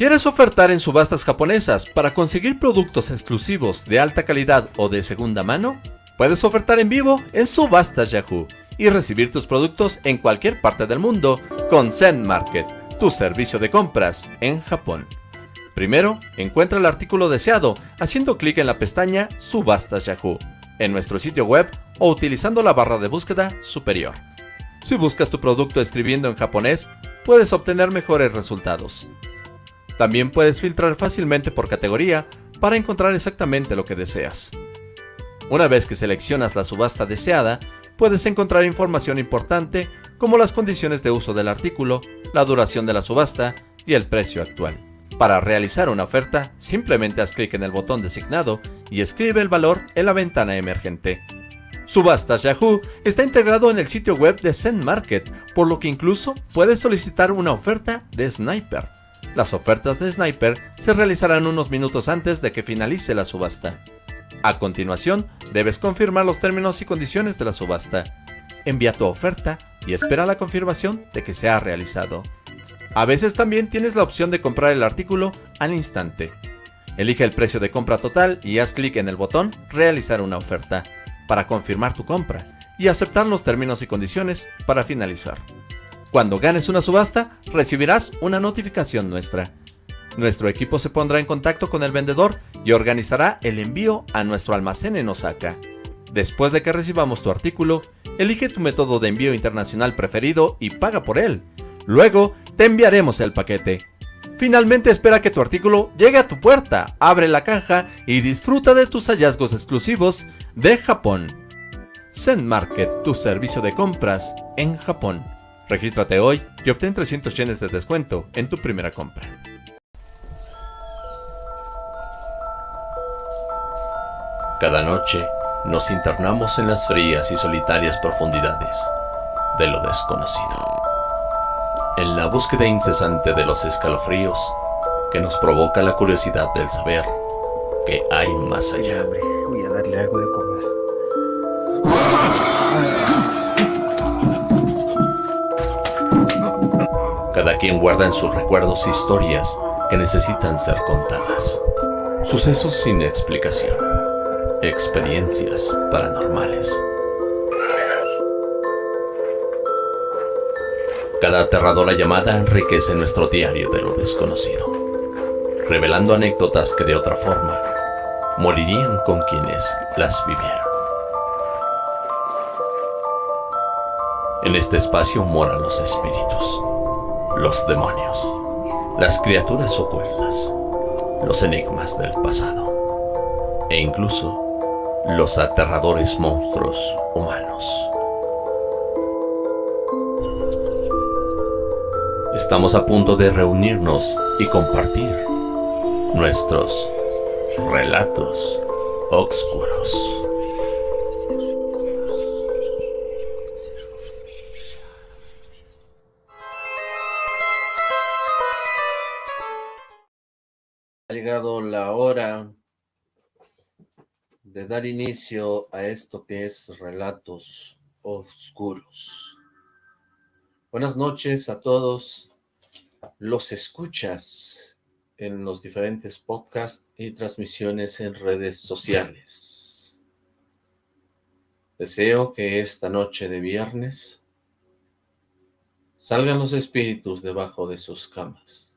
¿Quieres ofertar en subastas japonesas para conseguir productos exclusivos de alta calidad o de segunda mano? Puedes ofertar en vivo en Subastas Yahoo y recibir tus productos en cualquier parte del mundo con Zen Market, tu servicio de compras en Japón. Primero, encuentra el artículo deseado haciendo clic en la pestaña Subastas Yahoo en nuestro sitio web o utilizando la barra de búsqueda superior. Si buscas tu producto escribiendo en japonés, puedes obtener mejores resultados. También puedes filtrar fácilmente por categoría para encontrar exactamente lo que deseas. Una vez que seleccionas la subasta deseada, puedes encontrar información importante como las condiciones de uso del artículo, la duración de la subasta y el precio actual. Para realizar una oferta, simplemente haz clic en el botón designado y escribe el valor en la ventana emergente. Subastas Yahoo está integrado en el sitio web de Zen Market, por lo que incluso puedes solicitar una oferta de Sniper. Las ofertas de Sniper se realizarán unos minutos antes de que finalice la subasta. A continuación, debes confirmar los términos y condiciones de la subasta. Envía tu oferta y espera la confirmación de que se ha realizado. A veces también tienes la opción de comprar el artículo al instante. Elige el precio de compra total y haz clic en el botón Realizar una oferta para confirmar tu compra y aceptar los términos y condiciones para finalizar. Cuando ganes una subasta, recibirás una notificación nuestra. Nuestro equipo se pondrá en contacto con el vendedor y organizará el envío a nuestro almacén en Osaka. Después de que recibamos tu artículo, elige tu método de envío internacional preferido y paga por él. Luego, te enviaremos el paquete. Finalmente espera que tu artículo llegue a tu puerta, abre la caja y disfruta de tus hallazgos exclusivos de Japón. Zen Market, tu servicio de compras en Japón. Regístrate hoy y obtén 300 yenes de descuento en tu primera compra. Cada noche nos internamos en las frías y solitarias profundidades de lo desconocido en la búsqueda incesante de los escalofríos que nos provoca la curiosidad del saber que hay más allá. Voy a darle algo de comer. Cada quien guarda en sus recuerdos historias que necesitan ser contadas. Sucesos sin explicación. Experiencias paranormales. Cada aterradora llamada enriquece nuestro diario de lo desconocido, revelando anécdotas que de otra forma morirían con quienes las vivieron. En este espacio moran los espíritus, los demonios, las criaturas ocultas, los enigmas del pasado e incluso los aterradores monstruos humanos. Estamos a punto de reunirnos y compartir nuestros relatos oscuros. La hora de dar inicio a esto que es Relatos Oscuros. Buenas noches a todos los escuchas en los diferentes podcasts y transmisiones en redes sociales. Deseo que esta noche de viernes salgan los espíritus debajo de sus camas.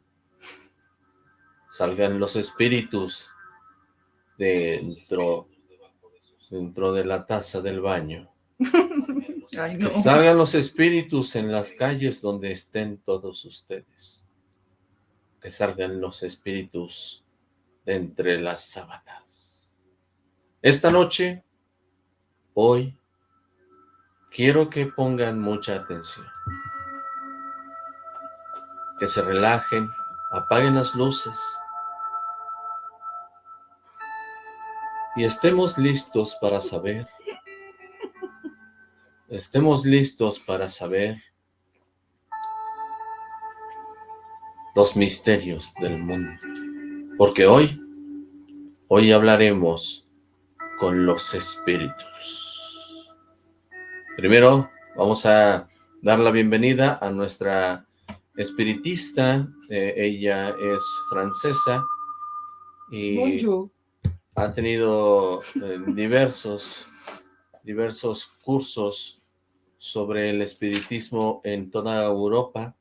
Salgan los espíritus dentro, dentro de la taza del baño. Que salgan los espíritus en las calles donde estén todos ustedes. Que salgan los espíritus de entre las sábanas. Esta noche, hoy, quiero que pongan mucha atención. Que se relajen, apaguen las luces. Y estemos listos para saber estemos listos para saber los misterios del mundo. Porque hoy, hoy hablaremos con los espíritus. Primero, vamos a dar la bienvenida a nuestra espiritista, eh, ella es francesa y ha tenido eh, diversos, diversos cursos sobre el espiritismo en toda Europa,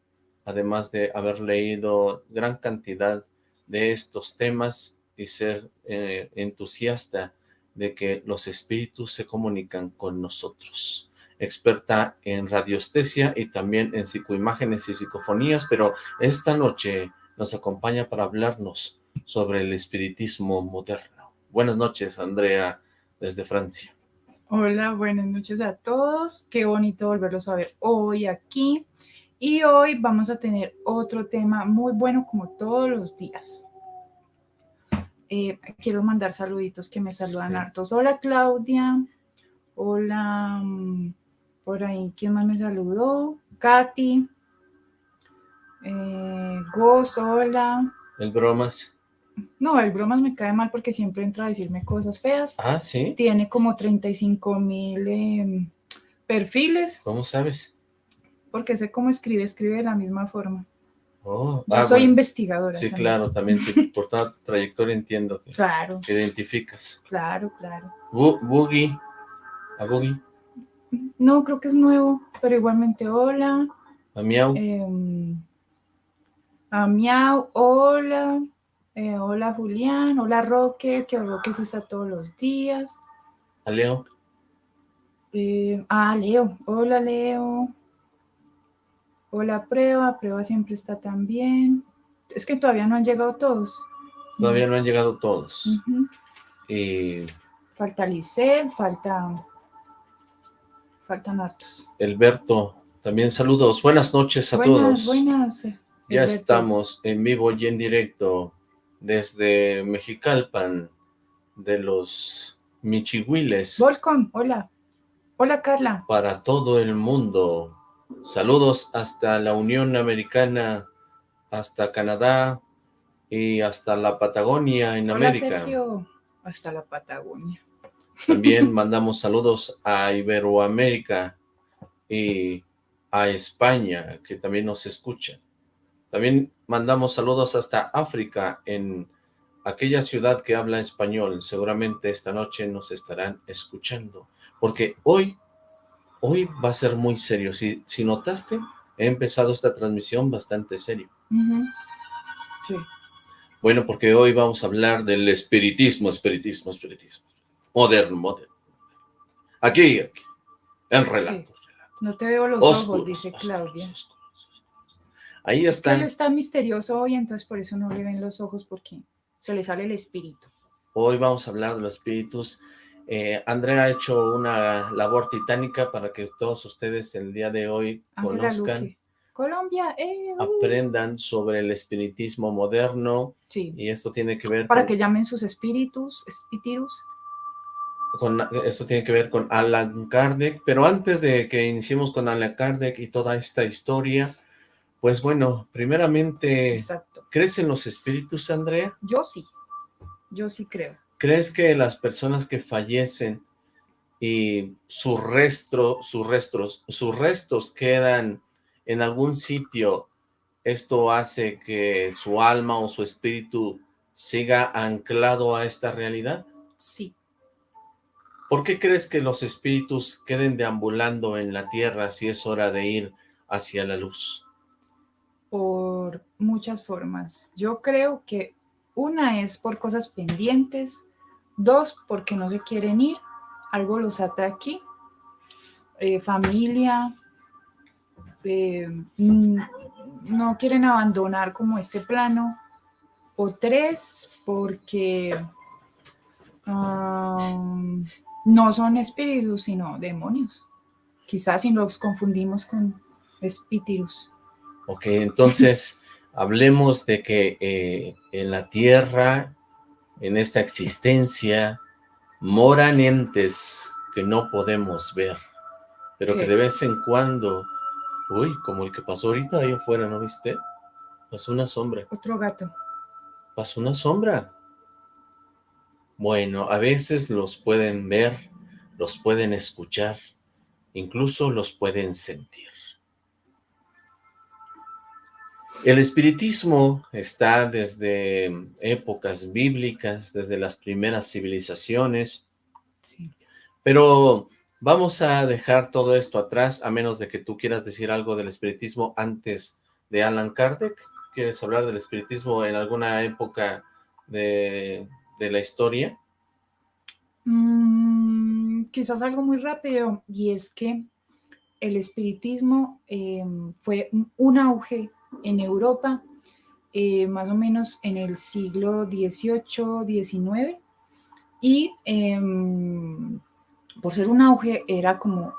además de haber leído gran cantidad de estos temas y ser eh, entusiasta de que los espíritus se comunican con nosotros. Experta en radiestesia y también en psicoimágenes y psicofonías, pero esta noche nos acompaña para hablarnos sobre el espiritismo moderno. Buenas noches, Andrea, desde Francia. Hola, buenas noches a todos. Qué bonito volverlos a ver hoy aquí. Y hoy vamos a tener otro tema muy bueno como todos los días. Eh, quiero mandar saluditos que me saludan hartos. Hola Claudia. Hola. Mm, por ahí, ¿quién más me saludó? Katy. Eh, Goz, hola. El bromas. No, el bromas me cae mal porque siempre entra a decirme cosas feas. Ah, sí. Tiene como 35 mil em, perfiles. ¿Cómo sabes? Porque sé cómo escribe, escribe de la misma forma. Oh, Yo ah, soy investigadora. Sí, claro, también por toda trayectoria entiendo que, claro. identificas. Claro, claro. Boogie, a Boogie. No, creo que es nuevo, pero igualmente hola. A Miau. Em, a Miau, hola. Eh, hola Julián, hola Roque, que Roque se está todos los días. A Leo. Eh, ah, Leo, hola Leo. Hola, prueba, prueba siempre está también. Es que todavía no han llegado todos. Todavía no han llegado todos. y... Falta Lisset, falta... Faltan hartos. Elberto, también saludos. Buenas noches a todos. Buenas, Ya estamos en vivo y en directo desde Mexicalpan, de los Michihuiles. Volcom, hola. Hola, Carla. Para todo el mundo. Saludos hasta la Unión Americana, hasta Canadá y hasta la Patagonia en Hola, América. Sergio. Hasta la Patagonia. También mandamos saludos a Iberoamérica y a España, que también nos escuchan. También mandamos saludos hasta África, en aquella ciudad que habla español. Seguramente esta noche nos estarán escuchando, porque hoy hoy va a ser muy serio. Si, si notaste, he empezado esta transmisión bastante serio. Sí. Bueno, porque hoy vamos a hablar del espiritismo, espiritismo, espiritismo. Moderno, moderno. Aquí, aquí. En relatos. No te veo los ojos, dice Claudia. Ahí está. Él está misterioso hoy, entonces por eso no le ven los ojos, porque se le sale el espíritu. Hoy vamos a hablar de los espíritus eh, Andrea ha hecho una labor titánica para que todos ustedes el día de hoy conozcan, Colombia, eh, uh. aprendan sobre el espiritismo moderno. Sí. Y esto tiene que ver Para que llamen sus espíritus, espíritus. Con, esto tiene que ver con Alan Kardec, pero antes de que iniciemos con Alan Kardec y toda esta historia, pues bueno, primeramente, Exacto. ¿crees en los espíritus, Andrea? Yo sí, yo sí creo. ¿Crees que las personas que fallecen y sus restos, sus restos, sus restos quedan en algún sitio, esto hace que su alma o su espíritu siga anclado a esta realidad? Sí. ¿Por qué crees que los espíritus queden deambulando en la tierra si es hora de ir hacia la luz? Por muchas formas. Yo creo que una es por cosas pendientes, Dos, porque no se quieren ir, algo los ata aquí. Eh, familia, eh, mm, no quieren abandonar como este plano. O tres, porque no son espíritus, sino demonios. Quizás si los confundimos con espíritus. Ok, entonces hablemos de que eh, en la tierra en esta existencia moran entes que no podemos ver, pero que de vez en cuando, uy, como el que pasó ahorita ahí afuera, ¿no viste? Pasó una sombra. Otro gato. Pasó una sombra. Bueno, a veces los pueden ver, los pueden escuchar, incluso los pueden sentir. El espiritismo está desde épocas bíblicas, desde las primeras civilizaciones, sí. pero vamos a dejar todo esto atrás, a menos de que tú quieras decir algo del espiritismo antes de Alan Kardec. ¿Quieres hablar del espiritismo en alguna época de, la historia? Mm, quizás algo muy rápido, y es que el espiritismo eh, fue un auge en Europa, eh, más o menos en el siglo XVIII, XIX, y em, por ser un auge era como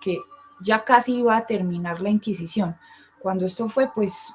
que ya casi iba a terminar la Inquisición. Cuando esto fue, pues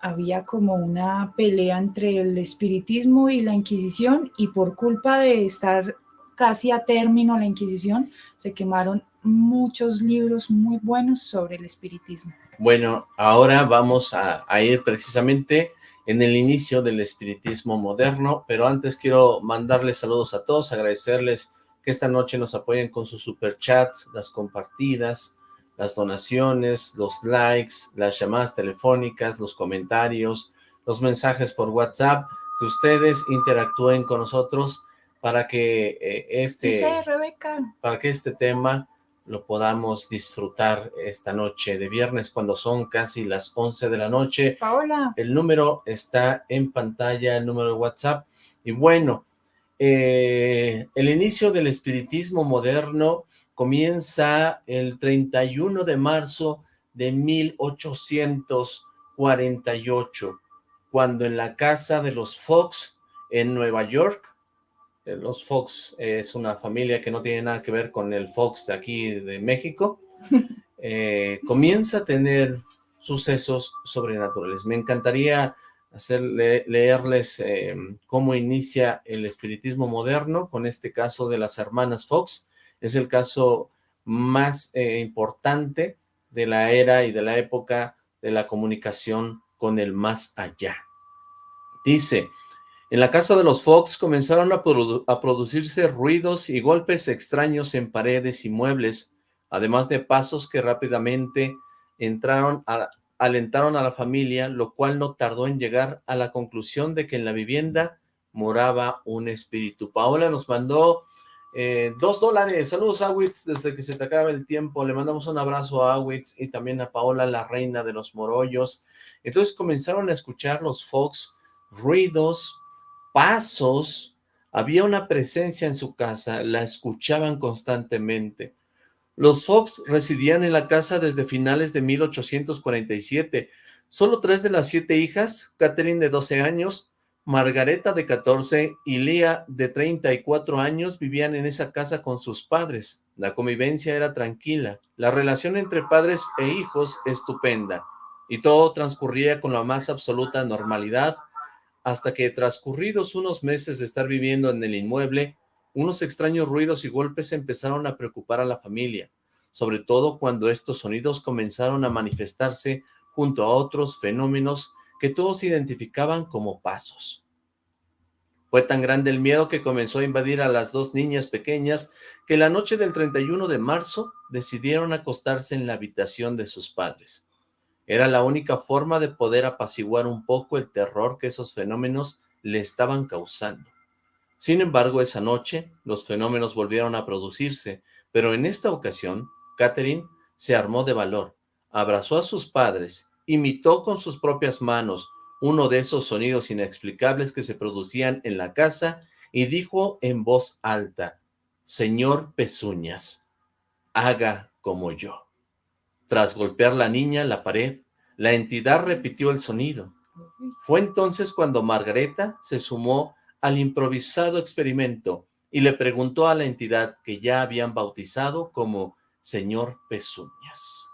había como una pelea entre el espiritismo y la Inquisición y por culpa de estar casi a término la Inquisición, se quemaron muchos libros muy buenos sobre el espiritismo. Bueno, ahora vamos a, ir precisamente en el inicio del espiritismo moderno, pero antes quiero mandarles saludos a todos, agradecerles que esta noche nos apoyen con sus superchats, las compartidas, las donaciones, los likes, las llamadas telefónicas, los comentarios, los mensajes por WhatsApp, que ustedes interactúen con nosotros para que eh, este para que este tema lo podamos disfrutar esta noche de viernes cuando son casi las 11 de la noche. Paola. El número está en pantalla, el número de WhatsApp. Y bueno, eh, el inicio del espiritismo moderno comienza el 31 de marzo de 1848, cuando en la casa de los Fox en Nueva York los Fox es una familia que no tiene nada que ver con el Fox de aquí de México, eh, comienza a tener sucesos sobrenaturales. Me encantaría hacer, leerles eh, cómo inicia el espiritismo moderno con este caso de las hermanas Fox. Es el caso más importante de la era y de la época de la comunicación con el más allá. Dice, en la casa de los Fox comenzaron a, producirse ruidos y golpes extraños en paredes y muebles, además de pasos que rápidamente entraron alentaron a la familia, lo cual no tardó en llegar a la conclusión de que en la vivienda moraba un espíritu. Paola nos mandó eh, dos dólares. Saludos, Awitz, desde que se te acaba el tiempo. Le mandamos un abrazo a Awitz y también a Paola, la reina de los morollos. Entonces comenzaron a escuchar los Fox ruidos, pasos, había una presencia en su casa, la escuchaban constantemente. Los Fox residían en la casa desde finales de 1847. Solo tres de las siete hijas, Catherine de 12 años, Margareta de 14 y Lía de 34 años vivían en esa casa con sus padres. La convivencia era tranquila, la relación entre padres e hijos estupenda, y todo transcurría con la más absoluta normalidad, hasta que transcurridos unos meses de estar viviendo en el inmueble, unos extraños ruidos y golpes empezaron a preocupar a la familia, sobre todo cuando estos sonidos comenzaron a manifestarse junto a otros fenómenos que todos identificaban como pasos. Fue tan grande el miedo que comenzó a invadir a las dos niñas pequeñas que la noche del 31 de marzo decidieron acostarse en la habitación de sus padres. Era la única forma de poder apaciguar un poco el terror que esos fenómenos le estaban causando. Sin embargo, esa noche, los fenómenos volvieron a producirse, pero en esta ocasión, Catherine se armó de valor, abrazó a sus padres, imitó con sus propias manos uno de esos sonidos inexplicables que se producían en la casa y dijo en voz alta, «Señor Pezuñas, haga como yo». Tras golpear la niña la pared, la entidad repitió el sonido. Fue entonces cuando Margareta se sumó al improvisado experimento y le preguntó a la entidad que ya habían bautizado como Señor Pezuñas,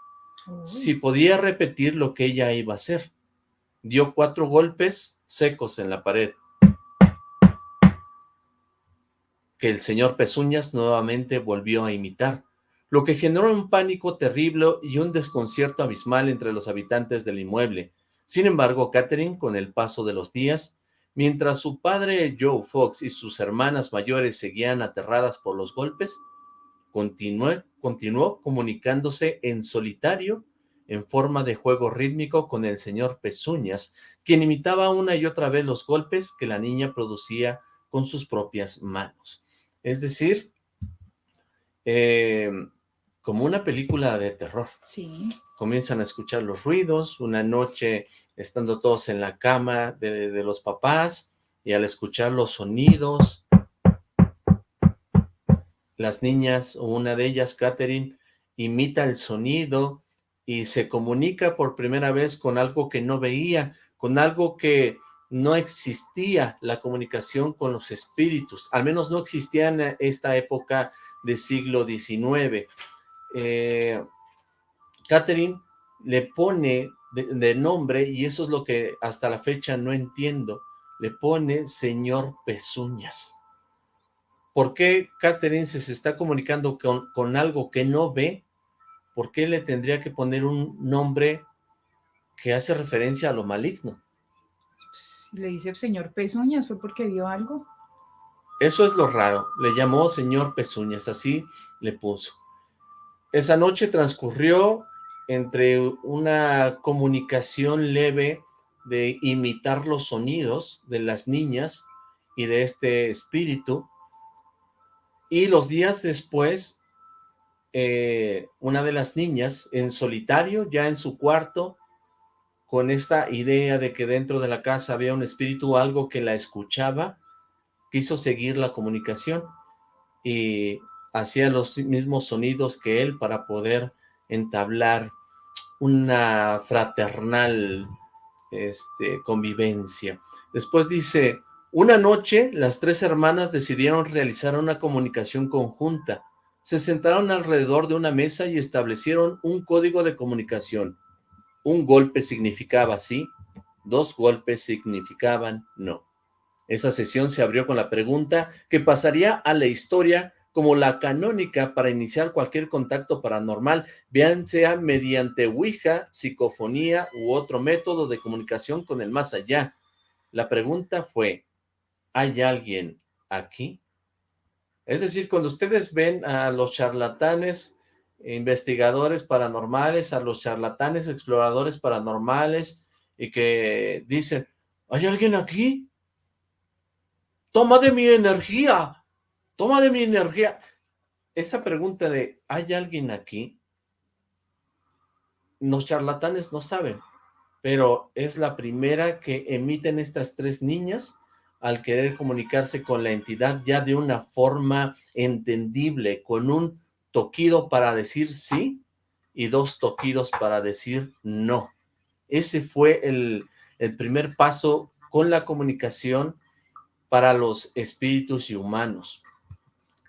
si podía repetir lo que ella iba a hacer. Dio cuatro golpes secos en la pared. Que el señor Pezuñas nuevamente volvió a imitar lo que generó un pánico terrible y un desconcierto abismal entre los habitantes del inmueble. Sin embargo, Catherine, con el paso de los días, mientras su padre Joe Fox y sus hermanas mayores seguían aterradas por los golpes, continuó, continuó comunicándose en solitario en forma de juego rítmico con el señor Pezuñas, quien imitaba una y otra vez los golpes que la niña producía con sus propias manos. Es decir, eh, como una película de terror. Sí. Comienzan a escuchar los ruidos, una noche estando todos en la cama de, de los papás, y al escuchar los sonidos, las niñas, o una de ellas, Catherine, imita el sonido y se comunica por primera vez con algo que no veía, con algo que no existía la comunicación con los espíritus, al menos no existía en esta época del siglo XIX. Eh, Catherine le pone de, nombre, y eso es lo que hasta la fecha no entiendo, le pone señor Pezuñas. ¿Por qué Catherine se está comunicando con, con algo que no ve? ¿Por qué le tendría que poner un nombre que hace referencia a lo maligno? le dice señor Pezuñas, ¿fue porque vio algo? Eso es lo raro, le llamó señor Pezuñas, así le puso. Esa noche transcurrió entre una comunicación leve de imitar los sonidos de las niñas y de este espíritu, y los días después, eh, una de las niñas en solitario, ya en su cuarto, con esta idea de que dentro de la casa había un espíritu, algo que la escuchaba, quiso seguir la comunicación. Y hacía los mismos sonidos que él para poder entablar una fraternal este, convivencia. Después dice, una noche las tres hermanas decidieron realizar una comunicación conjunta. Se sentaron alrededor de una mesa y establecieron un código de comunicación. Un golpe significaba sí, dos golpes significaban no. Esa sesión se abrió con la pregunta que pasaría a la historia como la canónica para iniciar cualquier contacto paranormal, bien sea mediante Ouija, psicofonía u otro método de comunicación con el más allá. La pregunta fue, ¿hay alguien aquí? Es decir, cuando ustedes ven a los charlatanes investigadores paranormales, a los charlatanes exploradores paranormales y que dicen, ¿hay alguien aquí? Toma de mi energía, toma de mi energía. Esa pregunta de, ¿hay alguien aquí? Los charlatanes no saben, pero es la primera que emiten estas tres niñas al querer comunicarse con la entidad ya de una forma entendible, con un toquido para decir sí y dos toquidos para decir no. Ese fue el, primer paso con la comunicación para los espíritus y humanos,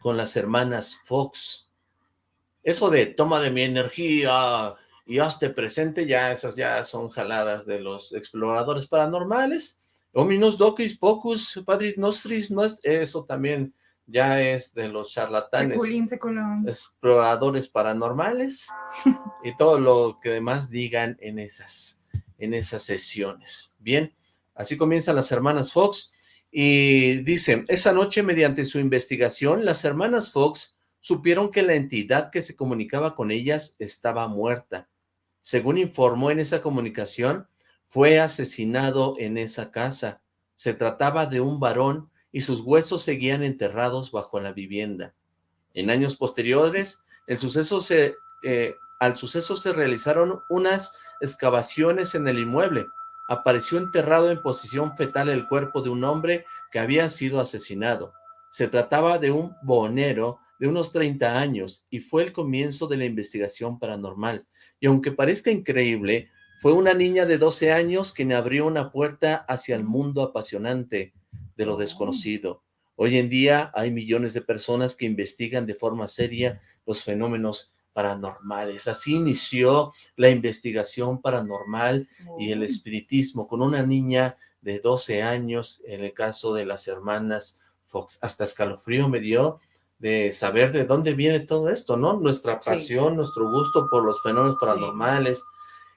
con las hermanas Fox. Eso de toma de mi energía y hazte presente, ya esas ya son jaladas de los exploradores paranormales. Ominus docis pocus padrit nostris, no es, eso también ya es de los charlatanes, exploradores paranormales y todo lo que demás digan en esas, en esas sesiones. Bien, así comienzan las hermanas Fox y dice, esa noche mediante su investigación, las hermanas Fox supieron que la entidad que se comunicaba con ellas estaba muerta. Según informó en esa comunicación, fue asesinado en esa casa. Se trataba de un varón y sus huesos seguían enterrados bajo la vivienda. En años posteriores, el suceso se, eh, al suceso se realizaron unas excavaciones en el inmueble. Apareció enterrado en posición fetal el cuerpo de un hombre que había sido asesinado. Se trataba de un bonero de unos 30 años y fue el comienzo de la investigación paranormal. Y aunque parezca increíble, fue una niña de 12 años quien abrió una puerta hacia el mundo apasionante de lo desconocido. Hoy en día hay millones de personas que investigan de forma seria los fenómenos paranormales. Así inició la investigación paranormal y el espiritismo con una niña de 12 años, en el caso de las hermanas Fox. Hasta escalofrío me dio de saber de dónde viene todo esto, ¿no? Nuestra pasión, nuestro gusto por los fenómenos paranormales,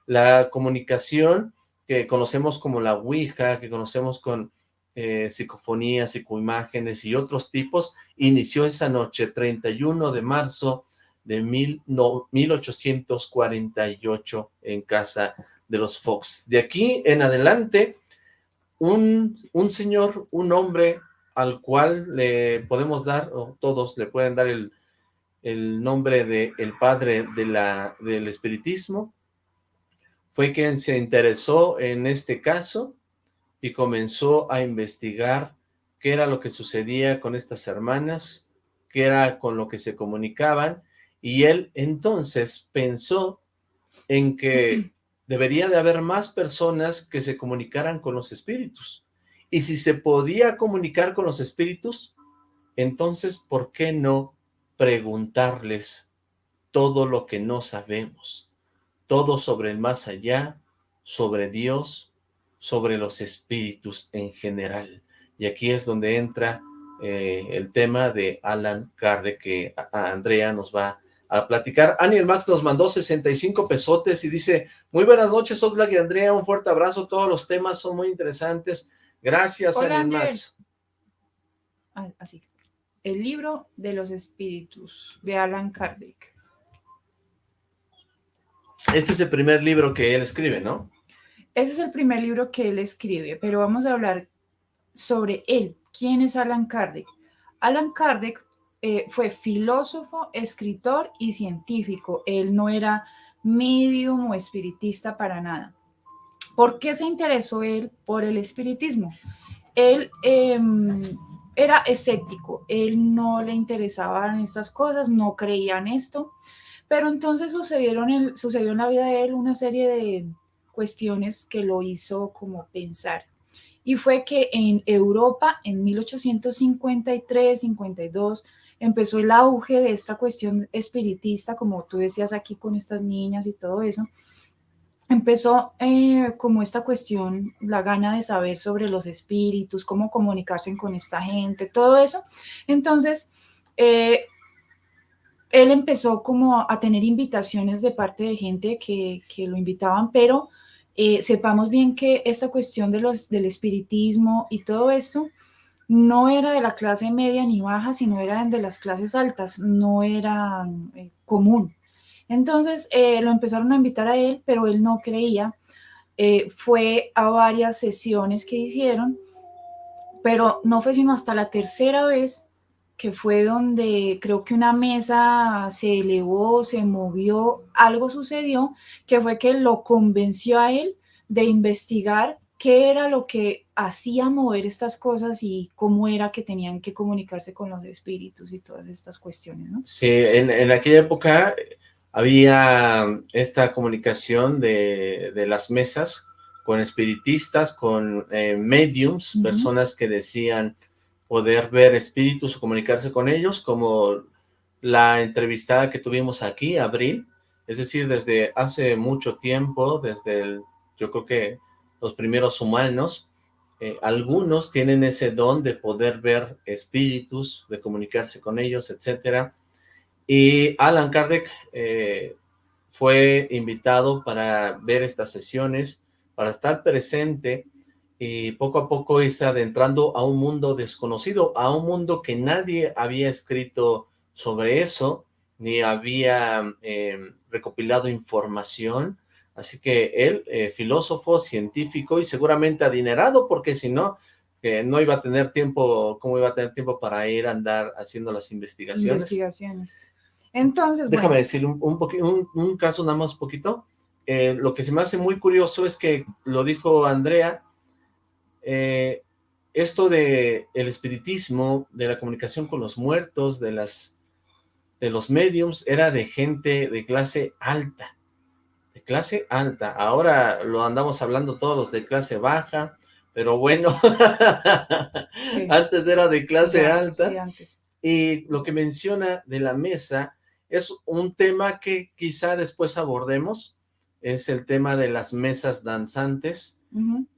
la comunicación que conocemos como la Ouija, que conocemos con eh, psicofonías, psicoimágenes y otros tipos, inició esa noche, 31 de marzo de mil, no, 1848 en casa de los Fox. De aquí en adelante, un, un señor, un hombre al cual le podemos dar, o todos le pueden dar el, el nombre de el padre de la, del espiritismo, fue quien se interesó en este caso y comenzó a investigar qué era lo que sucedía con estas hermanas, qué era con lo que se comunicaban, y él entonces pensó en que debería de haber más personas que se comunicaran con los espíritus. Y si se podía comunicar con los espíritus, entonces, ¿por qué no preguntarles todo lo que no sabemos? Todo sobre el más allá, sobre Dios, sobre los espíritus en general. Y aquí es donde entra eh, el tema de Alan Kardec, que Andrea nos va a platicar. Aniel Max nos mandó 65 pesotes y dice, muy buenas noches, Oxlack y Andrea, un fuerte abrazo, todos los temas son muy interesantes. Gracias, Aniel Max. Ah, así. El libro de los espíritus, de Alan Kardec. Este es el primer libro que él escribe, ¿no? Ese es el primer libro que él escribe, pero vamos a hablar sobre él. ¿Quién es Alan Kardec? Alan Kardec eh, fue filósofo, escritor y científico. Él no era medium o espiritista para nada. ¿Por qué se interesó él por el espiritismo? Él em, era escéptico, él no le interesaban estas cosas, no creía en esto, pero entonces sucedieron sucedió en la vida de él una serie de cuestiones que lo hizo como pensar. Y fue que en Europa, en 1853, 52, empezó el auge de esta cuestión espiritista, como tú decías aquí con estas niñas y todo eso, empezó eh, como esta cuestión, la gana de saber sobre los espíritus, cómo comunicarse con esta gente, todo eso. Entonces, eh, él empezó como a tener invitaciones de parte de gente que, lo invitaban, pero eh, sepamos bien que esta cuestión de los, del espiritismo y todo esto no era de la clase media ni baja, sino era de las clases altas, no era común. Entonces eh, lo empezaron a invitar a él, pero él no creía. Eh, fue a varias sesiones que hicieron, pero no fue sino hasta la tercera vez que fue donde creo que una mesa se elevó, se movió, algo sucedió, que fue que lo convenció a él de investigar qué era lo que hacía mover estas cosas y cómo era que tenían que comunicarse con los espíritus y todas estas cuestiones, ¿no? Sí, en, en aquella época había esta comunicación de, las mesas con espiritistas, con eh, mediums, personas que decían poder ver espíritus o comunicarse con ellos, como la entrevistada que tuvimos aquí, Abril, es decir, desde hace mucho tiempo, desde el, yo creo que los primeros humanos, eh, algunos tienen ese don de poder ver espíritus, de comunicarse con ellos, etcétera, y Alan Kardec eh, fue invitado para ver estas sesiones, para estar presente y poco a poco irse adentrando a un mundo desconocido, a un mundo que nadie había escrito sobre eso, ni había eh, recopilado información, así que él, eh, filósofo, científico y seguramente adinerado, porque si no, no iba a tener tiempo, ¿cómo iba a tener tiempo para ir a andar haciendo las investigaciones? Investigaciones. Entonces, Déjame decir un, un, caso nada más poquito. Eh, lo que se me hace muy curioso es que, lo dijo Andrea, eh, esto de el espiritismo, de la comunicación con los muertos, de las de los mediums, era de gente de clase alta, de clase alta. Ahora lo andamos hablando todos los de clase baja, pero bueno, antes era de clase alta. Y lo que menciona de la mesa es un tema que quizá después abordemos, es el tema de las mesas danzantes.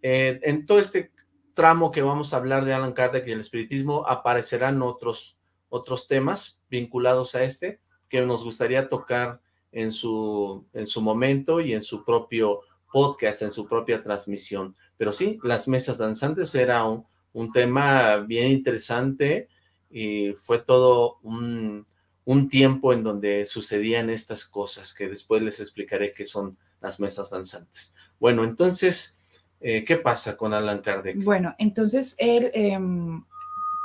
Eh, en todo este tramo que vamos a hablar de Alan Kardec y el espiritismo aparecerán otros, otros temas vinculados a este que nos gustaría tocar en su, en su momento y en su propio podcast, en su propia transmisión. Pero sí, las mesas danzantes era un tema bien interesante y fue todo un, un tiempo en donde sucedían estas cosas, que después les explicaré qué son las mesas danzantes. Bueno, entonces, eh, ¿qué pasa con Alan Kardec? Bueno, entonces él em,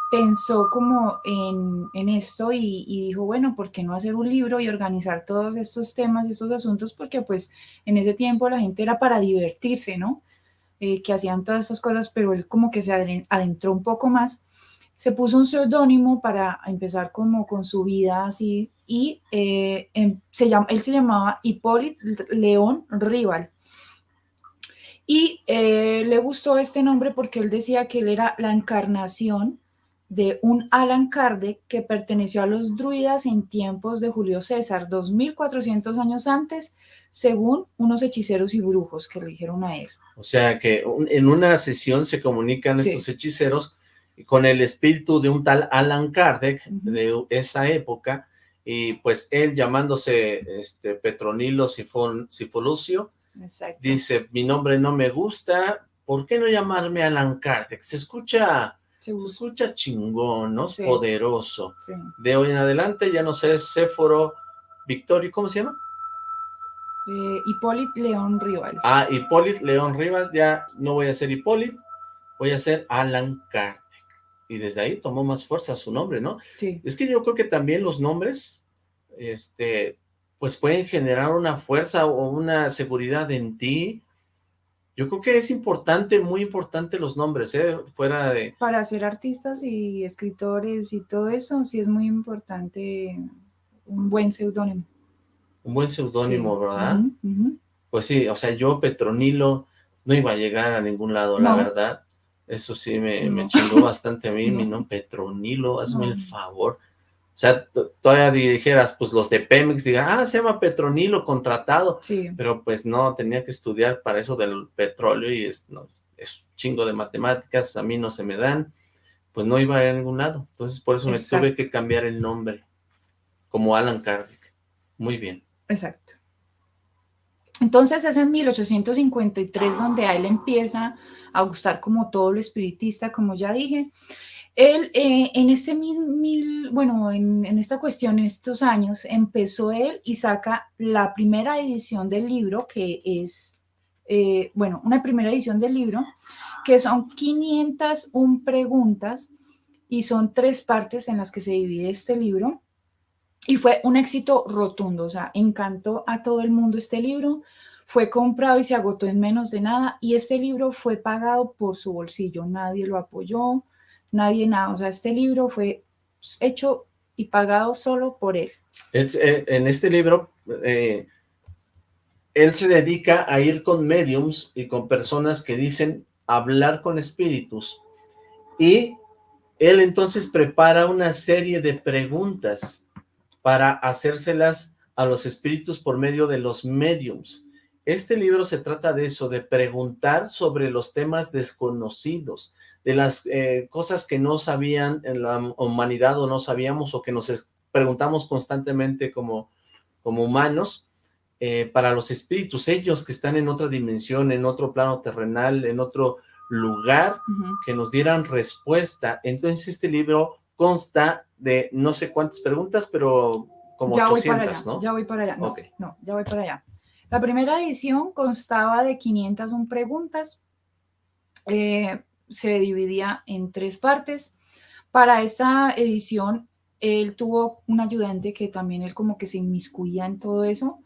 pensó como en, esto y, dijo, bueno, ¿por qué no hacer un libro y organizar todos estos temas y estos asuntos? Porque pues en ese tiempo la gente era para divertirse, ¿no? Eh, que hacían todas estas cosas, pero él como que se adentró un poco más, se puso un seudónimo para empezar como con su vida así y eh, em, se llama, él se llamaba Hipólito León Rival. Y eh, le gustó este nombre porque él decía que él era la encarnación de un Alan Kardec que perteneció a los druidas en tiempos de Julio César, 2400 años antes, según unos hechiceros y brujos que le dijeron a él. O sea que en una sesión se comunican estos hechiceros con el espíritu de un tal Alan Kardec de esa época, y pues él llamándose este, Petronilo Sifon, Sifolucio, dice, mi nombre no me gusta, ¿por qué no llamarme Alan Kardec? Se escucha se escucha chingón, ¿no? Poderoso. De hoy en adelante ya no sé, Séforo, Victorio, ¿cómo se llama? Eh, Hipólito León Rival. Ah, Hipólito León Rival, ya no voy a ser Hipólito, voy a ser Alan Kardec. Y desde ahí tomó más fuerza su nombre, ¿no? Sí. Es que yo creo que también los nombres, este, pues pueden generar una fuerza o una seguridad en ti, yo creo que es importante, muy importante los nombres, ¿eh? Fuera de... Para ser artistas y escritores y todo eso, sí es muy importante un buen seudónimo. Un buen seudónimo, ¿verdad? Pues sí, o sea, yo Petronilo no iba a llegar a ningún lado, la verdad. Eso sí me, me chingó bastante a mí, mi nombre Petronilo, hazme el favor. O sea, todavía dijeras, pues los de Pemex digan, ah, se llama Petronilo, contratado. Sí. Pero pues no, tenía que estudiar para eso del petróleo y es, no, es chingo de matemáticas, a mí no se me dan. Pues no iba a ningún lado. Entonces por eso me tuve que cambiar el nombre, como Alan Kardec. Muy bien. Exacto. Entonces es en 1853 donde a él empieza a gustar como todo lo espiritista, como ya dije, él, eh, en este mismo, bueno, en, esta cuestión, en estos años, empezó él y saca la primera edición del libro, que es, eh, bueno, una primera edición del libro, que son 501 preguntas y son tres partes en las que se divide este libro. Y fue un éxito rotundo, o sea, encantó a todo el mundo este libro, fue comprado y se agotó en menos de nada, y este libro fue pagado por su bolsillo, nadie lo apoyó, nadie nada. O sea, este libro fue hecho y pagado solo por él. Eh, en este libro, eh, él se dedica a ir con mediums y con personas que dicen hablar con espíritus. Y él entonces prepara una serie de preguntas para hacérselas a los espíritus por medio de los mediums. Este libro se trata de eso, de preguntar sobre los temas desconocidos, de las eh, cosas que no sabían en la humanidad o no sabíamos o que nos preguntamos constantemente como, como humanos, eh, para los espíritus, ellos que están en otra dimensión, en otro plano terrenal, en otro lugar, que nos dieran respuesta. Entonces este libro consta de no sé cuántas preguntas, pero como ya 800, ¿no? Ya voy para allá, no, no, ya voy para allá. La primera edición constaba de 501 preguntas, eh, se dividía en tres partes. Para esta edición, él tuvo un ayudante que también él como que se inmiscuía en todo eso,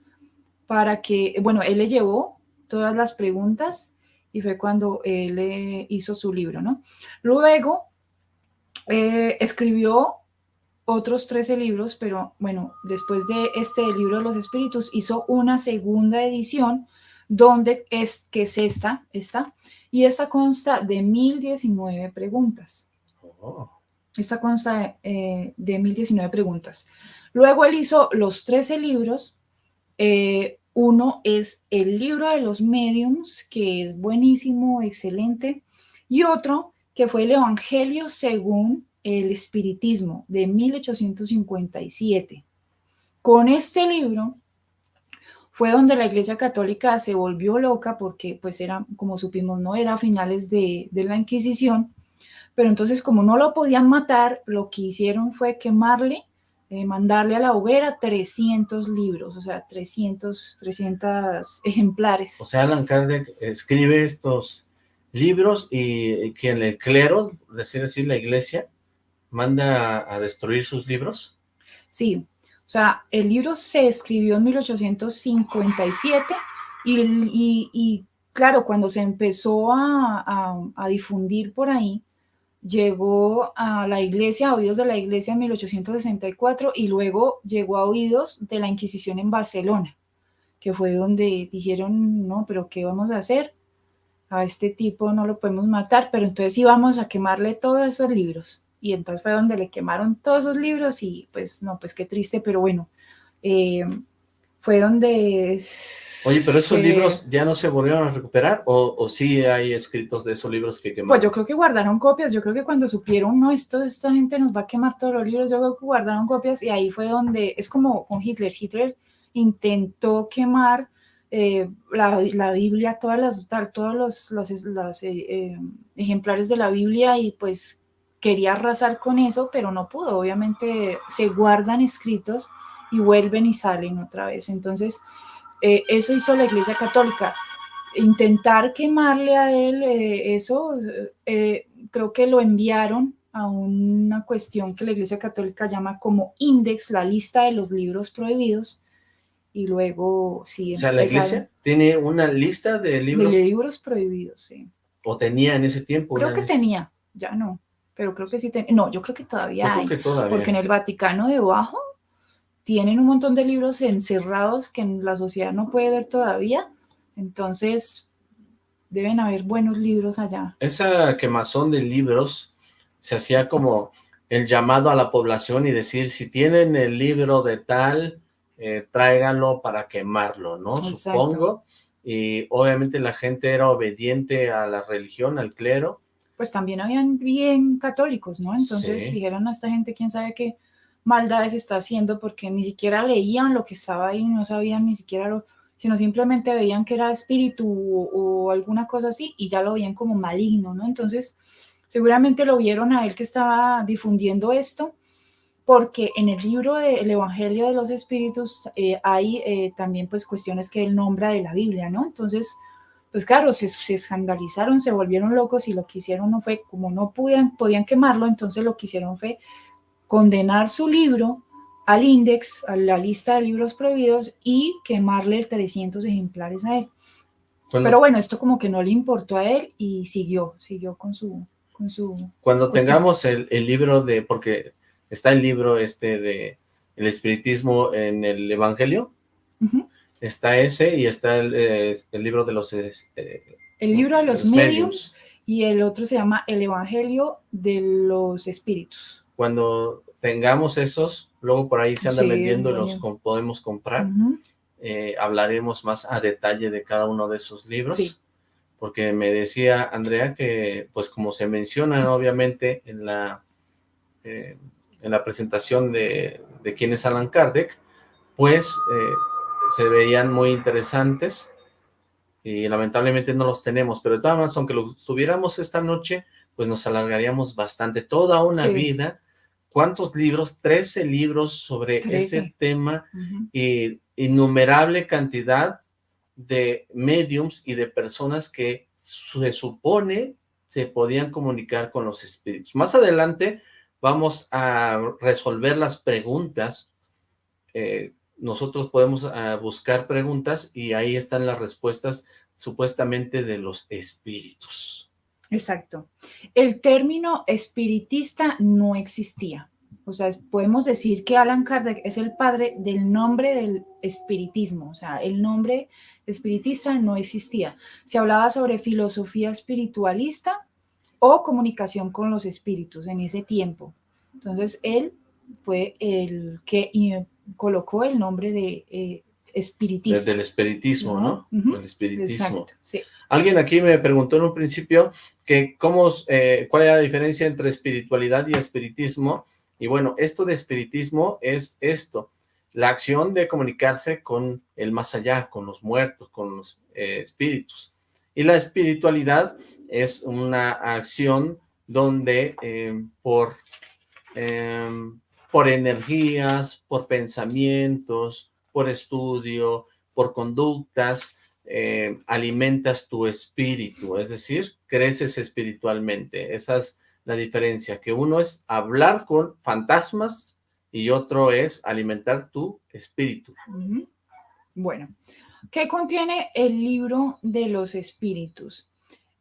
para que, bueno, él le llevó todas las preguntas y fue cuando él hizo su libro, ¿no? Luego, eh, escribió otros 13 libros, pero bueno, después de este libro de los espíritus, hizo una segunda edición donde es, que es esta, esta, y esta consta de 1019 preguntas. Oh. Esta consta de, 1019 eh, preguntas. Luego él hizo los 13 libros. Eh, uno es el libro de los mediums, que es buenísimo, excelente. Y otro que fue el Evangelio según el Espiritismo, de 1857. Con este libro fue donde la Iglesia Católica se volvió loca porque pues era, como supimos, no era a finales de, la Inquisición, pero entonces como no lo podían matar, lo que hicieron fue quemarle eh, mandarle a la hoguera 300 libros, o sea, 300, 300 ejemplares. O sea, Alan Kardec escribe estos libros y quien el clero, decir así, la iglesia, manda a destruir sus libros. Sí, sea, el libro se escribió en 1857 y, claro, cuando se empezó a, a difundir por ahí, llegó a la iglesia, a oídos de la iglesia en 1864 y luego llegó a oídos de la Inquisición en Barcelona, que fue donde dijeron, no, pero ¿qué vamos a hacer? A este tipo no lo podemos matar, pero entonces íbamos a quemarle todos esos libros. Y entonces fue donde le quemaron todos esos libros y pues no, pues qué triste, pero bueno, eh, fue donde... Oye, pero esos libros ya no se volvieron a recuperar o, o, sí hay escritos de esos libros que quemaron? Pues yo creo que guardaron copias, yo creo que cuando supieron, no, esto, esta gente nos va a quemar todos los libros, yo creo que guardaron copias y ahí fue donde, es como con Hitler, Hitler intentó quemar eh, la, la, Biblia, todas las, todos los, los, eh, eh, ejemplares de la Biblia y pues quería arrasar con eso, pero no pudo, obviamente se guardan escritos y vuelven y salen otra vez. Entonces, eh, eso hizo la Iglesia Católica. Intentar quemarle a él eh, eso, eh, creo que lo enviaron a una cuestión que la Iglesia Católica llama como index, la lista de los libros prohibidos, y luego sí. O sea, la Iglesia tiene una lista de libros. De libros prohibidos, sí. ¿O tenía en ese tiempo? Creo que tenía, ya no, pero creo que sí tenía. No, yo creo que todavía hay, porque en el Vaticano debajo tienen un montón de libros encerrados que la sociedad no puede ver todavía, entonces deben haber buenos libros allá. Esa quemazón de libros se hacía como el llamado a la población y decir, si tienen el libro de tal, eh, tráiganlo para quemarlo, ¿no? Supongo. Y obviamente la gente era obediente a la religión, al clero. Pues también habían bien católicos, ¿no? Entonces dijeron a esta gente, quién sabe qué, maldades está haciendo porque ni siquiera leían lo que estaba ahí, no sabían ni siquiera lo, sino simplemente veían que era espíritu o, alguna cosa así y ya lo veían como maligno, ¿no? Entonces, seguramente lo vieron a él que estaba difundiendo esto, porque en el libro del Evangelio de los Espíritus eh, hay eh, también pues cuestiones que él nombra de la Biblia, ¿no? Entonces, pues claro, se, se, escandalizaron, se volvieron locos y lo que hicieron no fue, como no podían, podían quemarlo, entonces lo que hicieron fue condenar su libro al index, a la lista de libros prohibidos y quemarle 300 ejemplares a él. Pero bueno, esto como que no le importó a él y siguió, siguió con su... Con su Cuando tengamos el, libro de, porque está el libro este de el espiritismo en el evangelio, está ese y está el, eh, libro de los... Eh, el libro de los, medios y el otro se llama el evangelio de los espíritus. Cuando tengamos esos, luego por ahí se andan vendiendo y los podemos comprar. Eh, hablaremos más a detalle de cada uno de esos libros. Porque me decía Andrea que, pues como se menciona obviamente en la, eh, en la presentación de, de quién es Alan Kardec, pues eh, se veían muy interesantes y lamentablemente no los tenemos, pero de todas maneras, aunque los tuviéramos esta noche, pues nos alargaríamos bastante, toda una vida ¿Cuántos libros? Trece libros sobre ese tema y innumerable cantidad de mediums y de personas que se supone se podían comunicar con los espíritus. Más adelante vamos a resolver las preguntas. Eh, nosotros podemos ah, buscar preguntas y ahí están las respuestas supuestamente de los espíritus. Exacto. El término espiritista no existía. O sea, podemos decir que Alan Kardec es el padre del nombre del espiritismo. O sea, el nombre espiritista no existía. Se hablaba sobre filosofía espiritualista o comunicación con los espíritus en ese tiempo. Entonces, él fue el que colocó el nombre de eh, espiritista. Desde el espiritismo, ¿no? El espiritismo. sí. Alguien aquí me preguntó en un principio que cómo, eh, cuál era la diferencia entre espiritualidad y espiritismo. Y bueno, esto de espiritismo es esto, la acción de comunicarse con el más allá, con los muertos, con los eh, espíritus. Y la espiritualidad es una acción donde eh, por por energías, por pensamientos, por estudio, por conductas, eh, alimentas tu espíritu, es decir, creces espiritualmente. Esa es la diferencia, que uno es hablar con fantasmas y otro es alimentar tu espíritu. Bueno, ¿qué contiene el libro de los espíritus?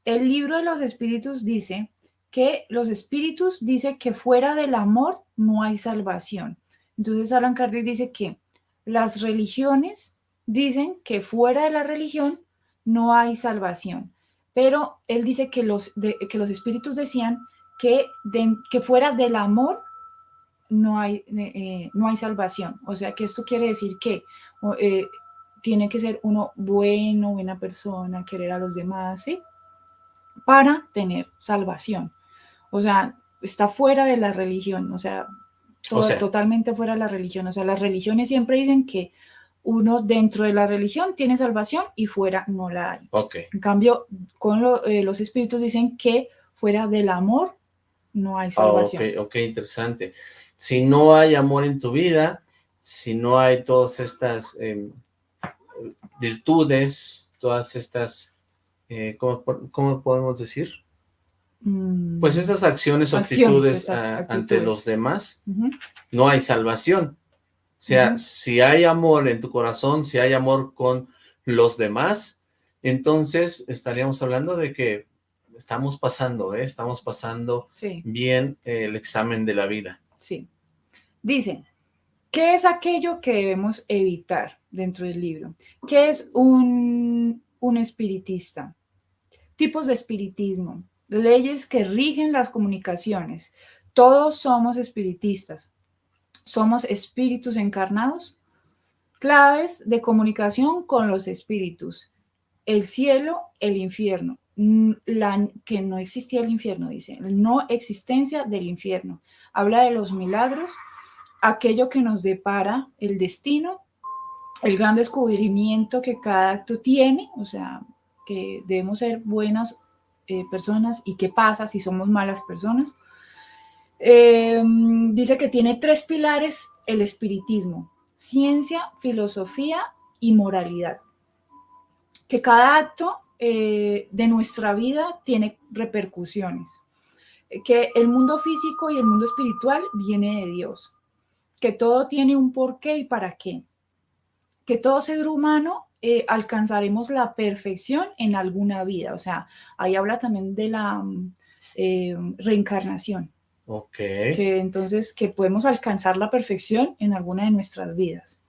El libro de los espíritus dice que los espíritus dice que fuera del amor no hay salvación. Entonces Alan Kardec dice que las religiones dicen que fuera de la religión no hay salvación, pero él dice que los, que los espíritus decían que, que fuera del amor no hay, eh, no hay salvación. O sea, que esto quiere decir que eh, tiene que ser uno bueno, buena persona, querer a los demás, ¿sí? Para tener salvación. O sea, está fuera de la religión, o sea, totalmente fuera de la religión. O sea, las religiones siempre dicen que uno dentro de la religión tiene salvación y fuera no la hay. En cambio, con eh, los espíritus dicen que fuera del amor no hay ah, salvación. ok, interesante. Si no hay amor en tu vida, si no hay todas estas em, virtudes, todas estas, eh, ¿cómo, podemos decir? Mm. Pues esas acciones o actitudes, ante los demás, no hay salvación. O sea, si hay amor en tu corazón, si hay amor con los demás, entonces estaríamos hablando de que estamos pasando, ¿eh? estamos pasando bien el examen de la vida. Sí. Dice, ¿qué es aquello que debemos evitar dentro del libro? ¿Qué es un, un espiritista? Tipos de espiritismo, leyes que rigen las comunicaciones. Todos somos espiritistas somos espíritus encarnados. Claves de comunicación con los espíritus. El cielo, el infierno. Que no existía el infierno, dice. No existencia del infierno. Habla de los milagros, aquello que nos depara el destino, el gran descubrimiento que cada acto tiene, o sea, que debemos ser buenas eh, personas y qué pasa si somos malas personas Em, dice que tiene tres pilares el espiritismo, ciencia, filosofía y moralidad. Que cada acto eh, de nuestra vida tiene repercusiones. Que el mundo físico y el mundo espiritual viene de Dios. Que todo tiene un porqué y para qué. Que todo ser humano eh, alcanzaremos la perfección en alguna vida. O sea, ahí habla también de la mm, eh, reencarnación Ok. Que entonces, que podemos alcanzar la perfección en alguna de nuestras vidas.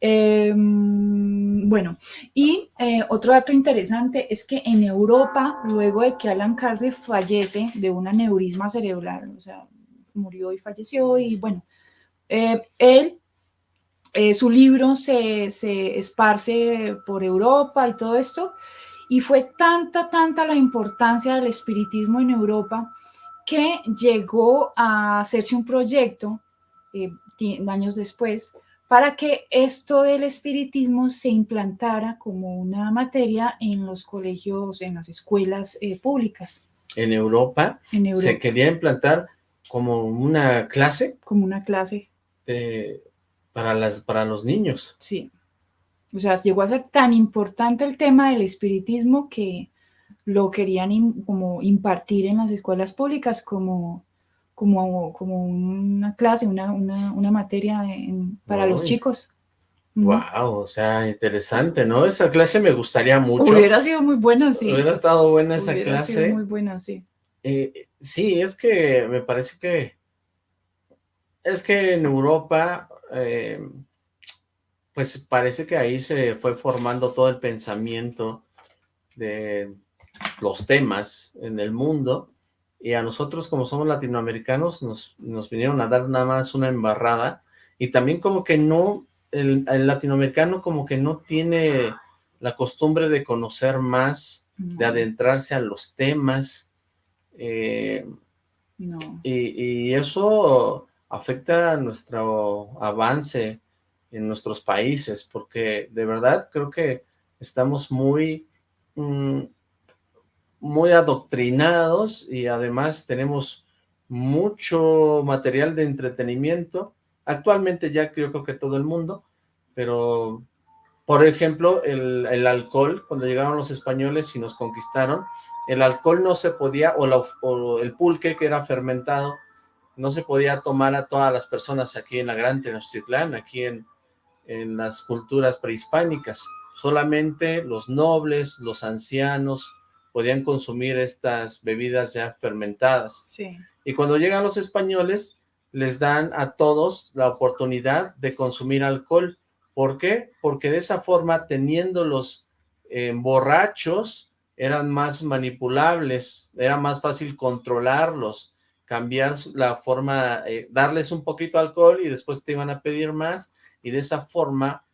Em, bueno, y eh, otro dato interesante es que en Europa, luego de que Alan Kardec fallece de un aneurisma cerebral, o sea, murió y falleció, y bueno, eh, él, eh, su libro se, se esparce por Europa y todo esto, y fue tanta, tanta la importancia del espiritismo en Europa, que llegó a hacerse un proyecto eh, años después para que esto del espiritismo se implantara como una materia en los colegios, en las escuelas eh, públicas. ¿En Europa? se quería implantar como una clase. Como una clase. Para, las, para los niños. Sí. O sea, llegó a ser tan importante el tema del espiritismo que lo querían como impartir en las escuelas públicas como, como, como una clase, una, una, materia para los chicos. Wow, o sea, interesante, ¿no? Esa clase me gustaría mucho. Hubiera sido muy buena, sí. Hubiera estado buena esa clase. Hubiera sido muy buena, sí. Eh, sí, es que me parece que... Es que en Europa, eh, pues parece que ahí se fue formando todo el pensamiento de los temas en el mundo y a nosotros como somos latinoamericanos nos, nos vinieron a dar nada más una embarrada y también como que no, el, latinoamericano como que no tiene la costumbre de conocer más, de adentrarse a los temas eh, y, y, eso afecta nuestro avance en nuestros países porque de verdad creo que estamos muy... Mm, muy adoctrinados y además tenemos mucho material de entretenimiento, actualmente ya creo que todo el mundo, pero por ejemplo, el, el, alcohol, cuando llegaron los españoles y nos conquistaron, el alcohol no se podía, o, el pulque que era fermentado, no se podía tomar a todas las personas aquí en la Gran Tenochtitlán, aquí en, en las culturas prehispánicas. Solamente los nobles, los ancianos, podían consumir estas bebidas ya fermentadas. Sí. Y cuando llegan los españoles, les dan a todos la oportunidad de consumir alcohol. ¿Por qué? Porque de esa forma, teniendo los eh, borrachos, eran más manipulables, era más fácil controlarlos, cambiar la forma, eh, darles un poquito de alcohol y después te iban a pedir más, y de esa forma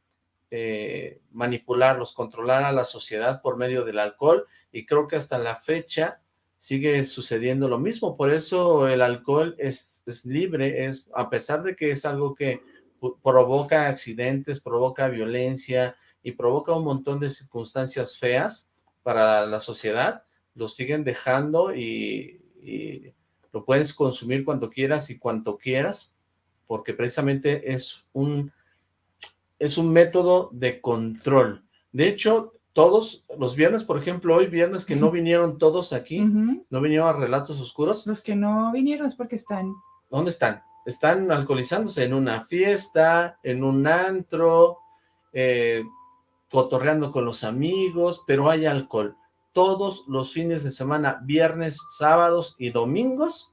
eh, manipularlos, controlar a la sociedad por medio del alcohol, y creo que hasta la fecha sigue sucediendo lo mismo, por eso el alcohol es, es libre, es a pesar de que es algo que provoca accidentes, provoca violencia y provoca un montón de circunstancias feas para la sociedad, lo siguen dejando y, y lo puedes consumir cuando quieras y cuanto quieras, porque precisamente es un, es un método de control. De hecho, todos los viernes, por ejemplo, hoy viernes que no vinieron todos aquí, no vinieron a Relatos Oscuros. Los que no vinieron es porque están... ¿Dónde están? Están alcoholizándose en una fiesta, en un antro, eh, cotorreando con los amigos, pero hay alcohol. Todos los fines de semana, viernes, sábados y domingos,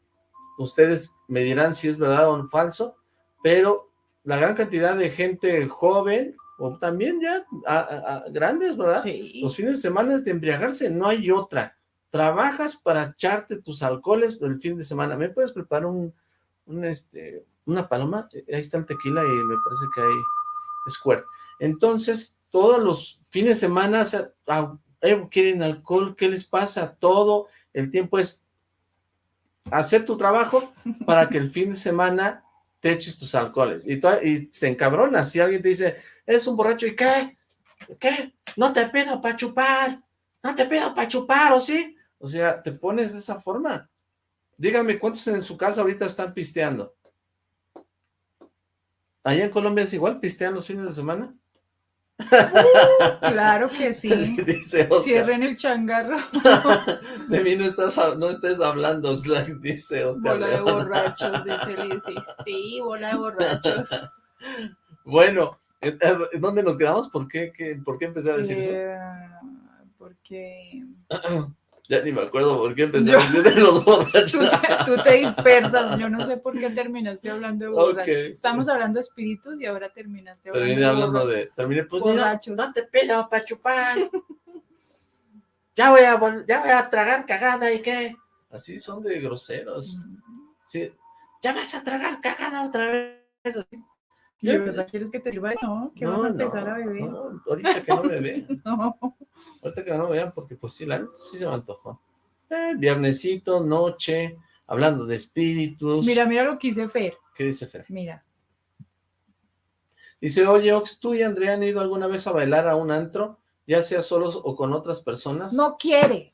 ustedes me dirán si es verdad o falso, pero la gran cantidad de gente joven o también ya grandes, ¿verdad? Sí. Los fines de semana es de embriagarse, no hay otra. Trabajas para echarte tus alcoholes el fin de semana. ¿Me puedes preparar un, este, una paloma? Ahí está el tequila y me parece que hay squirt. Entonces, todos los fines de semana o sea, eh, quieren alcohol, ¿qué les pasa? Todo el tiempo es hacer tu trabajo para que el fin de semana te eches tus alcoholes. Y, y te encabronas si alguien te dice, eres un borracho, ¿y qué? ¿Qué? No te pido para chupar, no te pido para chupar, ¿o sí? O sea, te pones de esa forma. Dígame, ¿cuántos en su casa ahorita están pisteando? ¿Allá en Colombia es igual? ¿Pistean los fines de semana? Uh, claro que sí. Cierren el changarro. de mí no, estás, no estés hablando, Oxlack, dice Oscar. Bola de borrachos, dice Lizzy. Sí, bola de borrachos. Bueno, ¿Dónde nos quedamos? ¿Por qué, ¿por qué empecé a decir eso? Eh, porque... Ya ni me acuerdo por qué empecé a decir de los borrachos. Tú te, dispersas, yo no sé por qué terminaste hablando de borrachos. Estamos hablando de espíritus y ahora terminaste hablando Terminé hablando de... Terminé, pues, borrachos. no te pido para chupar. ya, voy a, ya voy a tragar cagada y qué. Así son de groseros. Sí. Ya vas a tragar cagada otra vez. Así ¿De verdad quieres que te sirva? No, que vas a empezar a beber. No, ahorita que no me vean. no. Ahorita que no me vean, porque pues sí, la neta sí se me antojó. Eh, viernesito, noche, hablando de espíritus. Mira, mira lo que dice Fer. ¿Qué dice Fer? Mira. Dice, oye, Ox, ¿tú y Andrea han ido alguna vez a bailar a un antro? Ya sea solos o con otras personas. No quiere.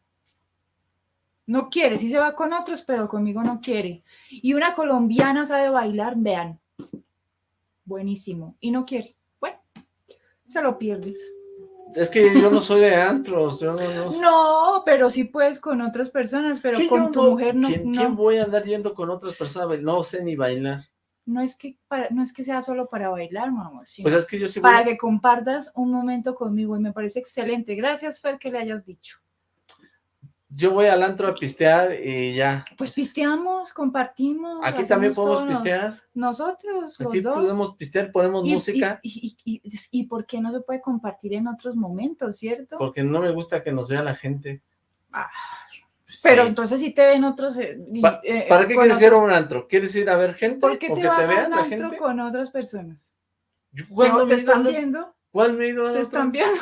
No quiere, sí se va con otros, pero conmigo no quiere. Y una colombiana sabe bailar, vean buenísimo, y no quiere. Bueno, se lo pierde. Es que yo no soy de antros, no, pero sí puedes con otras personas, pero con tu mujer no, ¿quién, voy a andar yendo con otras personas? No sé ni bailar. No es que no es que sea solo para bailar, mi amor, pues es que yo sí para que compartas un momento conmigo y me parece excelente. Gracias, Fer, que le hayas dicho yo voy al antro a pistear y ya. Pues pisteamos, compartimos. Aquí también podemos pistear. Nosotros, Aquí podemos pistear, ponemos música. Y, y, y, por qué no se puede compartir en otros momentos, cierto? Porque no me gusta que nos vea la gente. Ah, pero entonces si te ven otros... Eh, eh, ¿Para qué quieres ir a un antro? ¿Quieres ir a ver gente? ¿Por qué te, vas a un antro con otras personas? ¿Cuándo ¿Te están viendo? ¿Cuál me he ido ¿Te están viendo?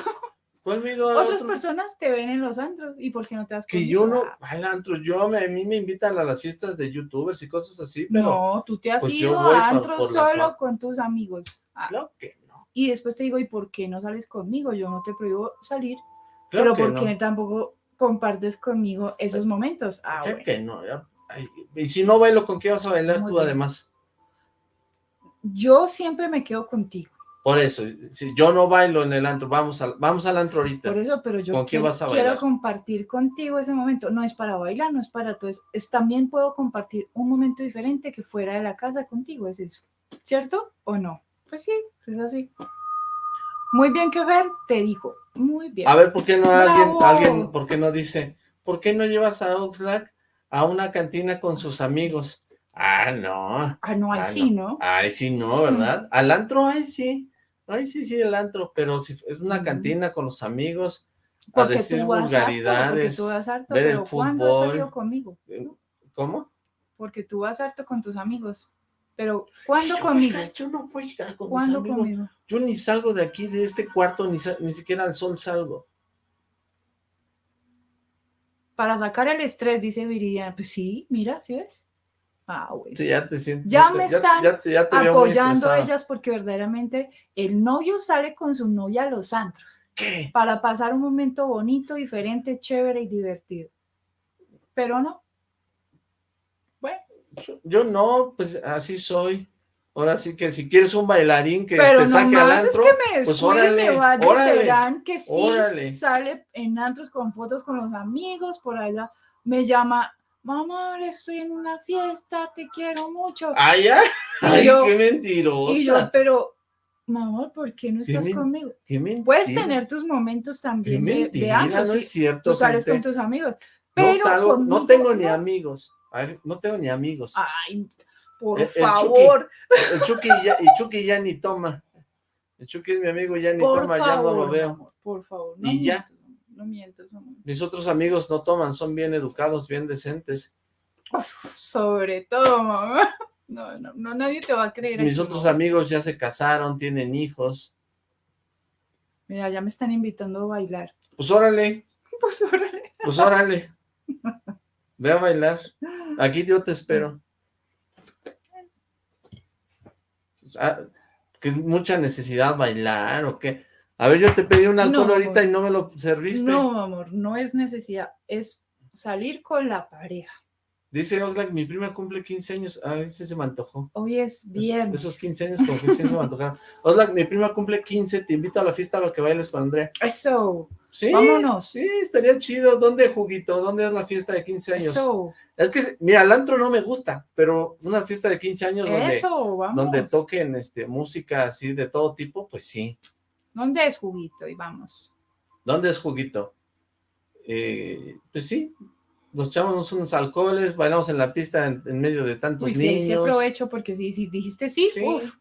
Otras personas te ven en los antros y por qué no te das Que yo no, al antro, yo, a mí me invitan a las fiestas de youtubers y cosas así, pero... No, tú te has pues ido a antros solo con tus amigos. Ah, claro que no. Y después te digo, ¿y por qué no sales conmigo? Yo no te prohíbo salir, pero ¿por qué tampoco compartes conmigo esos momentos? Ah, que no, y si no bailo, ¿con qué vas a bailar tú además? Yo siempre me quedo contigo. Por eso, si yo no bailo en el antro, vamos, al, vamos al antro ahorita. Por eso, pero yo quiero, compartir contigo ese momento. No es para bailar, no es para todo. Es, también puedo compartir un momento diferente que fuera de la casa contigo, es eso. ¿Cierto o no? Pues sí, es así. Muy bien que ver, te dijo. Muy bien. A ver, ¿por qué no alguien, alguien, por qué no dice, ¿por qué no llevas a Oxlack a una cantina con sus amigos? Ah, no. Ah, no, ahí ah, sí, ¿no? Ahí sí, no, ¿verdad? Al antro, ahí sí. Ahí sí, sí, el antro, pero si es una cantina con los amigos, porque a decir vulgaridades, tú vas harto, ver pero el fútbol. ¿cuándo has salido conmigo? Eh, ¿Cómo? Porque tú vas harto con tus amigos. Pero, ¿cuándo conmigo? yo no voy a con ¿Cuándo amigos. conmigo? Yo ni salgo de aquí, de este cuarto, ni, ni siquiera al sol salgo. Para sacar el estrés, dice Viridiana. Pues sí, mira, ¿sí ves? Ah, ya te Ya me están apoyando ellas porque verdaderamente el novio sale con su novia a los antros. ¿Qué? Para pasar un momento bonito, diferente, chévere y divertido. Pero no. Bueno. Yo, no, pues así soy. Ahora sí que si quieres un bailarín que te saque al antro, es que me pues órale, órale, que sí, sale en antros con fotos con los amigos, por allá me llama mamá, estoy en una fiesta, te quiero mucho. Ay, ay, ay qué mentirosa. Y yo, pero, mamá, ¿por qué no estás conmigo? Qué Puedes tener tus momentos también de, de no es cierto. Tú sales con tus amigos. Pero no, no tengo ni amigos. A ver, no tengo ni amigos. Ay, por favor. el Chucky ya, el Chucky ya ni toma. El Chucky es mi amigo, ya ni toma, ya no lo veo. por favor. y ya no mientas, Mis otros amigos no toman, son bien educados, bien decentes. Sobre todo, mamá. No, no, no, nadie te va a creer. Mis otros amigos ya se casaron, tienen hijos. Mira, ya me están invitando a bailar. Pues órale. Pues órale. Pues órale. Ve a bailar. Aquí yo te espero. Ah, que mucha necesidad bailar o qué. A ver, yo te pedí un alcohol ahorita y no me lo serviste. No, amor, no es necesidad, es salir con la pareja. Dice Oxlack, mi prima cumple 15 años. Ah, ese se me antojó. Hoy es bien. Esos, 15 años como que se me antojaron. Oxlack, mi prima cumple 15, te invito a la fiesta para que bailes con Andrea. Eso. Sí. Vámonos. Sí, estaría chido. ¿Dónde, Juguito? ¿Dónde es la fiesta de 15 años? Eso. Es que, mira, el antro no me gusta, pero una fiesta de 15 años donde, donde toquen este, música así de todo tipo, pues sí. ¿Dónde es Juguito? Y vamos. ¿Dónde es Juguito? Eh, pues sí, nos echamos unos alcoholes, bailamos en la pista en, medio de tantos Uy, niños. Sí, sí aprovecho porque si, si dijiste sí, sí uf,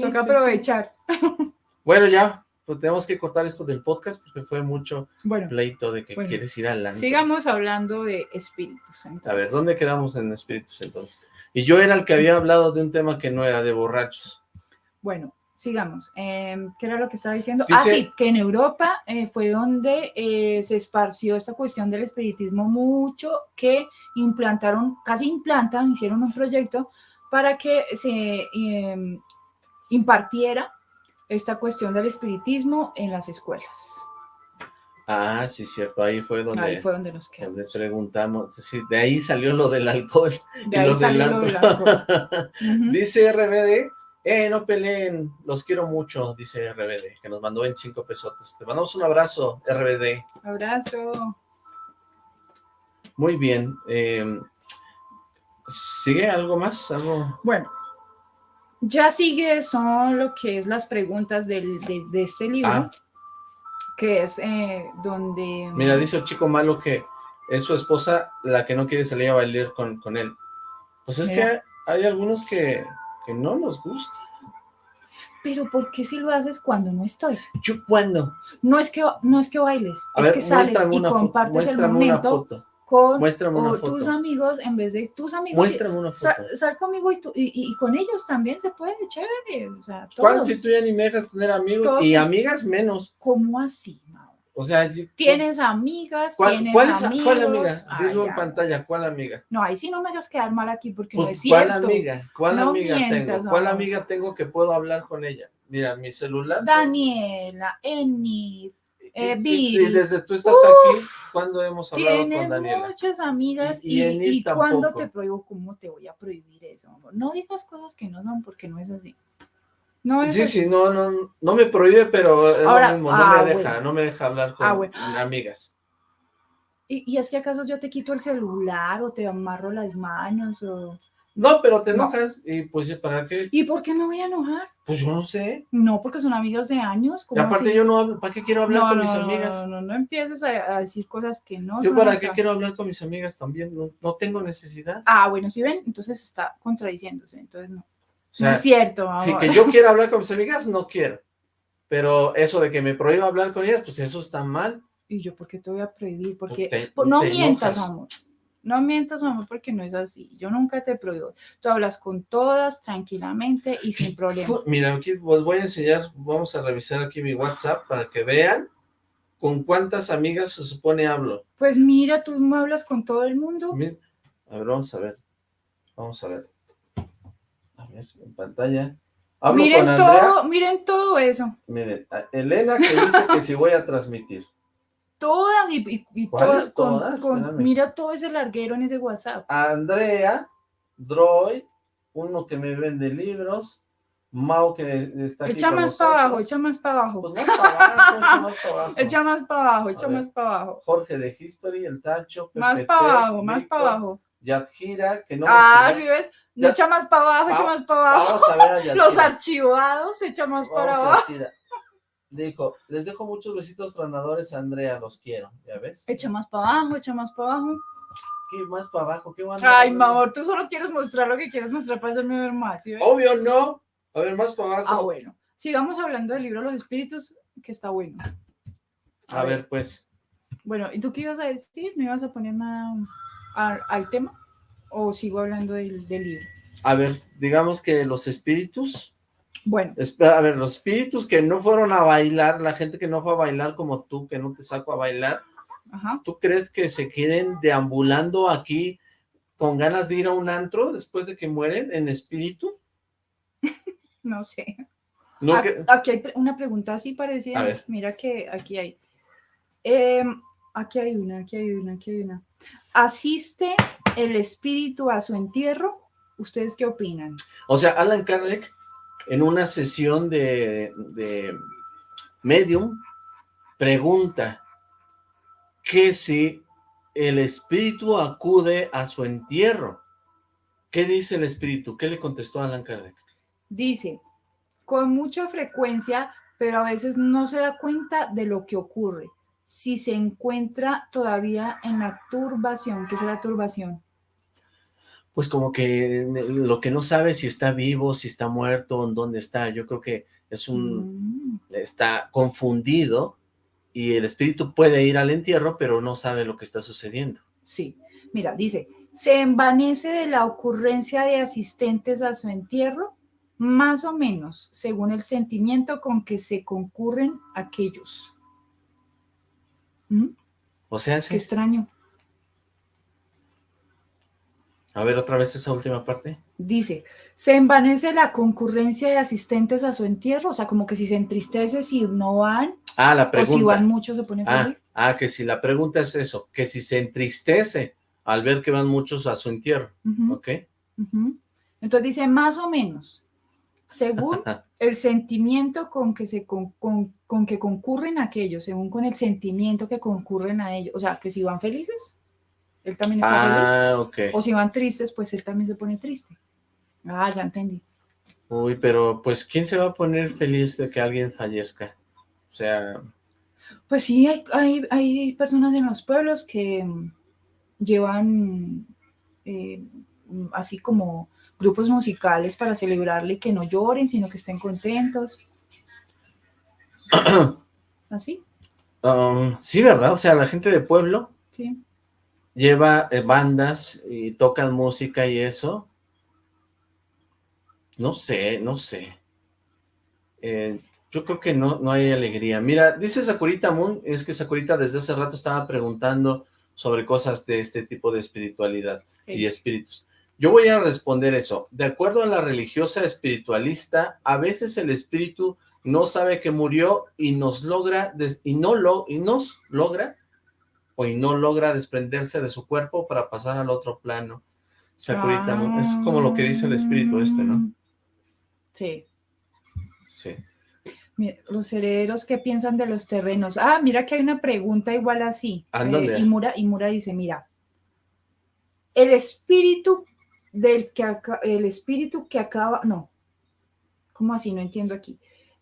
toca aprovechar. Bueno, ya, pues tenemos que cortar esto del podcast porque fue mucho pleito de que quieres ir adelante. Sigamos hablando de espíritus. A ver, ¿dónde quedamos en espíritus entonces? Y yo era el que había hablado de un tema que no era de borrachos. Bueno, sigamos. Em, ¿Qué era lo que estaba diciendo? ah, sí, que en Europa eh, fue donde eh, se esparció esta cuestión del espiritismo mucho, que implantaron, casi implantan, hicieron un proyecto para que se em, impartiera esta cuestión del espiritismo en las escuelas. Ah, sí, cierto, ahí fue donde, ahí fue donde nos quedamos. Donde preguntamos, sí, de ahí salió lo del alcohol. De ahí salió lo del alcohol. Dice RBD, eh, no peleen, los quiero mucho, dice RBD, que nos mandó 25 pesotes. Te mandamos un abrazo, RBD. Abrazo. Muy bien. Em, ¿Sigue algo más? ¿Algo? Bueno, ya sigue, son lo que es las preguntas del, de, este libro, ah. que es eh, donde... Mira, dice el chico malo que es su esposa la que no quiere salir a bailar con, con él. Pues es que hay algunos que que no nos gusta. Pero ¿por qué si lo haces cuando no estoy? ¿Yo cuándo? No es que, no es que bailes, es que sales y compartes el momento con tus amigos en vez de tus amigos. Muéstrame una foto. Sal, conmigo y, y, con ellos también se puede, chévere. O sea, todos. si tú ya ni me dejas tener amigos? y amigas menos. ¿Cómo así, o sea, tienes amigas, tienes amigos. ¿Cuál amiga? Dilo en pantalla, ¿cuál amiga? No, ahí sí no me hagas quedar mal aquí porque no pues, es cierto. ¿Cuál amiga? ¿Cuál amiga tengo? ¿Cuál amiga tengo que puedo hablar con ella? Mira, mi celular. Daniela, Enid. Eh, y, desde tú estás aquí, ¿cuándo hemos hablado con Daniela? Muchas amigas y, y, cuando te prohíbo, ¿cómo te voy a prohibir eso? No digas cosas que no son porque no es así. No sí, sí, no, no, no me prohíbe, pero es lo mismo, no ah, me deja, no me deja hablar con ah, amigas. ¿Y, ¿Y, es que acaso yo te quito el celular o te amarro las manos o...? No, pero te enojas y pues ¿para qué? ¿Y por qué me voy a enojar? Pues yo no sé. No, porque son amigas de años. Y aparte yo no hablo, ¿para qué quiero hablar con mis amigas? No, no, no, empieces a, decir cosas que no Yo para qué quiero hablar con mis amigas también, no, no tengo necesidad. Ah, bueno, si ven, entonces está contradiciéndose, entonces no. No es cierto. Si que yo quiera hablar con mis amigas, no quiero. Pero eso de que me prohíba hablar con ellas, pues eso está mal. ¿Y yo por qué te voy a prohibir? Porque pues no mientas, amor. No mientas, mamá, porque no es así. Yo nunca te prohíbo. Tú hablas con todas tranquilamente y sin problema. Mira, aquí os voy a enseñar, vamos a revisar aquí mi WhatsApp para que vean con cuántas amigas se supone hablo. Pues mira, tú me hablas con todo el mundo. A ver, vamos a ver. Vamos a ver. Ver, en pantalla. miren todo, miren todo eso. Miren, Elena que dice que si voy a transmitir todas y, y, todas, con, mira todo ese larguero en ese WhatsApp. Andrea, Droy, uno que me vende libros, Mau que está aquí Echa más para abajo, echa más para abajo. Pues más para abajo, echa más para abajo. Echa más para abajo, echa más para abajo. Jorge de History, el Tacho, Más para abajo, más para abajo. Yadjira, que no Ah, sí ves, no echa más para abajo, echa más para abajo. Vamos a ver a Los archivados, echa más para abajo dijo, les dejo muchos besitos tronadores, Andrea, los quiero, ¿ya ves? Echa más para abajo, echa más para abajo. ¿Qué más para abajo? ¿Qué Ay, mi amor, tú solo quieres mostrar lo que quieres mostrar para hacerme ver mal, ¿sí ves? Obvio, no. A ver, más para abajo. Ah, bueno. Sigamos hablando del libro Los Espíritus, que está bueno. A, ver. pues. Bueno, ¿y tú qué ibas a decir? ¿Me ibas a poner al tema? ¿O sigo hablando del libro? A ver, digamos que los espíritus bueno. A ver, los espíritus que no fueron a bailar, la gente que no fue a bailar como tú, que no te saco a bailar, ¿tú crees que se queden deambulando aquí con ganas de ir a un antro después de que mueren en espíritu? no sé. aquí hay una pregunta así parecida. Mira que aquí hay. Em, aquí hay una, aquí hay una, aquí hay una. ¿Asiste el espíritu a su entierro? ¿Ustedes qué opinan? O sea, Alan Kardec en una sesión de, de medium, pregunta que si el espíritu acude a su entierro. ¿Qué dice el espíritu? ¿Qué le contestó Alan Kardec? Dice, con mucha frecuencia, pero a veces no se da cuenta de lo que ocurre. Si se encuentra todavía en la turbación, ¿qué es la turbación? pues como que lo que no sabe si está vivo, si está muerto, en dónde está, yo creo que es un, mm. está confundido y el espíritu puede ir al entierro, pero no sabe lo que está sucediendo. Sí, mira, dice, se envanece de la ocurrencia de asistentes a su entierro, más o menos, según el sentimiento con que se concurren aquellos. ¿Mm? O sea, Qué extraño. A ver, otra vez esa última parte. Dice, se envanece la concurrencia de asistentes a su entierro, o sea, como que si se entristece si no van. Ah, la pregunta. O si van muchos se pone ah, feliz. Ah, que si la pregunta es eso, que si se entristece al ver que van muchos a su entierro, ¿ok? Entonces dice, más o menos, según el sentimiento con que se con, con que concurren aquellos, según con el sentimiento que concurren a ellos, o sea, que si van felices, él también está ah, feliz. O si van tristes, pues él también se pone triste. Ah, ya entendí. Uy, pero pues ¿quién se va a poner feliz de que alguien fallezca? O sea... Pues sí, hay, hay, personas en los pueblos que llevan eh, así como grupos musicales para celebrarle que no lloren, sino que estén contentos. ¿Así? Um, sí, ¿verdad? O sea, la gente de pueblo. Sí lleva eh, bandas y tocan música y eso. No sé, no sé. Eh, yo creo que no, no hay alegría. Mira, dice Sakurita Moon, es que Sakurita desde hace rato estaba preguntando sobre cosas de este tipo de espiritualidad y espíritus. Yo voy a responder eso. De acuerdo a la religiosa espiritualista, a veces el espíritu no sabe que murió y nos logra, y no lo, y nos logra, o y no logra desprenderse de su cuerpo para pasar al otro plano. Sakurita, es como lo que dice el espíritu este, ¿no? Sí. Sí. Mira, los herederos, ¿qué piensan de los terrenos? Ah, mira que hay una pregunta igual así. Eh, y, Mura, y Mura dice, mira, el espíritu del que el espíritu que acaba, no, ¿cómo así? No entiendo aquí.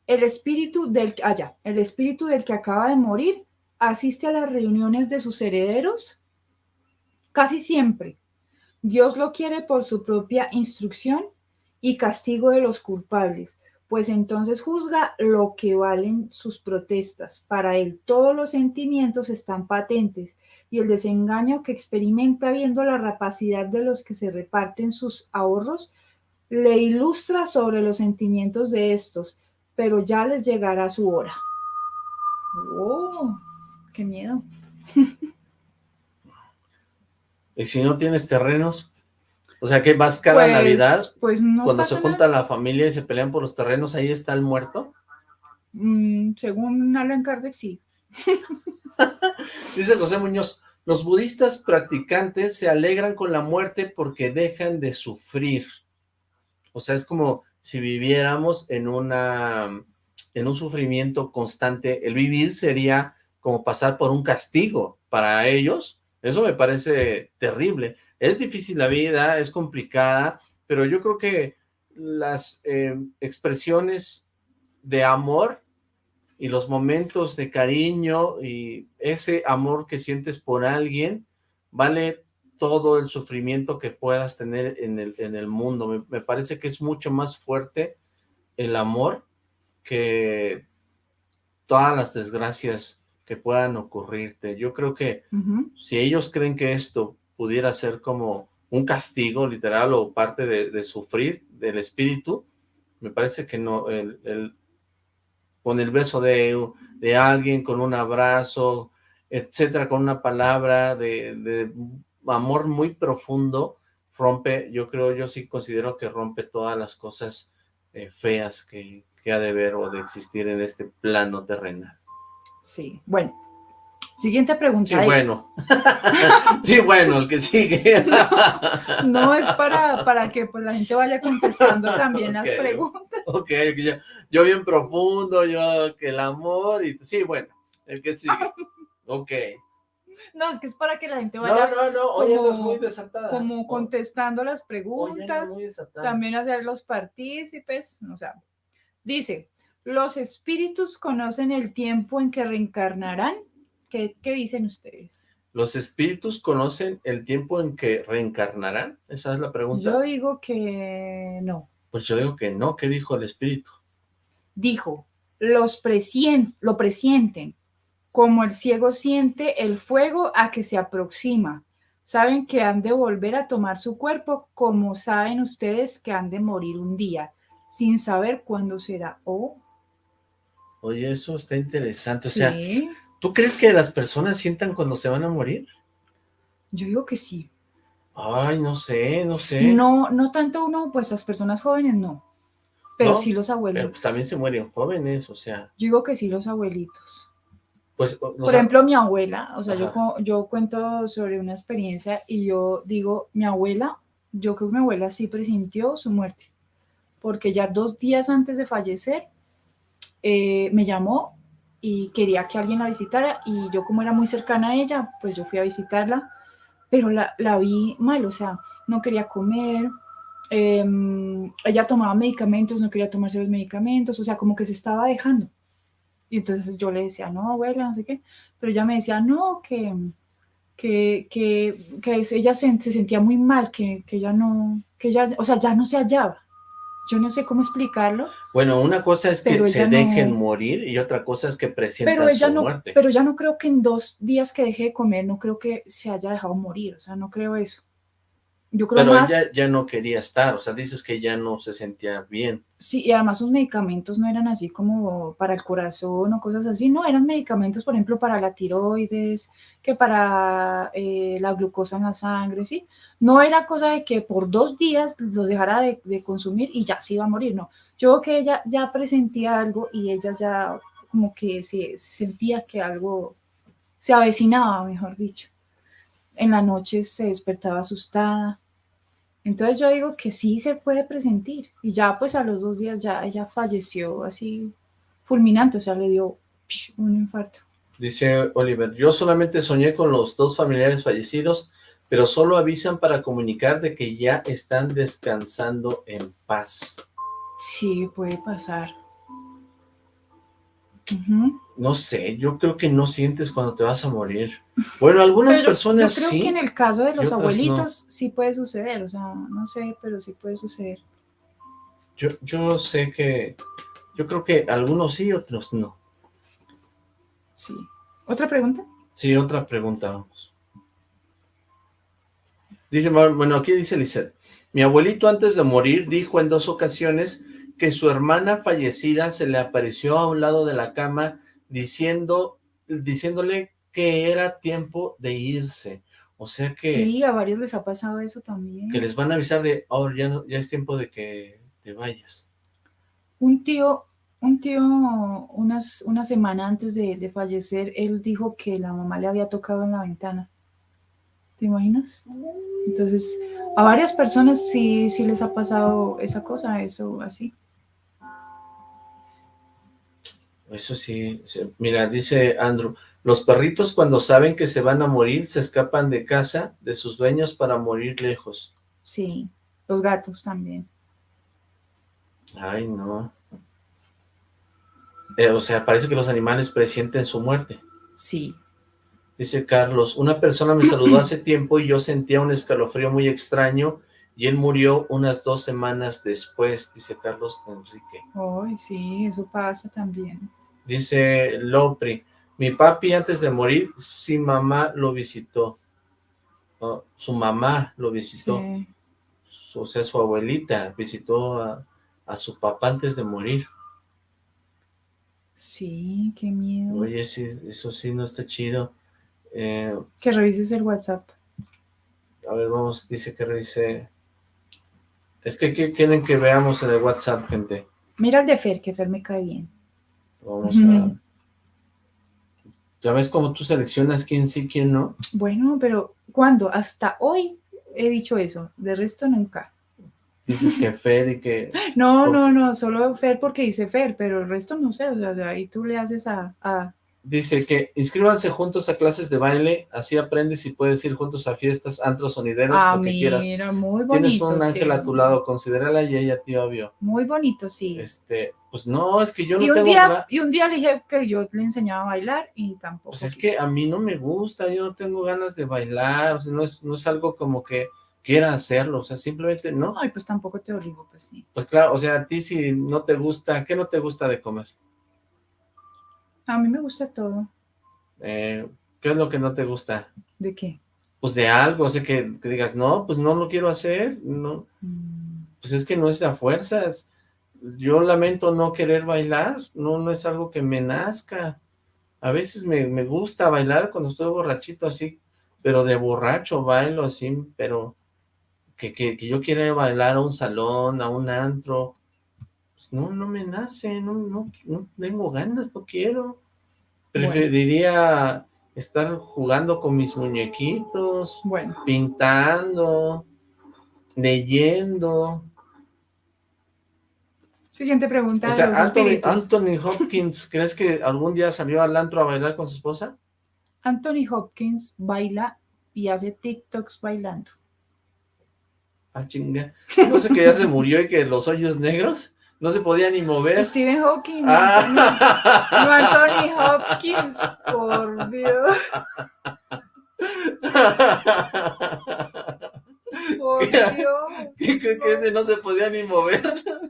El espíritu del, allá, ah, el espíritu del que acaba de morir asiste a las reuniones de sus herederos casi siempre. Dios lo quiere por su propia instrucción y castigo de los culpables, pues entonces juzga lo que valen sus protestas. Para él todos los sentimientos están patentes y el desengaño que experimenta viendo la rapacidad de los que se reparten sus ahorros le ilustra sobre los sentimientos de estos, pero ya les llegará su hora. ¡Oh! ¡Qué miedo! ¿Y si no tienes terrenos? O sea, que vas cada pues, Navidad, pues no cuando se junta la familia y se pelean por los terrenos, ¿ahí está el muerto? Mm, según Alan Kardec, sí. Dice José Muñoz, los budistas practicantes se alegran con la muerte porque dejan de sufrir. O sea, es como si viviéramos en una en un sufrimiento constante. El vivir sería como pasar por un castigo para ellos. Eso me parece terrible. Es difícil la vida, es complicada, pero yo creo que las eh, expresiones de amor y los momentos de cariño y ese amor que sientes por alguien, vale todo el sufrimiento que puedas tener en el, en el mundo. Me, parece que es mucho más fuerte el amor que todas las desgracias que puedan ocurrirte. Yo creo que si ellos creen que esto pudiera ser como un castigo literal o parte de, sufrir del espíritu, me parece que no, el, con el beso de, de, alguien, con un abrazo, etcétera, con una palabra de, de, amor muy profundo, rompe, yo creo, yo sí considero que rompe todas las cosas eh, feas que, que ha de ver o de existir en este plano terrenal. Sí, bueno, Siguiente pregunta. Sí, bueno. sí, bueno, el que sigue. no, es para, para que pues, la gente vaya contestando también las preguntas. Ok, yo, yo, bien profundo, yo que el amor y sí, bueno, el que sigue. Ok. No, es que es para que la gente vaya. No, no, no, oye, como, muy desatada. Como contestando las preguntas. también hacer los partícipes, o sea, dice, ¿los espíritus conocen el tiempo en que reencarnarán? ¿Qué, dicen ustedes? ¿Los espíritus conocen el tiempo en que reencarnarán? Esa es la pregunta. Yo digo que no. Pues yo digo que no. ¿Qué dijo el espíritu? Dijo, los lo presienten, como el ciego siente el fuego a que se aproxima. Saben que han de volver a tomar su cuerpo, como saben ustedes que han de morir un día, sin saber cuándo será. Oh. Oye, eso está interesante. O sea, ¿Tú crees que las personas sientan cuando se van a morir? Yo digo que sí. Ay, no sé, no sé. No, no tanto uno, pues las personas jóvenes no. Pero sí los abuelitos. Pero pues, también se mueren jóvenes, o sea. Yo digo que sí los abuelitos. Pues, Por ejemplo, mi abuela, o sea, yo, yo cuento sobre una experiencia y yo digo, mi abuela, yo creo que mi abuela sí presintió su muerte. Porque ya dos días antes de fallecer, eh, me llamó y quería que alguien la visitara y yo como era muy cercana a ella, pues yo fui a visitarla, pero la, la vi mal, o sea, no quería comer, em, ella tomaba medicamentos, no quería tomarse los medicamentos, o sea, como que se estaba dejando. Y entonces yo le decía, no, abuela, no sé qué, pero ella me decía, no, que, que, que, que ella se, se, sentía muy mal, que, que ella no, que ella, o sea, ya no se hallaba yo no sé cómo explicarlo. Bueno, una cosa es que se dejen morir y otra cosa es que presientan pero ella su no, muerte. Pero ya no creo que en dos días que deje de comer, no creo que se haya dejado morir, o sea, no creo eso. Yo creo Pero más... ella ya no quería estar, o sea, dices que ya no se sentía bien. Sí, y además sus medicamentos no eran así como para el corazón o cosas así, no, eran medicamentos, por ejemplo, para la tiroides, que para eh, la glucosa en la sangre, ¿sí? No era cosa de que por dos días los dejara de, de consumir y ya se iba a morir, no. Yo creo que ella ya presentía algo y ella ya como que se, sentía que algo se avecinaba, mejor dicho. En la noche se despertaba asustada. Entonces yo digo que sí se puede presentir. Y ya pues a los dos días ya ella falleció así fulminante, o sea, le dio un infarto. Dice Oliver, yo solamente soñé con los dos familiares fallecidos, pero solo avisan para comunicar de que ya están descansando en paz. Sí, puede pasar. No sé, yo creo que no sientes cuando te vas a morir. Bueno, algunas personas sí. Yo creo que en el caso de los abuelitos sí puede suceder, o sea, no sé, pero sí puede suceder. Yo, yo sé que, yo creo que algunos sí, otros no. Sí. ¿Otra pregunta? Sí, otra pregunta, vamos. Dice, bueno, aquí dice Lizeth. Mi abuelito antes de morir dijo en dos ocasiones que su hermana fallecida se le apareció a un lado de la cama diciendo, diciéndole que era tiempo de irse. O sea que... Sí, a varios les ha pasado eso también. Que les van a avisar de, oh, ya, no, ya es tiempo de que te vayas. Un tío, un tío, unas, una semana antes de, de fallecer, él dijo que la mamá le había tocado en la ventana. ¿Te imaginas? Entonces, a varias personas sí, sí les ha pasado esa cosa, eso así. Eso sí, mira, dice Andrew, los perritos cuando saben que se van a morir se escapan de casa de sus dueños para morir lejos. Sí, los gatos también. Ay, no. Eh, o sea, parece que los animales presienten su muerte. Sí. Dice Carlos, una persona me saludó hace tiempo y yo sentía un escalofrío muy extraño y él murió unas dos semanas después, dice Carlos Enrique. Ay, sí, eso pasa también. Dice Lopri, mi papi antes de morir, sí mamá lo visitó. su mamá lo visitó. o sea, su abuelita visitó a, su papá antes de morir. Sí, qué miedo. Oye, sí, eso sí no está chido. Eh, que revises el WhatsApp. A ver, vamos, dice que revise. Es que ¿qué quieren que veamos en el WhatsApp, gente? Mira el de Fer, que Fer me cae bien. Vamos a... ¿Ya ves cómo tú seleccionas quién sí, quién no? Bueno, pero ¿cuándo? Hasta hoy he dicho eso, de resto nunca. Dices que Fer y que... No, no, no, solo Fer porque dice Fer, pero el resto no sé, o sea, de ahí tú le haces a, Dice que inscríbanse juntos a clases de baile, así aprendes y puedes ir juntos a fiestas, antros, sonideros, ah, lo que mira, quieras. muy bonito, Tienes un ángel a tu lado, considérala y ella tío obvio. Muy bonito, sí. Este, pues no, es que yo no un Día, y un día le dije que yo le enseñaba a bailar y tampoco. Pues es que a mí no me gusta, yo no tengo ganas de bailar, o sea, no es, no es algo como que quiera hacerlo, o sea, simplemente no. Ay, pues tampoco te obligo, pues sí. Pues claro, o sea, a ti si no te gusta, ¿qué no te gusta de comer? A mí me gusta todo. Eh, ¿Qué es lo que no te gusta? ¿De qué? Pues de algo, o sea, que, digas, no, pues no lo quiero hacer, no. Mm. Pues es que no es a fuerzas. Yo lamento no querer bailar, no, no es algo que me nazca. A veces me, me gusta bailar cuando estoy borrachito así, pero de borracho bailo así, pero que, que, que yo quiera bailar a un salón, a un antro, pues no, no me nace, no, no, no tengo ganas, no quiero. Preferiría estar jugando con mis muñequitos, bueno. pintando, leyendo. Siguiente pregunta. O sea, Anthony, Hopkins, ¿crees que algún día salió al antro a bailar con su esposa? Anthony Hopkins baila y hace TikToks bailando. Ah, chinga. No sé que ya se murió y que los hoyos negros no se podía ni mover. Stephen Hawking. Ah. No, Anthony Hopkins, por Dios. Por Dios. ¿Qué cree que ese no se podía ni mover?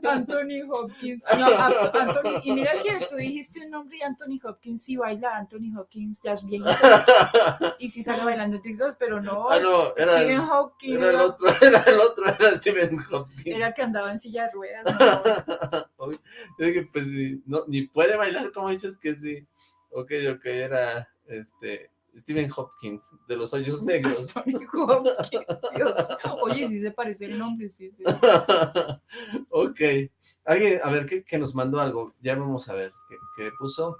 Anthony Hopkins. No, Anthony, y mira que tú dijiste un nombre y Anthony Hopkins sí baila. Anthony Hopkins ya es viejito. Y sí sale bailando en TikTok, pero no. Ah, no era, Stephen Hopkins. Era el otro, era el otro, era Stephen Hopkins. Era el que andaba en silla de ruedas. No. Pues no, ni puede bailar, como dices que sí. Ok, ok, era este Stephen Hopkins, de los hoyos negros. Dios. Oye, sí se parece el nombre, sí, sí. ok. Alguien, a ver, que, nos mandó algo. Ya vamos a ver. ¿Qué, puso?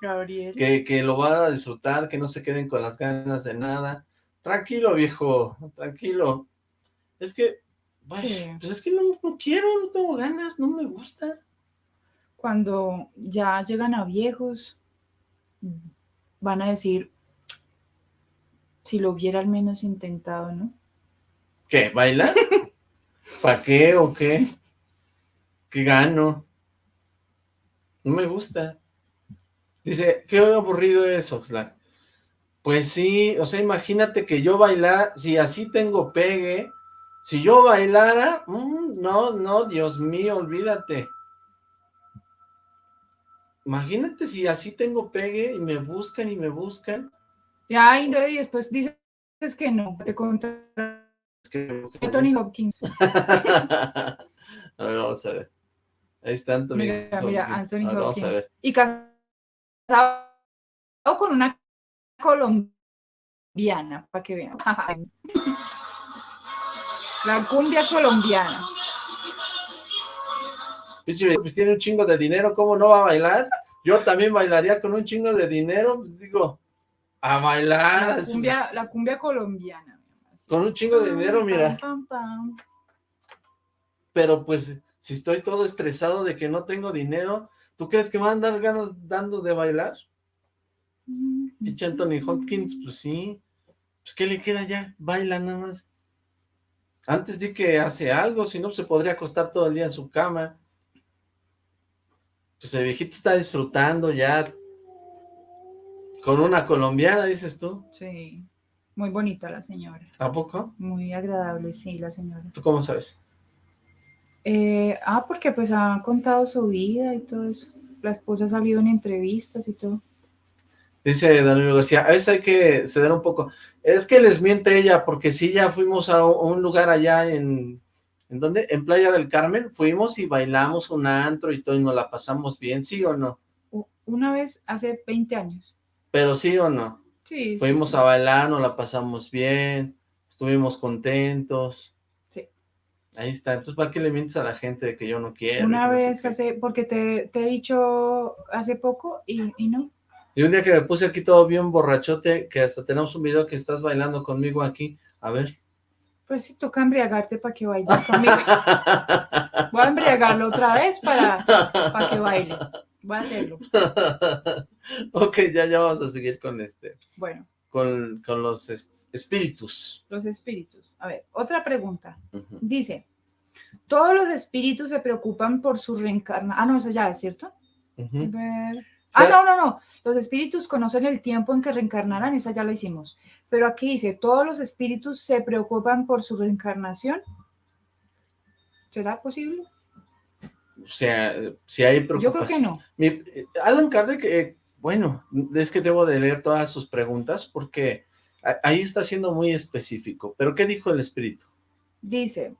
Gabriel. Que, que lo va a disfrutar, que no se queden con las ganas de nada. Tranquilo, viejo, tranquilo. Es que, pues es que no, no quiero, no tengo ganas, no me gusta. Cuando ya llegan a viejos, van a decir, si lo hubiera al menos intentado, ¿no? ¿Qué? ¿Bailar? ¿Para qué o qué? ¿Qué gano? No me gusta. Dice, qué aburrido es, Oxlack. Pues sí, o sea, imagínate que yo bailara, si así tengo pegue, si yo bailara, mm, no, no, Dios mío, olvídate. Imagínate si así tengo pegue y me buscan y me buscan. Ya, y después dices que no, te contra Tony Hopkins. a ver, vamos a ver. Ahí está Anthony Mira, Hopkins. mira, Anthony Hopkins. Vamos a ver. Y casado con una colombiana, para que vean. La cumbia colombiana. Pues tiene un chingo de dinero, ¿cómo no va a bailar? Yo también bailaría con un chingo de dinero, pues digo, a bailar. La cumbia, la cumbia colombiana. Con un chingo de dinero, mira. Pero pues, si estoy todo estresado de que no tengo dinero, ¿tú crees que me van a dar ganas dando de bailar? Y Anthony Hopkins, pues sí. Pues, ¿qué le queda ya? Baila nada más. Antes di que hace algo, si no, se podría acostar todo el día en su cama. Pues el viejito está disfrutando ya con una colombiana, dices tú. Sí, muy bonita la señora. ¿A poco? Muy agradable, sí, la señora. ¿Tú cómo sabes? Eh, ah, porque pues ha contado su vida y todo eso. La esposa ha salido en entrevistas y todo. Dice Danilo García, a veces hay que ceder un poco. Es que les miente ella, porque sí, ya fuimos a un lugar allá en... ¿En dónde? En Playa del Carmen, fuimos y bailamos un antro y todo, y nos la pasamos bien, ¿sí o no? Una vez, hace 20 años. Pero sí o no. Sí, Fuimos a bailar, nos la pasamos bien, estuvimos contentos. Sí. Ahí está. Entonces, ¿para qué le mientes a la gente de que yo no quiero? Una vez hace, porque te, te, he dicho hace poco y, y, no. Y un día que me puse aquí todo bien borrachote, que hasta tenemos un video que estás bailando conmigo aquí. A ver. Pues sí, toca embriagarte para que bailes conmigo. Voy a embriagarlo otra vez para, para que baile. Voy a hacerlo. ok, ya, ya vamos a seguir con este. Bueno. Con, con los espíritus. Los espíritus. A ver, otra pregunta. Dice, todos los espíritus se preocupan por su reencarnación. Ah, no, eso ya es cierto. Ah, no, no, no. Los espíritus conocen el tiempo en que reencarnarán, esa ya la hicimos. Pero aquí dice, todos los espíritus se preocupan por su reencarnación. ¿Será posible? O sea, si hay preocupación. Yo creo que no. Mi, Alan Kardec, eh, bueno, es que debo de leer todas sus preguntas porque ahí está siendo muy específico. ¿Pero qué dijo el espíritu? Dice,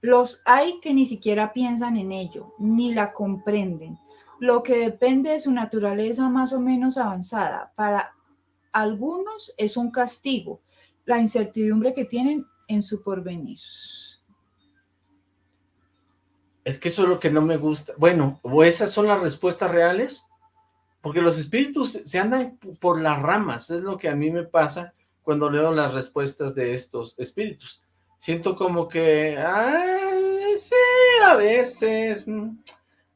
los hay que ni siquiera piensan en ello, ni la comprenden. Lo que depende de su naturaleza más o menos avanzada. Para algunos es un castigo, la incertidumbre que tienen en su porvenir. Es que eso es lo que no me gusta. Bueno, o esas son las respuestas reales, porque los espíritus se andan por las ramas, es lo que a mí me pasa cuando leo las respuestas de estos espíritus. Siento como que, sí, a veces, mm,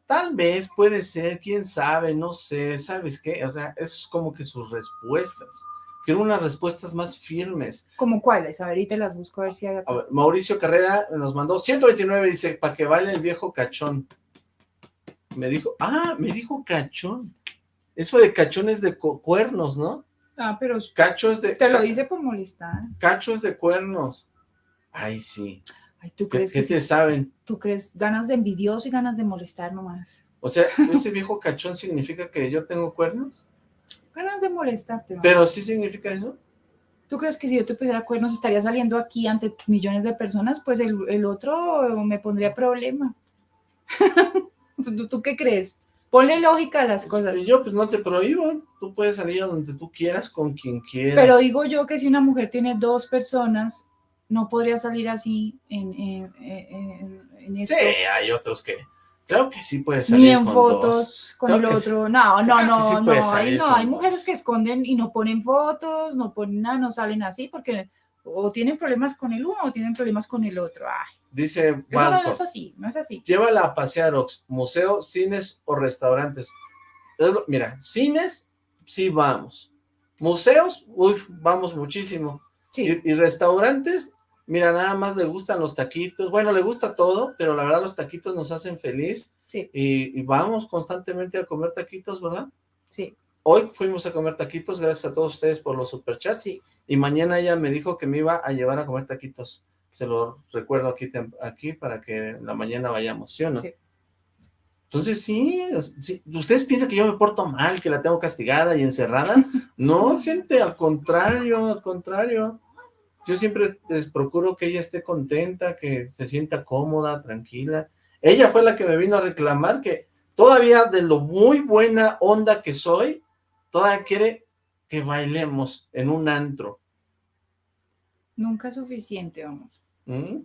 tal vez puede ser, quién sabe, no sé, ¿sabes qué? O sea, es como que sus respuestas. Quiero unas respuestas más firmes. ¿Como cuáles? A ver, y te las busco a ver si hay... A ver, Mauricio Carrera nos mandó 129, dice, para que baile el viejo cachón. Me dijo, ah, me dijo cachón. Eso de cachón es de cuernos, ¿no? Ah, pero... Cacho es de... Te lo dice por molestar. Cacho es de cuernos. Ay, sí. ¿tú crees ¿Qué, te saben? ¿Tú crees ganas de envidioso y ganas de molestar nomás? O sea, ¿ese viejo cachón significa que yo tengo cuernos? Ganas de molestarte. ¿Pero sí significa eso? ¿Tú crees que si yo te pusiera cuernos estaría saliendo aquí ante millones de personas? Pues el, otro me pondría problema. ¿Tú, qué crees? Ponle lógica a las cosas. Yo pues no te prohíbo, tú puedes salir a donde tú quieras, con quien quieras. Pero digo yo que si una mujer tiene dos personas, no podría salir así en, en, en, esto. Sí, hay otros que Claro que sí puede salir Ni en fotos con el otro. No, no, no, no. Hay, no hay mujeres que esconden y no ponen fotos, no ponen nada, no salen así porque o tienen problemas con el uno o tienen problemas con el otro. Ay. Dice Eso no es así, no es así. Llévala a pasear, museo, cines o restaurantes. Mira, cines, sí vamos. Museos, uy, vamos muchísimo. Sí. y restaurantes, Mira, nada más le gustan los taquitos. Bueno, le gusta todo, pero la verdad los taquitos nos hacen feliz. Sí. Y, vamos constantemente a comer taquitos, ¿verdad? Sí. Hoy fuimos a comer taquitos, gracias a todos ustedes por los superchats. Sí. Y mañana ella me dijo que me iba a llevar a comer taquitos. Se lo recuerdo aquí, aquí para que en la mañana vayamos, ¿sí o no? Sí. Entonces sí, sí, ¿ustedes piensan que yo me porto mal, que la tengo castigada y encerrada? No, gente, al contrario, al contrario. Yo siempre les procuro que ella esté contenta, que se sienta cómoda, tranquila. Ella fue la que me vino a reclamar que todavía de lo muy buena onda que soy, todavía quiere que bailemos en un antro. Nunca es suficiente, vamos. Mm,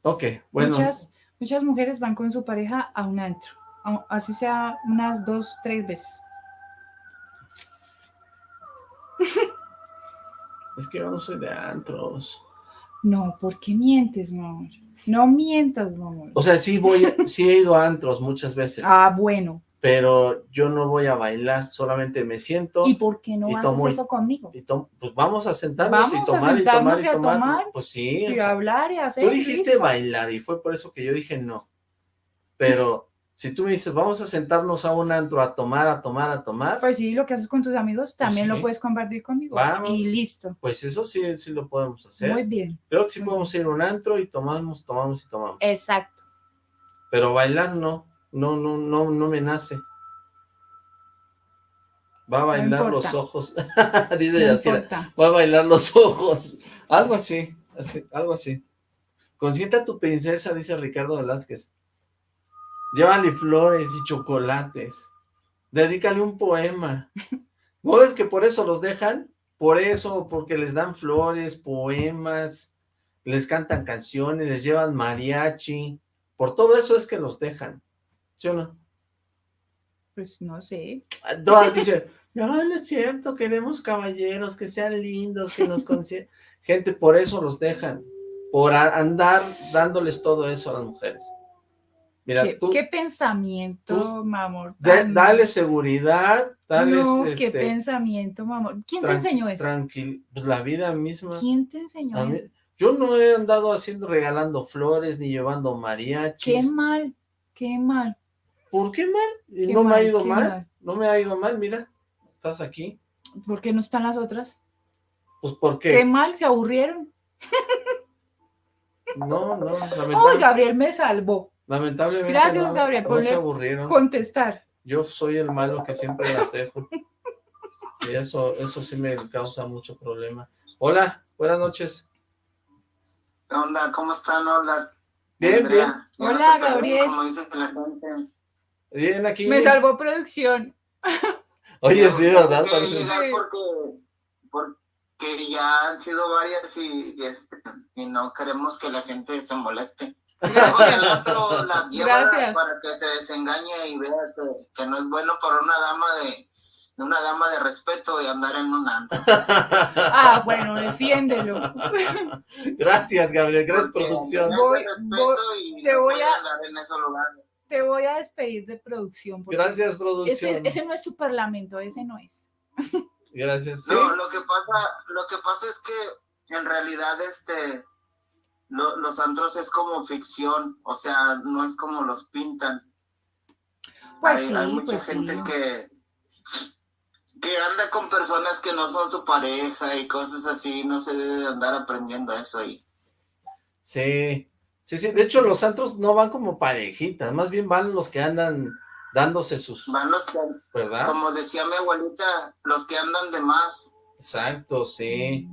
ok, bueno. Muchas, muchas mujeres van con su pareja a un antro, así sea unas dos, tres veces. Es que yo no soy de antros. No, ¿por qué mientes, amor? No mientas, amor. O sea, sí voy, sí he ido a antros muchas veces. Ah, bueno. Pero yo no voy a bailar, solamente me siento. ¿Y por qué no haces eso conmigo? Y pues vamos a sentarnos y tomar y tomar y, tomar. Pues sí. Y hablar y hacer. Tú dijiste bailar y fue por eso que yo dije no. Pero si tú me dices, vamos a sentarnos a un antro a tomar, a tomar, a tomar. Pues sí, lo que haces con tus amigos pues también lo puedes compartir conmigo. Y listo. Pues eso sí, sí lo podemos hacer. Muy bien. Creo que sí podemos ir a un antro y tomamos, tomamos y tomamos. Exacto. Pero bailar no, no, no, no, no me nace. Va a bailar los ojos. Dice no Va a bailar los ojos. Algo así, así algo así. Consienta tu princesa, dice Ricardo Velázquez. Llévale flores y chocolates. Dedícale un poema. ¿No ves que por eso los dejan? Por eso, porque les dan flores, poemas, les cantan canciones, les llevan mariachi. Por todo eso es que los dejan. ¿Sí o no? Pues no sé. Todas dicen, no, no es cierto, queremos caballeros, que sean lindos, que nos consientan. Gente, por eso los dejan. Por andar dándoles todo eso a las mujeres. Mira, ¿Qué, pensamiento, mamor? dale seguridad, dale... No, qué este, pensamiento, mamor. ¿Quién te enseñó eso? Tranquilo, pues la vida misma. ¿Quién te enseñó eso? Yo no he andado haciendo, regalando flores, ni llevando mariachis. Qué mal, qué mal. ¿Por qué mal? no me ha ido mal? no me ha ido mal, mira, estás aquí. ¿Por qué no están las otras? Pues porque... Qué mal, se aburrieron. No, no, Oh, Gabriel me salvó. Lamentablemente Gracias, Gabriel, por contestar. Yo soy el malo que siempre las dejo. Y eso, eso sí me causa mucho problema. Hola, buenas noches. ¿Qué onda? ¿Cómo están? Hola. Bien, bien. Hola, Gabriel. Bien, aquí. Me salvó producción. Oye, sí, ¿verdad? Porque, porque, ya han sido varias y, este, y no queremos que la gente se moleste. Gracias. para que se desengañe y vea que, no es bueno para una dama de una dama de respeto y andar en un antro. Ah, bueno, defiéndelo. Gracias, Gabriel, gracias producción. Voy, te voy a, Te voy a despedir de producción. Gracias, producción. Ese, no es tu parlamento, ese no es. Gracias. No, lo que pasa, lo que pasa es que en realidad este los antros es como ficción, o sea, no es como los pintan. Pues hay, mucha pues gente que que anda con personas que no son su pareja y cosas así, no se debe andar aprendiendo eso ahí. Sí, sí, sí, de hecho los santos no van como parejitas, más bien van los que andan dándose sus... Van los que, ¿verdad? como decía mi abuelita, los que andan de más. Exacto, sí.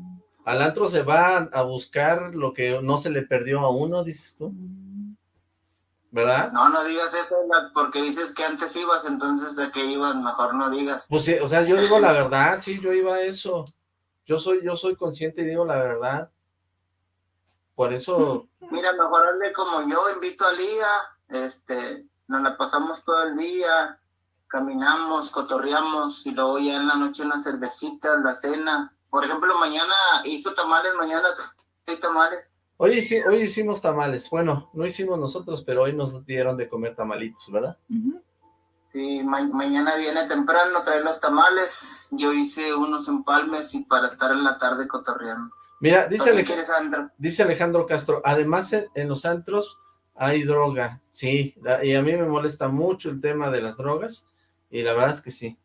Al antro se va a buscar lo que no se le perdió a uno, dices tú. ¿verdad? No, no digas eso porque dices que antes ibas, entonces de qué ibas, mejor no digas. Pues sí, o sea, yo digo la verdad, sí, yo iba a eso. Yo soy, yo soy consciente y digo la verdad. Por eso... Mira, mejor hazle como yo, invito a Lía, este, nos la pasamos todo el día, caminamos, cotorreamos, y luego ya en la noche una cervecita, la cena. Por ejemplo, mañana hizo tamales, mañana hay tamales. Hoy, hoy hicimos tamales. Bueno, no hicimos nosotros, pero hoy nos dieron de comer tamalitos, ¿verdad? Sí, mañana viene temprano, trae los tamales. Yo hice unos empalmes y para estar en la tarde cotorreando. Mira, dice, Alejandro, dice Alejandro Castro, además en, los antros hay droga. Sí, y a mí me molesta mucho el tema de las drogas, y la verdad es que sí.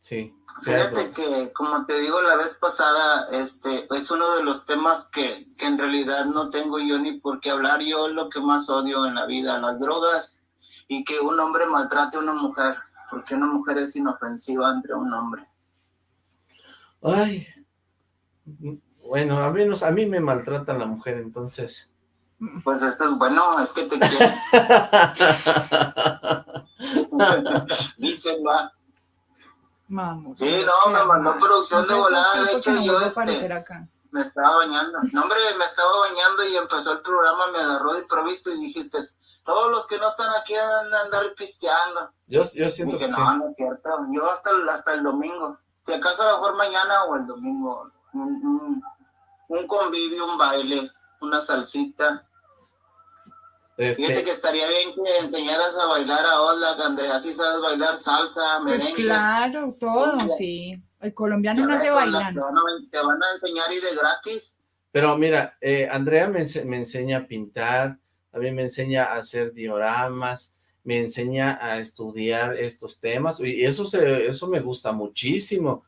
Sí. Fíjate que, como te digo la vez pasada, este es uno de los temas que, que, en realidad no tengo yo ni por qué hablar. Yo lo que más odio en la vida, las drogas y que un hombre maltrate a una mujer, porque una mujer es inofensiva entre un hombre. Ay, bueno, a menos a mí me maltrata la mujer, entonces. Pues esto es bueno, es que te quiero. Dicen, va. Vamos. Sí, no, me mandó producción de volada, de hecho yo este, me estaba bañando. No, hombre, me estaba bañando y empezó el programa, me agarró de improviso y dijiste, todos los que no están aquí andan a andar pisteando. Yo, yo siento Dije, no, no es cierto, yo hasta, hasta el domingo, si acaso a lo mejor mañana o el domingo, un, un convivio, un baile, una salsita, este... Fíjate que estaría bien que enseñaras a bailar a Ola, Andrea, si sabes bailar salsa, pues merengue. Pues claro, todo, sí. El colombiano no se baila. Te, van a enseñar y de gratis. Pero mira, eh, Andrea me, me, enseña a pintar, a mí me enseña a hacer dioramas, me enseña a estudiar estos temas, y eso, se, eso me gusta muchísimo.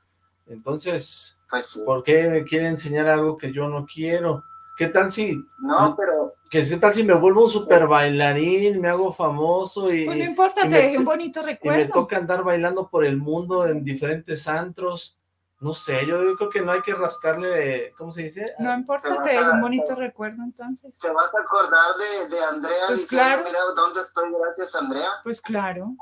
Entonces, pues ¿por qué me quiere enseñar algo que yo no quiero? ¿Qué tal si...? No, pero... ¿Qué tal si me vuelvo un super bailarín, me hago famoso y... Pues no importa, te dejé un bonito recuerdo. Y me toca andar bailando por el mundo en diferentes antros. No sé, yo creo que no hay que rascarle, ¿cómo se dice? No importa, te dejé un bonito recuerdo entonces. ¿Te vas a acordar de, de Andrea pues diciendo, mira, ¿dónde estoy? Gracias, Andrea. Pues claro.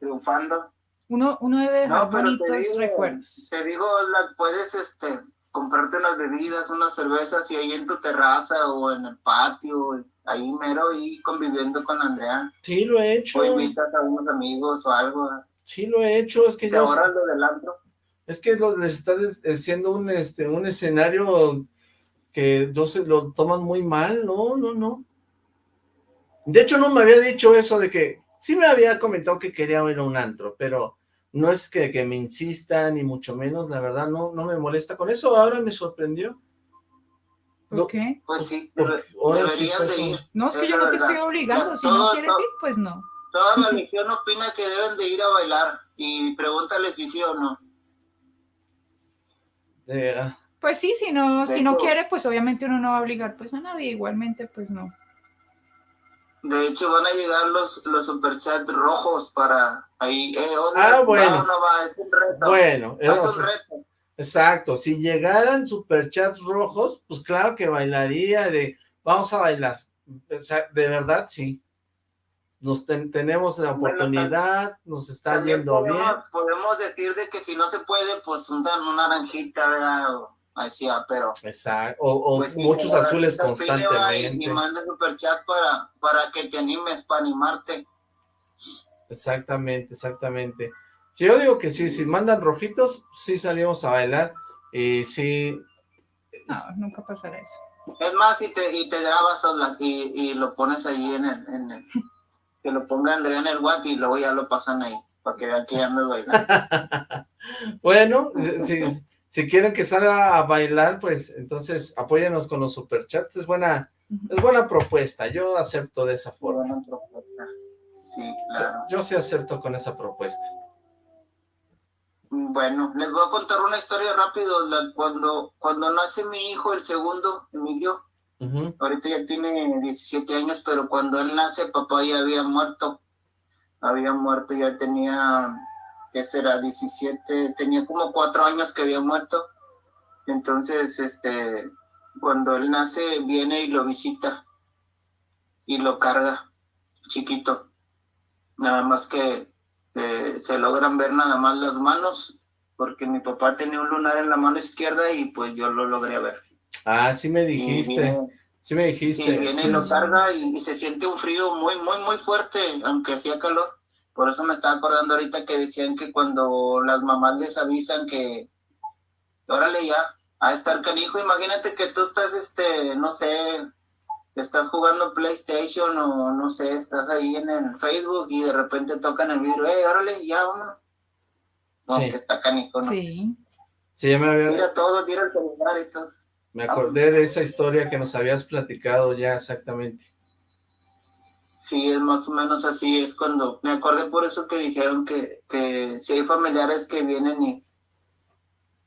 Triunfando. Uno, uno debe dejar bonitos recuerdos. Te digo, la, puedes, este comprarte unas bebidas, unas cervezas y ahí en tu terraza o en el patio, ahí mero y conviviendo con Andrea. Sí, lo he hecho. O invitas a unos amigos o algo. Sí, lo he hecho, es que ¿Te ahorras lo del antro? Es que los, les está haciendo un, este, un escenario que no se lo toman muy mal, no, no, no. De hecho, no me había dicho eso de que, sí me había comentado que quería ir a un antro, pero no es que, que me insista, ni mucho menos, la verdad, no, no me molesta con eso, ahora me sorprendió. ¿Por qué? Pues sí, deberían de ir. No, es que yo no te estoy obligando, si no quieres ir, pues no. Toda la religión opina que deben de ir a bailar, y pregúntale si sí o no. Ah. pues sí, si no, si no quiere, pues obviamente uno no va a obligar pues a nadie, igualmente pues no. De hecho, van a llegar los, los superchats rojos para ahí. Eh, ah, bueno. es un reto. Bueno, es un reto. Exacto, si llegaran superchats rojos, pues claro que bailaría de, vamos a bailar. O sea, de verdad, sí. Nos tenemos la oportunidad, nos está yendo bien. Podemos decir de que si no se puede, pues un, una naranjita, ¿verdad? Así, pero... Exacto, o, pues muchos azules constantemente. Y, manda super chat para, para que te animes, para animarte. Exactamente, exactamente. Yo digo que sí, si mandan rojitos, sí salimos a bailar, y sí... No, nunca pasará eso. Es más, y te, y te grabas y, y lo pones ahí en el, en el... Que lo ponga Andrea en el WhatsApp y luego ya lo pasan ahí, para que vean que ya andas bailando. bueno, sí, si quieren que salga a bailar, pues entonces apóyenos con los superchats, es buena, es buena propuesta, yo acepto de esa forma. Sí, claro. Yo, sí acepto con esa propuesta. Bueno, les voy a contar una historia rápido. cuando, cuando nace mi hijo, el segundo, Emilio, ahorita ya tiene 17 años, pero cuando él nace, papá ya había muerto. Había muerto, ya tenía, ¿qué será? 17, tenía como cuatro años que había muerto. Entonces, este, cuando él nace, viene y lo visita y lo carga, chiquito. Nada más que eh, se logran ver nada más las manos, porque mi papá tenía un lunar en la mano izquierda y pues yo lo logré ver. Ah, sí me dijiste, sí me dijiste. Y viene y lo carga y, se siente un frío muy, muy, muy fuerte, aunque hacía calor. Por eso me estaba acordando ahorita que decían que cuando las mamás les avisan que, órale ya, a estar canijo, imagínate que tú estás, este, no sé, estás jugando PlayStation o no sé, estás ahí en el Facebook y de repente tocan el vidrio, ¡eh, órale, ya vámonos! No, que está canijo, ¿no? Sí. Sí, ya me había... Tira todo, tira el celular y todo. Me acordé de esa historia que nos habías platicado ya exactamente. Sí, es más o menos así, es cuando, me acordé por eso que dijeron que, que si hay familiares que vienen y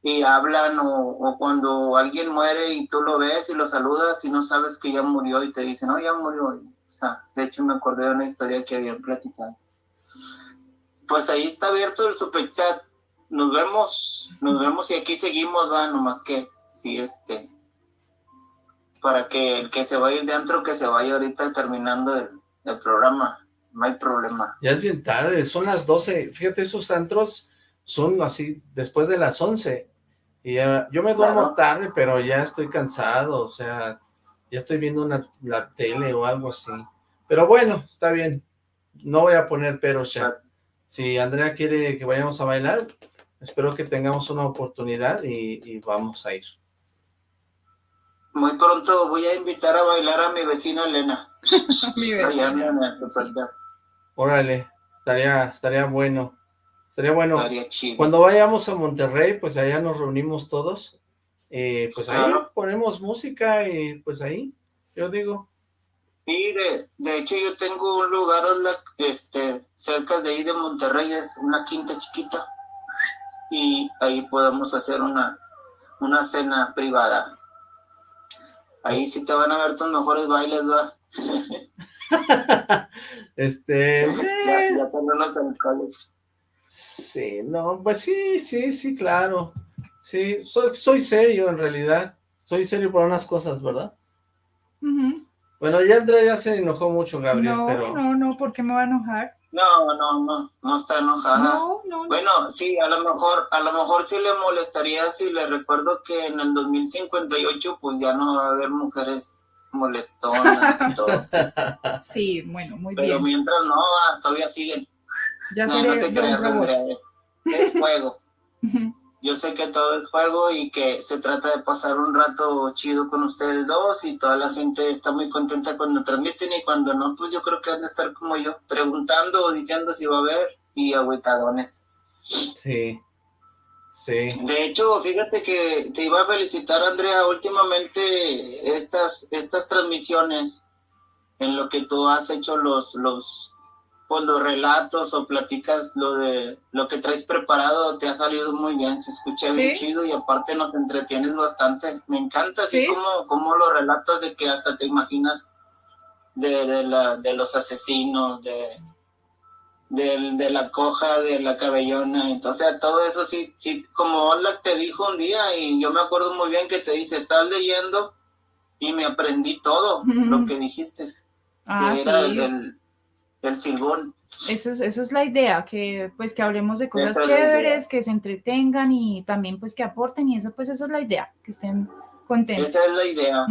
y hablan o, cuando alguien muere y tú lo ves y lo saludas y no sabes que ya murió y te dicen, no, ya murió. O sea, de hecho me acordé de una historia que habían platicado. Pues ahí está abierto el super chat. Nos vemos, nos vemos y aquí seguimos, va, nomás que sí, este, para que el que se va a ir de antro, que se vaya ahorita terminando el, el programa, no hay problema. Ya es bien tarde, son las 12, fíjate, esos antros son así, después de las 11, y yo me duermo tarde, pero ya estoy cansado, o sea, ya estoy viendo una, la tele o algo así. Pero bueno, está bien. No voy a poner pero ya. Si Andrea quiere que vayamos a bailar, espero que tengamos una oportunidad y, vamos a ir. Muy pronto voy a invitar a bailar a mi vecina Elena. mi vecina. Órale, estaría, estaría bueno. Sería bueno. Cuando vayamos a Monterrey, pues allá nos reunimos todos. Eh, pues ahí ponemos música y pues ahí, yo digo. Mire, de, hecho yo tengo un lugar este, cerca de ahí de Monterrey, es una quinta chiquita. Y ahí podemos hacer una, una cena privada. Ahí sí te van a ver tus mejores bailes, ¿va? este... ya, ya unos Sí, no, pues sí, sí, sí, claro. Sí, soy, soy serio en realidad. Soy serio por unas cosas, ¿verdad? Bueno, ya Andrea ya se enojó mucho, Gabriel, no, pero... No, no, ¿por qué me va a enojar? No, no, no, no está enojada. No, no, Bueno, sí, a lo mejor, a lo mejor sí le molestaría si le recuerdo que en el 2058 pues ya no va a haber mujeres molestonas y todo. Sí, bueno, muy bien. Pero mientras no, ah, todavía siguen no, no te creas, Andrea, es, juego. Yo sé que todo es juego y que se trata de pasar un rato chido con ustedes dos y toda la gente está muy contenta cuando transmiten y cuando no, pues yo creo que han de estar como yo, preguntando o diciendo si va a haber y agüitadones. Sí, sí. De hecho, fíjate que te iba a felicitar, Andrea, últimamente estas, estas transmisiones en lo que tú has hecho los, los, pues los relatos o platicas lo de lo que traes preparado te ha salido muy bien, se escucha bien chido y aparte nos entretienes bastante. Me encanta así como, como los relatos de que hasta te imaginas de, la, de los asesinos, de, de, la coja, de la cabellona, entonces todo eso sí, sí, como Ola te dijo un día y yo me acuerdo muy bien que te dice, estás leyendo y me aprendí todo lo que dijiste, ah, que era el el silbón. Esa es, es la idea, que pues que hablemos de cosas chéveres, que se entretengan y también pues que aporten y eso pues esa es la idea, que estén contentos. Esa es la idea.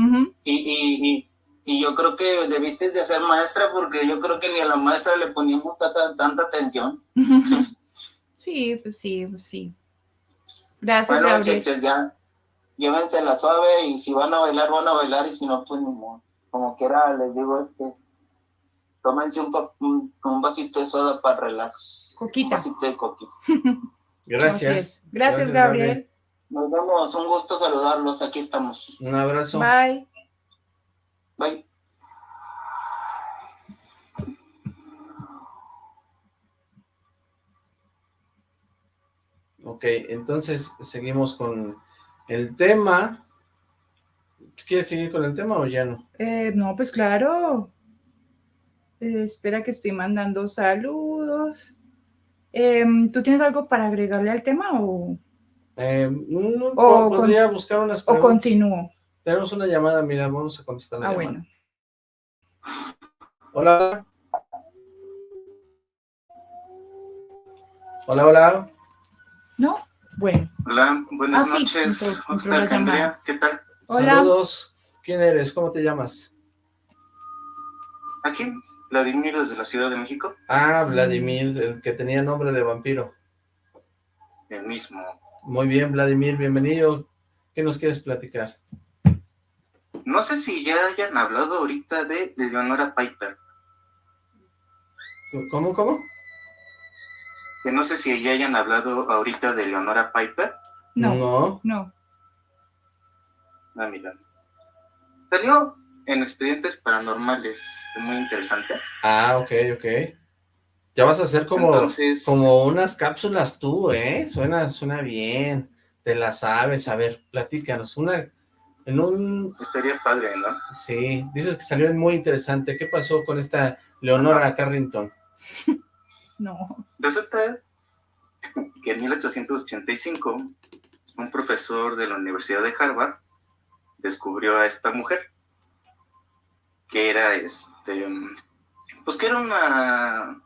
y, y, y, yo creo que debiste de ser maestra porque yo creo que ni a la maestra le poníamos tanta, tanta atención. sí, pues sí, pues sí. Gracias, Bueno, muchachos, ya llévense la suave y si van a bailar, van a bailar y si no, pues ni modo. Como quiera, les digo, este, tómense un, un, vasito de soda para relax. Coquita. Un vasito de coquita. Gracias. Gracias, Gabriel. Nos vemos, un gusto saludarlos, aquí estamos. Un abrazo. Bye. Bye. Ok, entonces seguimos con el tema. ¿Quieres seguir con el tema o ya no? Eh, no, pues claro. Eh, espera que estoy mandando saludos. Em, ¿Tú tienes algo para agregarle al tema o...? Em, no, podría buscar unas preguntas. ¿O continúo? Tenemos una llamada, mira, vamos a contestar Ah, bueno. Hola. Hola, hola. ¿No? Bueno. Hola, buenas ah, noches. Andrea? ¿Qué tal? Hola. Saludos. ¿Quién eres? ¿Cómo te llamas? Aquí, Vladimir desde la Ciudad de México. Ah, Vladimir, el que tenía nombre de vampiro. El mismo. Muy bien, Vladimir, bienvenido. ¿Qué nos quieres platicar? No sé si ya hayan hablado ahorita de Leonora Piper. ¿Cómo, cómo? Que no sé si ya hayan hablado ahorita de Leonora Piper. No. No. Ah, mira. Salió en expedientes paranormales, muy interesante. Ah, ok, ok. Ya vas a hacer como, como unas cápsulas tú, ¿eh? Suena, suena bien, te la sabes. A ver, platícanos, una, en un... Estaría padre, ¿no? Sí, dices que salió muy interesante. ¿Qué pasó con esta Leonora Carrington? no. Resulta que en 1885 un profesor de la Universidad de Harvard descubrió a esta mujer que era este pues que era una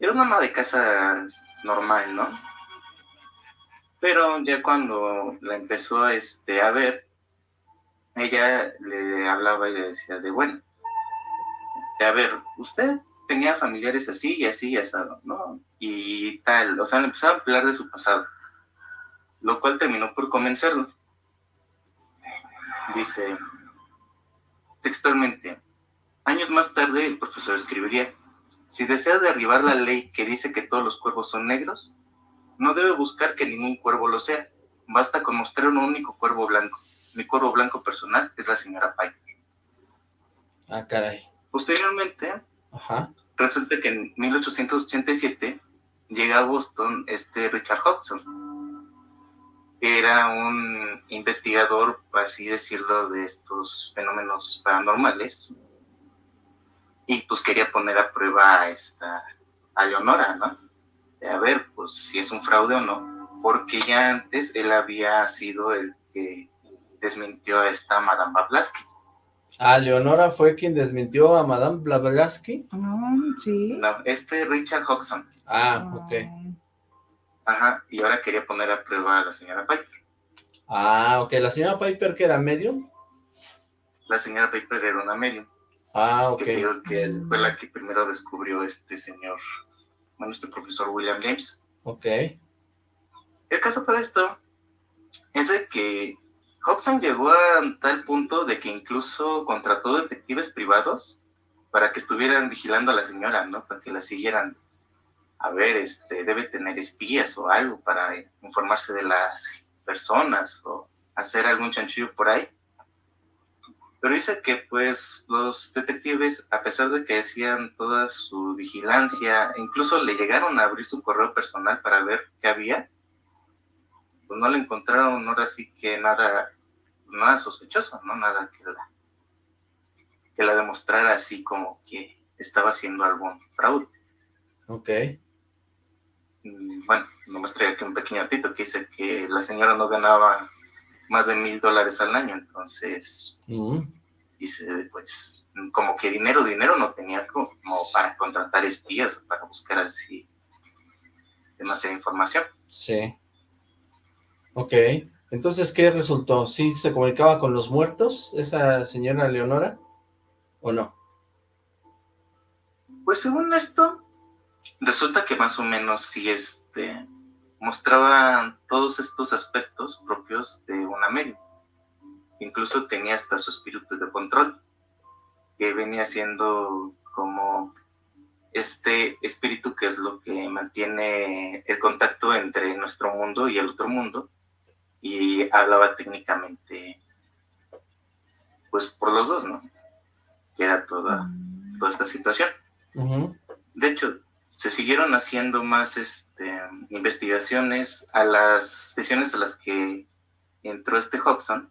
era una ama de casa normal, ¿no? Pero ya cuando la empezó este, a ver, ella le hablaba y le decía de, bueno, a ver, usted tenía familiares así y así y asado, ¿no? Y tal, o sea, le empezaba a hablar de su pasado, lo cual terminó por convencerlo. Dice, textualmente, años más tarde el profesor escribiría, si desea derribar la ley que dice que todos los cuervos son negros, no debe buscar que ningún cuervo lo sea, basta con mostrar un único cuervo blanco. Mi cuervo blanco personal es la señora Piper. Ah, caray. Posteriormente, resulta que en 1887 llega a Boston este Richard Hodgson. Era un investigador, así decirlo, de estos fenómenos paranormales. Y pues quería poner a prueba a esta, a Leonora, ¿no? De a ver, pues si es un fraude o no. Porque ya antes él había sido el que desmintió a esta Madame Blavatsky. Ah, Leonora fue quien desmintió a Madame Blavatsky. Ah, sí. No, este Richard Hodgson. Ah, ok. Ajá, y ahora quería poner a prueba a la señora Piper. Ah, ok. ¿La señora Piper que era medium? La señora Piper era una medium. Ah, ok. Que que fue la que primero descubrió este señor, bueno, este profesor William James. Ok. El caso para esto es de que Hodgson llegó a tal punto de que incluso contrató detectives privados para que estuvieran vigilando a la señora, ¿no? Para que la siguieran. A ver, este, debe tener espías o algo para informarse de las personas o hacer algún chanchillo por ahí. Pero dice que pues los detectives, a pesar de que hacían toda su vigilancia, incluso le llegaron a abrir su correo personal para ver qué había, pues no le encontraron ahora sí que nada, nada sospechoso, ¿no? Nada que la, que la demostrara así como que estaba haciendo algún fraude. Ok. Mm, bueno, nomás traigo aquí un pequeño artículo que dice que la señora no ganaba más de mil dólares al año, entonces mm. dice, pues, como que dinero, dinero no tenía como para contratar espías, para buscar así demasiada información. Sí. Ok, entonces, ¿qué resultó? ¿Sí se comunicaba con los muertos esa señora Leonora o no? Pues según esto, resulta que más o menos sí este, mostraba todos estos aspectos propios de una medium. Incluso tenía hasta su espíritu de control, que venía siendo como este espíritu que es lo que mantiene el contacto entre nuestro mundo y el otro mundo, y hablaba técnicamente, pues por los dos, ¿no? Que era toda, mm. toda esta situación. De hecho, se siguieron haciendo más este, investigaciones, a las sesiones a las que entró este Hodgson,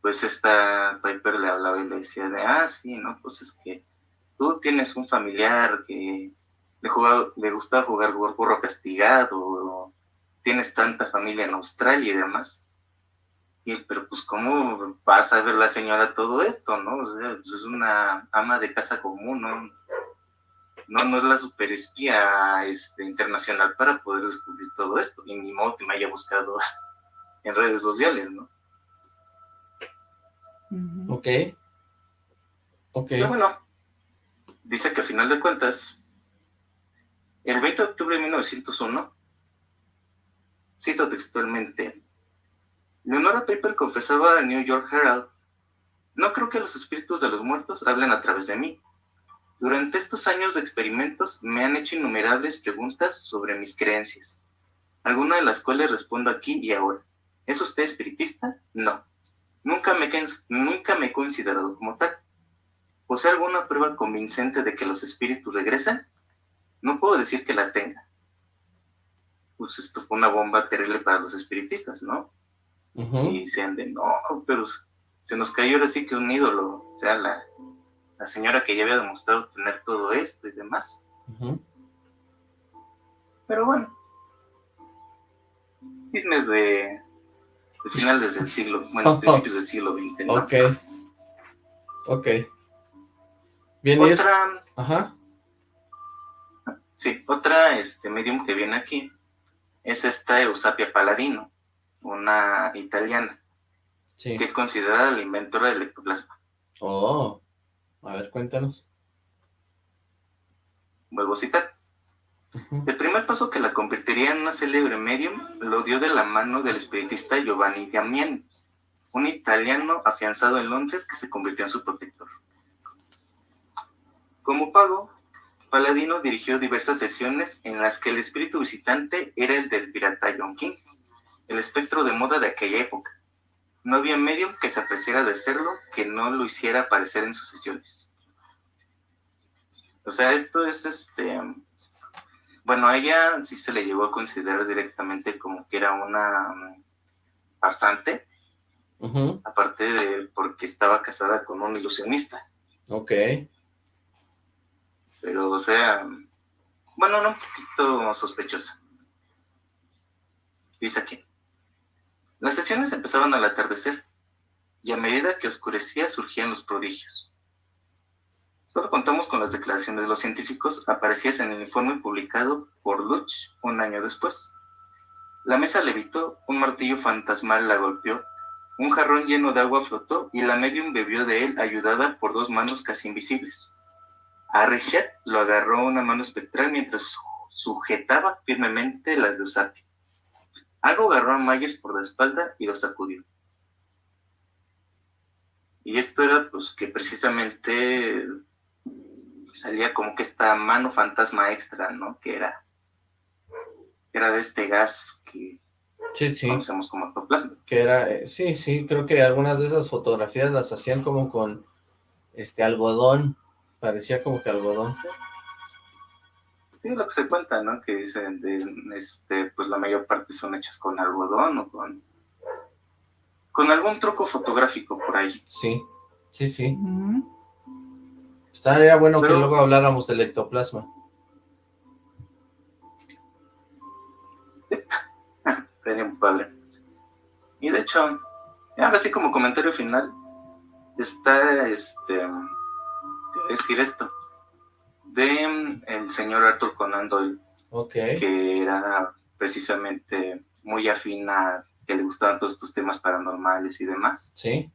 pues esta Piper le hablaba y le decía de, ah, sí, no, pues es que tú tienes un familiar que le, le gusta jugar burro castigado, tienes tanta familia en Australia y demás. Y pero pues, ¿cómo vas a ver la señora todo esto, no? O pues, es una ama de casa común, ¿no? No, no es la superespía este, internacional para poder descubrir todo esto. Y ni modo que me haya buscado en redes sociales, ¿no? Ok. Ok. Pero bueno, dice que a final de cuentas, el 20 de octubre de 1901, cito textualmente, Leonora Piper confesaba al New York Herald, no creo que los espíritus de los muertos hablen a través de mí. Durante estos años de experimentos me han hecho innumerables preguntas sobre mis creencias, algunas de las cuales respondo aquí y ahora. ¿Es usted espiritista? No. Nunca me, nunca me he considerado como tal. ¿Posee alguna prueba convincente de que los espíritus regresan? No puedo decir que la tenga. Pues esto fue una bomba terrible para los espiritistas, ¿no? Y dicen de, no, pero se nos cayó ahora sí que un ídolo, o sea, la, la señora que ya había demostrado tener todo esto y demás. Pero bueno, chismes de, de finales del siglo, bueno, principios del siglo XX, ¿no? Ok, ok. Bien, otra, Ajá. Sí, otra este, medium que viene aquí es esta Eusapia Paladino una italiana, que es considerada la inventora del ectoplasma. Oh, a ver, cuéntanos. Vuelvo a citar. El primer paso que la convertiría en una célebre medium lo dio de la mano del espiritista Giovanni Damiani, un italiano afianzado en Londres que se convirtió en su protector. Como pago, Paladino dirigió diversas sesiones en las que el espíritu visitante era el del pirata John King, el espectro de moda de aquella época. No había medio que se apreciara de serlo que no lo hiciera aparecer en sus sesiones. O sea, esto es este... Bueno, a ella sí se le llegó a considerar directamente como que era una um, farsante, aparte de porque estaba casada con un ilusionista. Ok. Pero, o sea, bueno, no un poquito sospechosa. Dice aquí. Las sesiones empezaban al atardecer, y a medida que oscurecía surgían los prodigios. Solo contamos con las declaraciones de los científicos aparecidas en el informe publicado por Luch un año después. La mesa levitó, un martillo fantasmal la golpeó, un jarrón lleno de agua flotó y la medium bebió de él ayudada por dos manos casi invisibles. A lo agarró una mano espectral mientras sujetaba firmemente las de Usapi. Algo agarró a Myers por la espalda y lo sacudió. Y esto era pues que precisamente salía como que esta mano fantasma extra, ¿no? Que era, era de este gas que conocemos como ectoplasma. Que era, eh, sí, sí, creo que algunas de esas fotografías las hacían como con este algodón, parecía como que algodón. Sí, lo que se cuenta, ¿no? Que dicen, de, este, pues la mayor parte son hechas con algodón o con, con algún truco fotográfico por ahí. Sí, sí, sí. Estaría bueno que luego habláramos del ectoplasma. Sería un padre. Y de hecho, ahora sí como comentario final, está, este, decir esto de mm, el señor Arthur Conan Doyle, que era precisamente muy afín a que le gustaban todos estos temas paranormales y demás. Sí.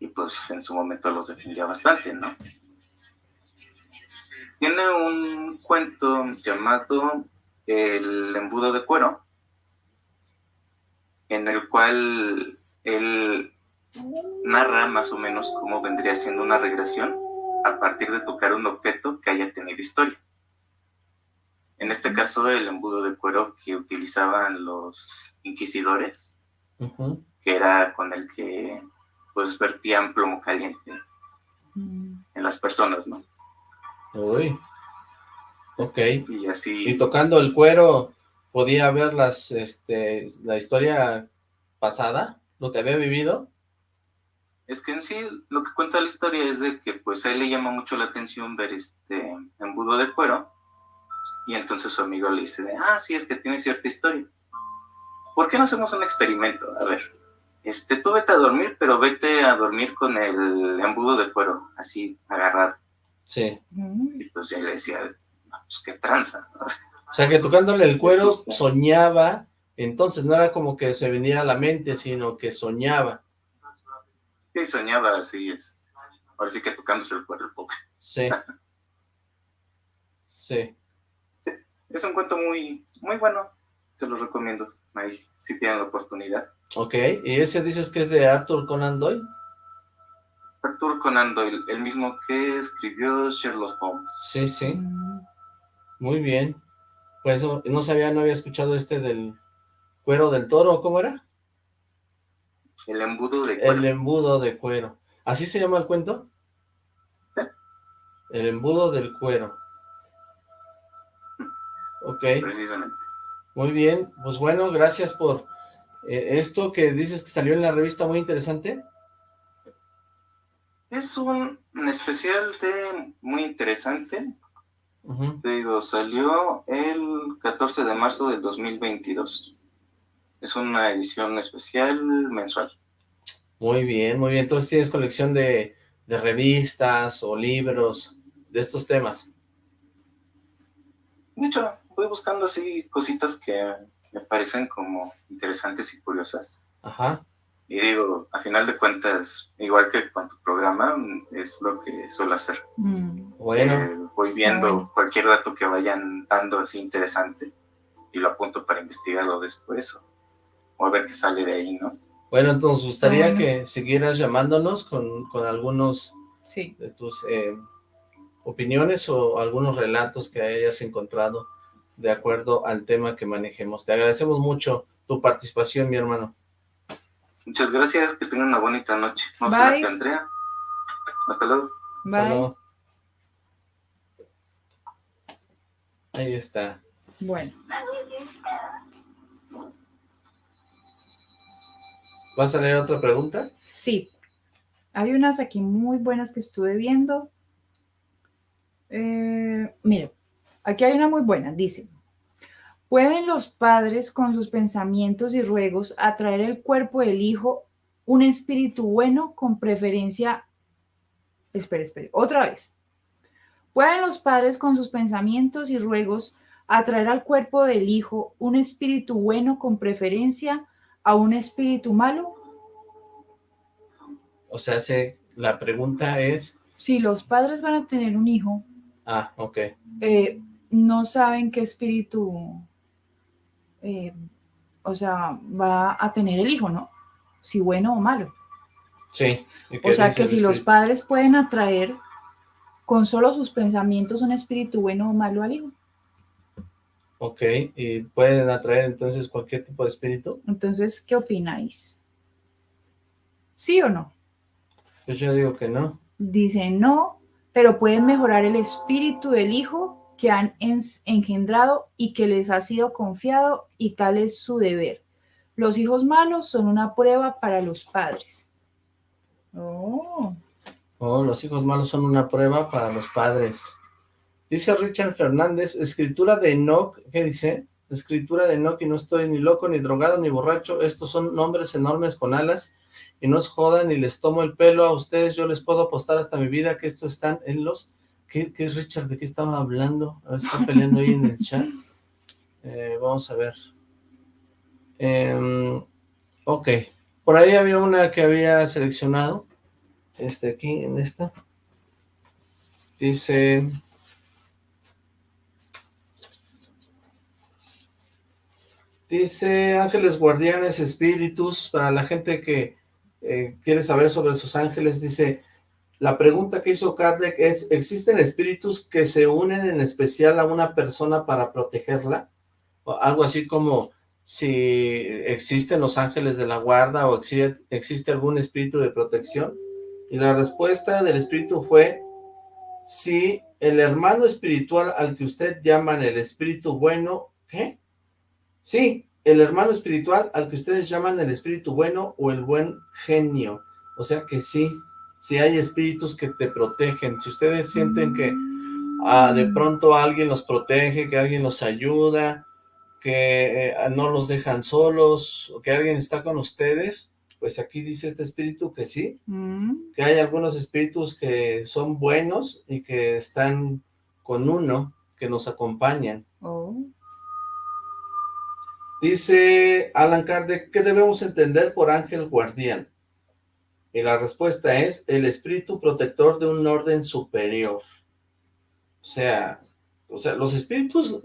Y pues en su momento los defendía bastante, ¿no? Tiene un cuento llamado El embudo de cuero, en el cual él narra más o menos cómo vendría siendo una regresión a partir de tocar un objeto que haya tenido historia. En este caso, el embudo de cuero que utilizaban los inquisidores, que era con el que pues vertían plomo caliente mm. en las personas, ¿no? Uy. Ok. Y así. Y tocando el cuero, podía ver las, este, la historia pasada, lo que había vivido. Es que en sí lo que cuenta la historia es de que pues a él le llama mucho la atención ver este embudo de cuero y entonces su amigo le dice, ah, sí, es que tiene cierta historia. ¿Por qué no hacemos un experimento? A ver, este, tú vete a dormir, pero vete a dormir con el embudo de cuero, así, agarrado. Sí. Y pues ya le decía, pues qué tranza. O sea, que tocándole el cuero soñaba, entonces no era como que se venía a la mente, sino que soñaba. Sí, soñaba así, es. Ahora sí que tocándose el pobre. Sí. sí. Sí, es un cuento muy, muy bueno, se lo recomiendo, ahí, si tienen la oportunidad. Ok, ¿y ese dices que es de Arthur Conan Doyle? Arthur Conan Doyle, el mismo que escribió Sherlock Holmes. Sí, sí. Muy bien. Pues no sabía, no había escuchado este del cuero del toro, ¿cómo era? El embudo de cuero. El embudo de cuero. ¿Así se llama el cuento? El embudo del cuero. Ok. Precisamente. Muy bien, pues bueno, gracias por eh, esto que dices que salió en la revista, muy interesante. Es un, especial de muy interesante. Te digo, salió el 14 de marzo del 2022. Es una edición especial mensual. Muy bien, muy bien. Entonces tienes colección de, de revistas o libros de estos temas. De hecho, voy buscando así cositas que me parecen como interesantes y curiosas. Ajá. Y digo, a final de cuentas, igual que con tu programa, es lo que suelo hacer. Mm. Bueno. Eh, voy viendo cualquier dato que vayan dando así interesante y lo apunto para investigarlo después o, a ver qué sale de ahí, ¿no? Bueno, nos gustaría que siguieras llamándonos con, con algunos sí. de tus eh, opiniones o algunos relatos que hayas encontrado de acuerdo al tema que manejemos. Te agradecemos mucho tu participación, mi hermano. Muchas gracias, que tengan una bonita noche. Bye. Andrea. Hasta luego. Bye. Ahí está. Bueno. ¿Vas a leer otra pregunta? Sí. Hay unas aquí muy buenas que estuve viendo. Eh, mire, Aquí hay una muy buena, dice. ¿Pueden los padres con sus pensamientos y ruegos atraer el cuerpo del hijo un espíritu bueno con preferencia... Espera, espera, otra vez. ¿Pueden los padres con sus pensamientos y ruegos atraer al cuerpo del hijo un espíritu bueno con preferencia a un espíritu malo? O sea, la pregunta es... Si los padres van a tener un hijo... Ah, ok. Eh, no saben qué espíritu, eh, o sea, va a tener el hijo, ¿no? Si bueno o malo. Sí. O sea, que si los padres pueden atraer con solo sus pensamientos un espíritu bueno o malo al hijo. Ok, ¿y pueden atraer entonces cualquier tipo de espíritu? Entonces, ¿qué opináis? ¿Sí o no? Pues yo digo que no. Dice no, pero pueden mejorar el espíritu del hijo que han engendrado y que les ha sido confiado y tal es su deber. Los hijos malos son una prueba para los padres. Oh. Oh, los hijos malos son una prueba para los padres. Dice Richard Fernández, escritura de Enoch, ¿qué dice? Escritura de Enoch y no estoy ni loco, ni drogado, ni borracho. Estos son nombres enormes con alas y no os jodan ni les tomo el pelo a ustedes. Yo les puedo apostar hasta mi vida que estos están en los ¿Qué, ¿Qué, Richard? ¿De qué estaba hablando? está peleando ahí en el chat. Eh, vamos a ver. Em, ok. Por ahí había una que había seleccionado. Este aquí, en esta. Dice... Dice ángeles guardianes, espíritus, para la gente que eh, quiere saber sobre sus ángeles, dice, la pregunta que hizo Kardec es, ¿existen espíritus que se unen en especial a una persona para protegerla? Algo así como si existen los ángeles de la guarda o existe, existe algún espíritu de protección. Y la respuesta del espíritu fue, si el hermano espiritual al que usted llaman el espíritu bueno, ¿qué? Sí, el hermano espiritual al que ustedes llaman el espíritu bueno o el buen genio. O sea que sí, sí hay espíritus que te protegen. Si ustedes sienten que ah, de pronto alguien los protege, que alguien los ayuda, que eh, no los dejan solos, o que alguien está con ustedes, pues aquí dice este espíritu que sí, mm. que hay algunos espíritus que son buenos y que están con uno, que nos acompañan. Oh. Dice Alan Kardec, ¿qué debemos entender por ángel guardián? Y la respuesta es el espíritu protector de un orden superior. O sea, o sea, los espíritus,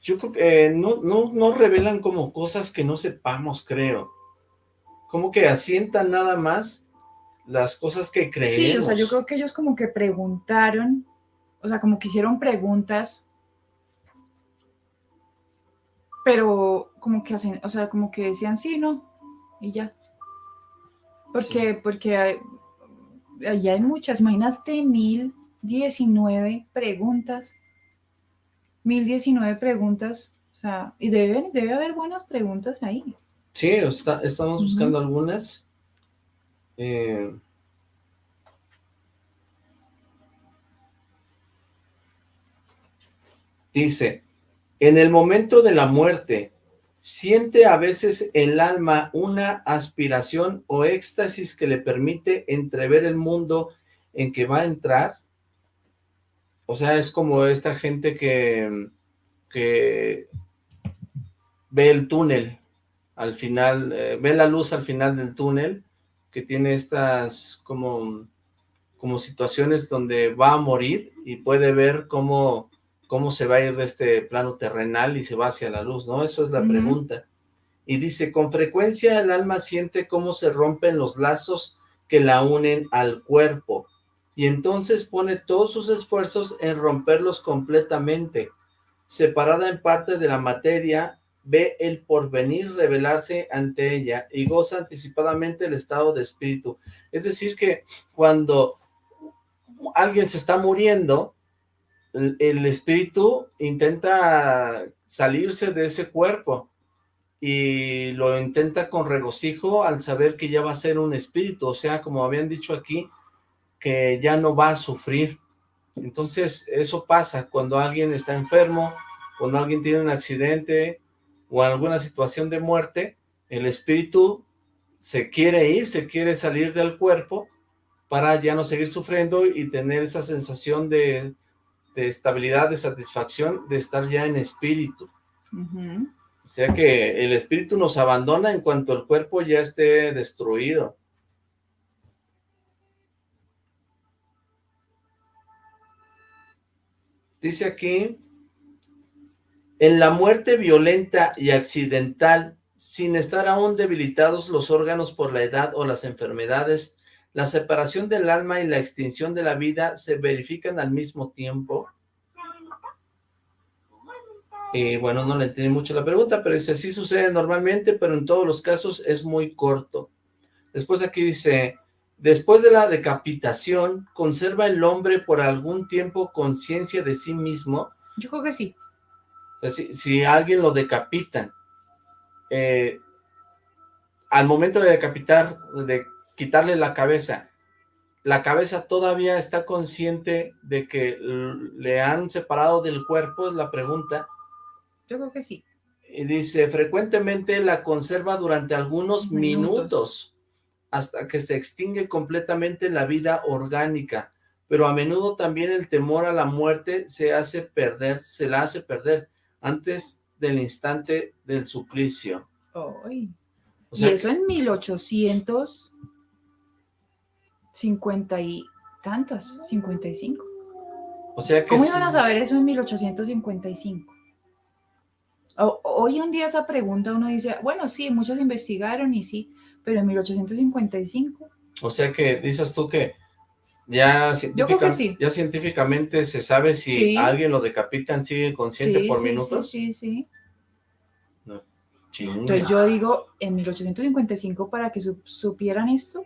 yo creo que no, no, no revelan como cosas que no sepamos, creo como que asientan nada más las cosas que creemos. Sí, o sea, yo creo que ellos como que preguntaron, o sea, como que hicieron preguntas, pero como que hacen, o sea, como que decían sí, no, y ya. Porque, porque hay, hay muchas, imagínate mil diecinueve preguntas, mil diecinueve preguntas, o sea, y debe, debe haber buenas preguntas ahí. Sí, estamos buscando algunas. Eh, dice, en el momento de la muerte, siente a veces el alma una aspiración o éxtasis que le permite entrever el mundo en que va a entrar. O sea, es como esta gente que, que ve el túnel, al final, eh, ve la luz al final del túnel, que tiene estas como, como situaciones donde va a morir y puede ver cómo, cómo se va a ir de este plano terrenal y se va hacia la luz, ¿no? Eso es la pregunta. Y dice, con frecuencia el alma siente cómo se rompen los lazos que la unen al cuerpo, y entonces pone todos sus esfuerzos en romperlos completamente. Separada en parte de la materia, ve el porvenir revelarse ante ella y goza anticipadamente el estado de espíritu. Es decir que cuando alguien se está muriendo, el, espíritu intenta salirse de ese cuerpo y lo intenta con regocijo al saber que ya va a ser un espíritu, o sea, como habían dicho aquí, que ya no va a sufrir. Entonces, eso pasa cuando alguien está enfermo, cuando alguien tiene un accidente, o alguna situación de muerte, el espíritu se quiere ir, se quiere salir del cuerpo para ya no seguir sufriendo y tener esa sensación de, estabilidad, de satisfacción, de estar ya en espíritu. O sea que el espíritu nos abandona en cuanto el cuerpo ya esté destruido. Dice aquí, en la muerte violenta y accidental, sin estar aún debilitados los órganos por la edad o las enfermedades, la separación del alma y la extinción de la vida se verifican al mismo tiempo. Y bueno, no le entendí mucho la pregunta, pero dice, sí sucede normalmente, pero en todos los casos es muy corto. Después aquí dice, después de la decapitación, ¿conserva el hombre por algún tiempo conciencia de sí mismo? Yo creo que sí. Si, si alguien lo decapitan, eh, al momento de decapitar, de quitarle la cabeza, la cabeza todavía está consciente de que le han separado del cuerpo, es la pregunta. Yo creo que sí. Y dice, frecuentemente la conserva durante algunos minutos, hasta que se extingue completamente la vida orgánica, pero a menudo también el temor a la muerte se hace perder, se la hace perder antes del instante del suplicio. y eso en 1850 y tantas, 55. O sea que ¿Cómo iban a saber eso en 1855? hoy en día esa pregunta uno dice, bueno, sí, muchos investigaron y sí, pero en 1855. O sea que dices tú que ya, ya científicamente se sabe si alguien lo decapitan, sigue consciente por minutos. Sí, sí, sí. Entonces yo digo, en 1855 para que supieran esto.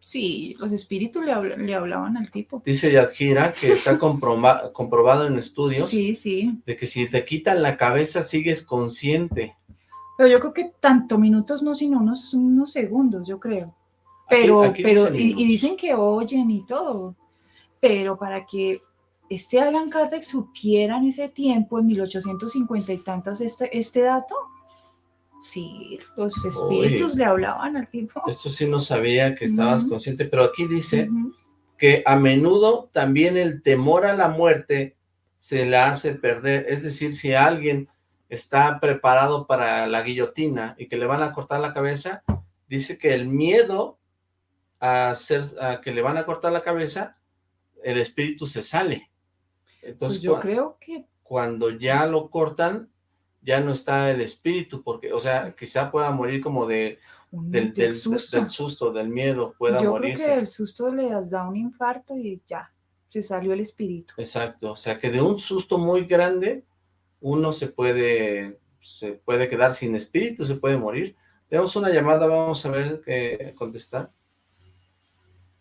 Sí, los espíritus le, le hablaban al tipo. Dice Yadjira que está comprobado en estudios. Sí, sí. De que si te quitan la cabeza sigues consciente. Pero yo creo que tanto minutos no, sino unos, unos segundos, yo creo. Pero, pero, y, dicen que oyen y todo. Pero para que este Alan Kardec supiera en ese tiempo, en 1850 y tantas, este, este dato, Sí, los espíritus le hablaban al tipo. Esto sí no sabía que estabas consciente, pero aquí dice que a menudo también el temor a la muerte se le hace perder. Es decir, si alguien está preparado para la guillotina y que le van a cortar la cabeza, dice que el miedo a, hacer, a que le van a cortar la cabeza, el espíritu se sale. Entonces, pues yo creo que... Cuando ya lo cortan, ya no está el espíritu, porque, o sea, quizá pueda morir como de, del, susto. del, miedo, pueda Yo creo que el susto le da un infarto y ya, se salió el espíritu. Exacto, o sea que de un susto muy grande, uno se puede, se puede quedar sin espíritu, se puede morir. Tenemos una llamada, vamos a ver qué contestar.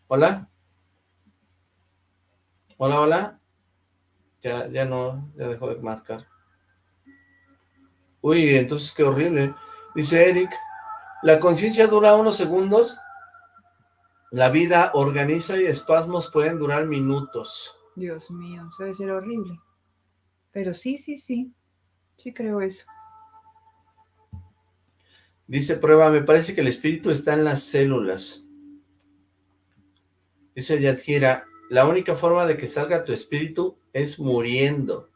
¿Hola? ¿Hola, hola? Ya, ya no, ya dejó de marcar. Uy, entonces qué horrible. Dice Eric, la conciencia dura unos segundos, la vida organiza y espasmos pueden durar minutos. Dios mío, eso debe ser horrible. Pero sí, sí, sí, sí creo eso. Dice prueba, me parece que el espíritu está en las células. Dice Yadjira, la única forma de que salga tu espíritu es muriendo.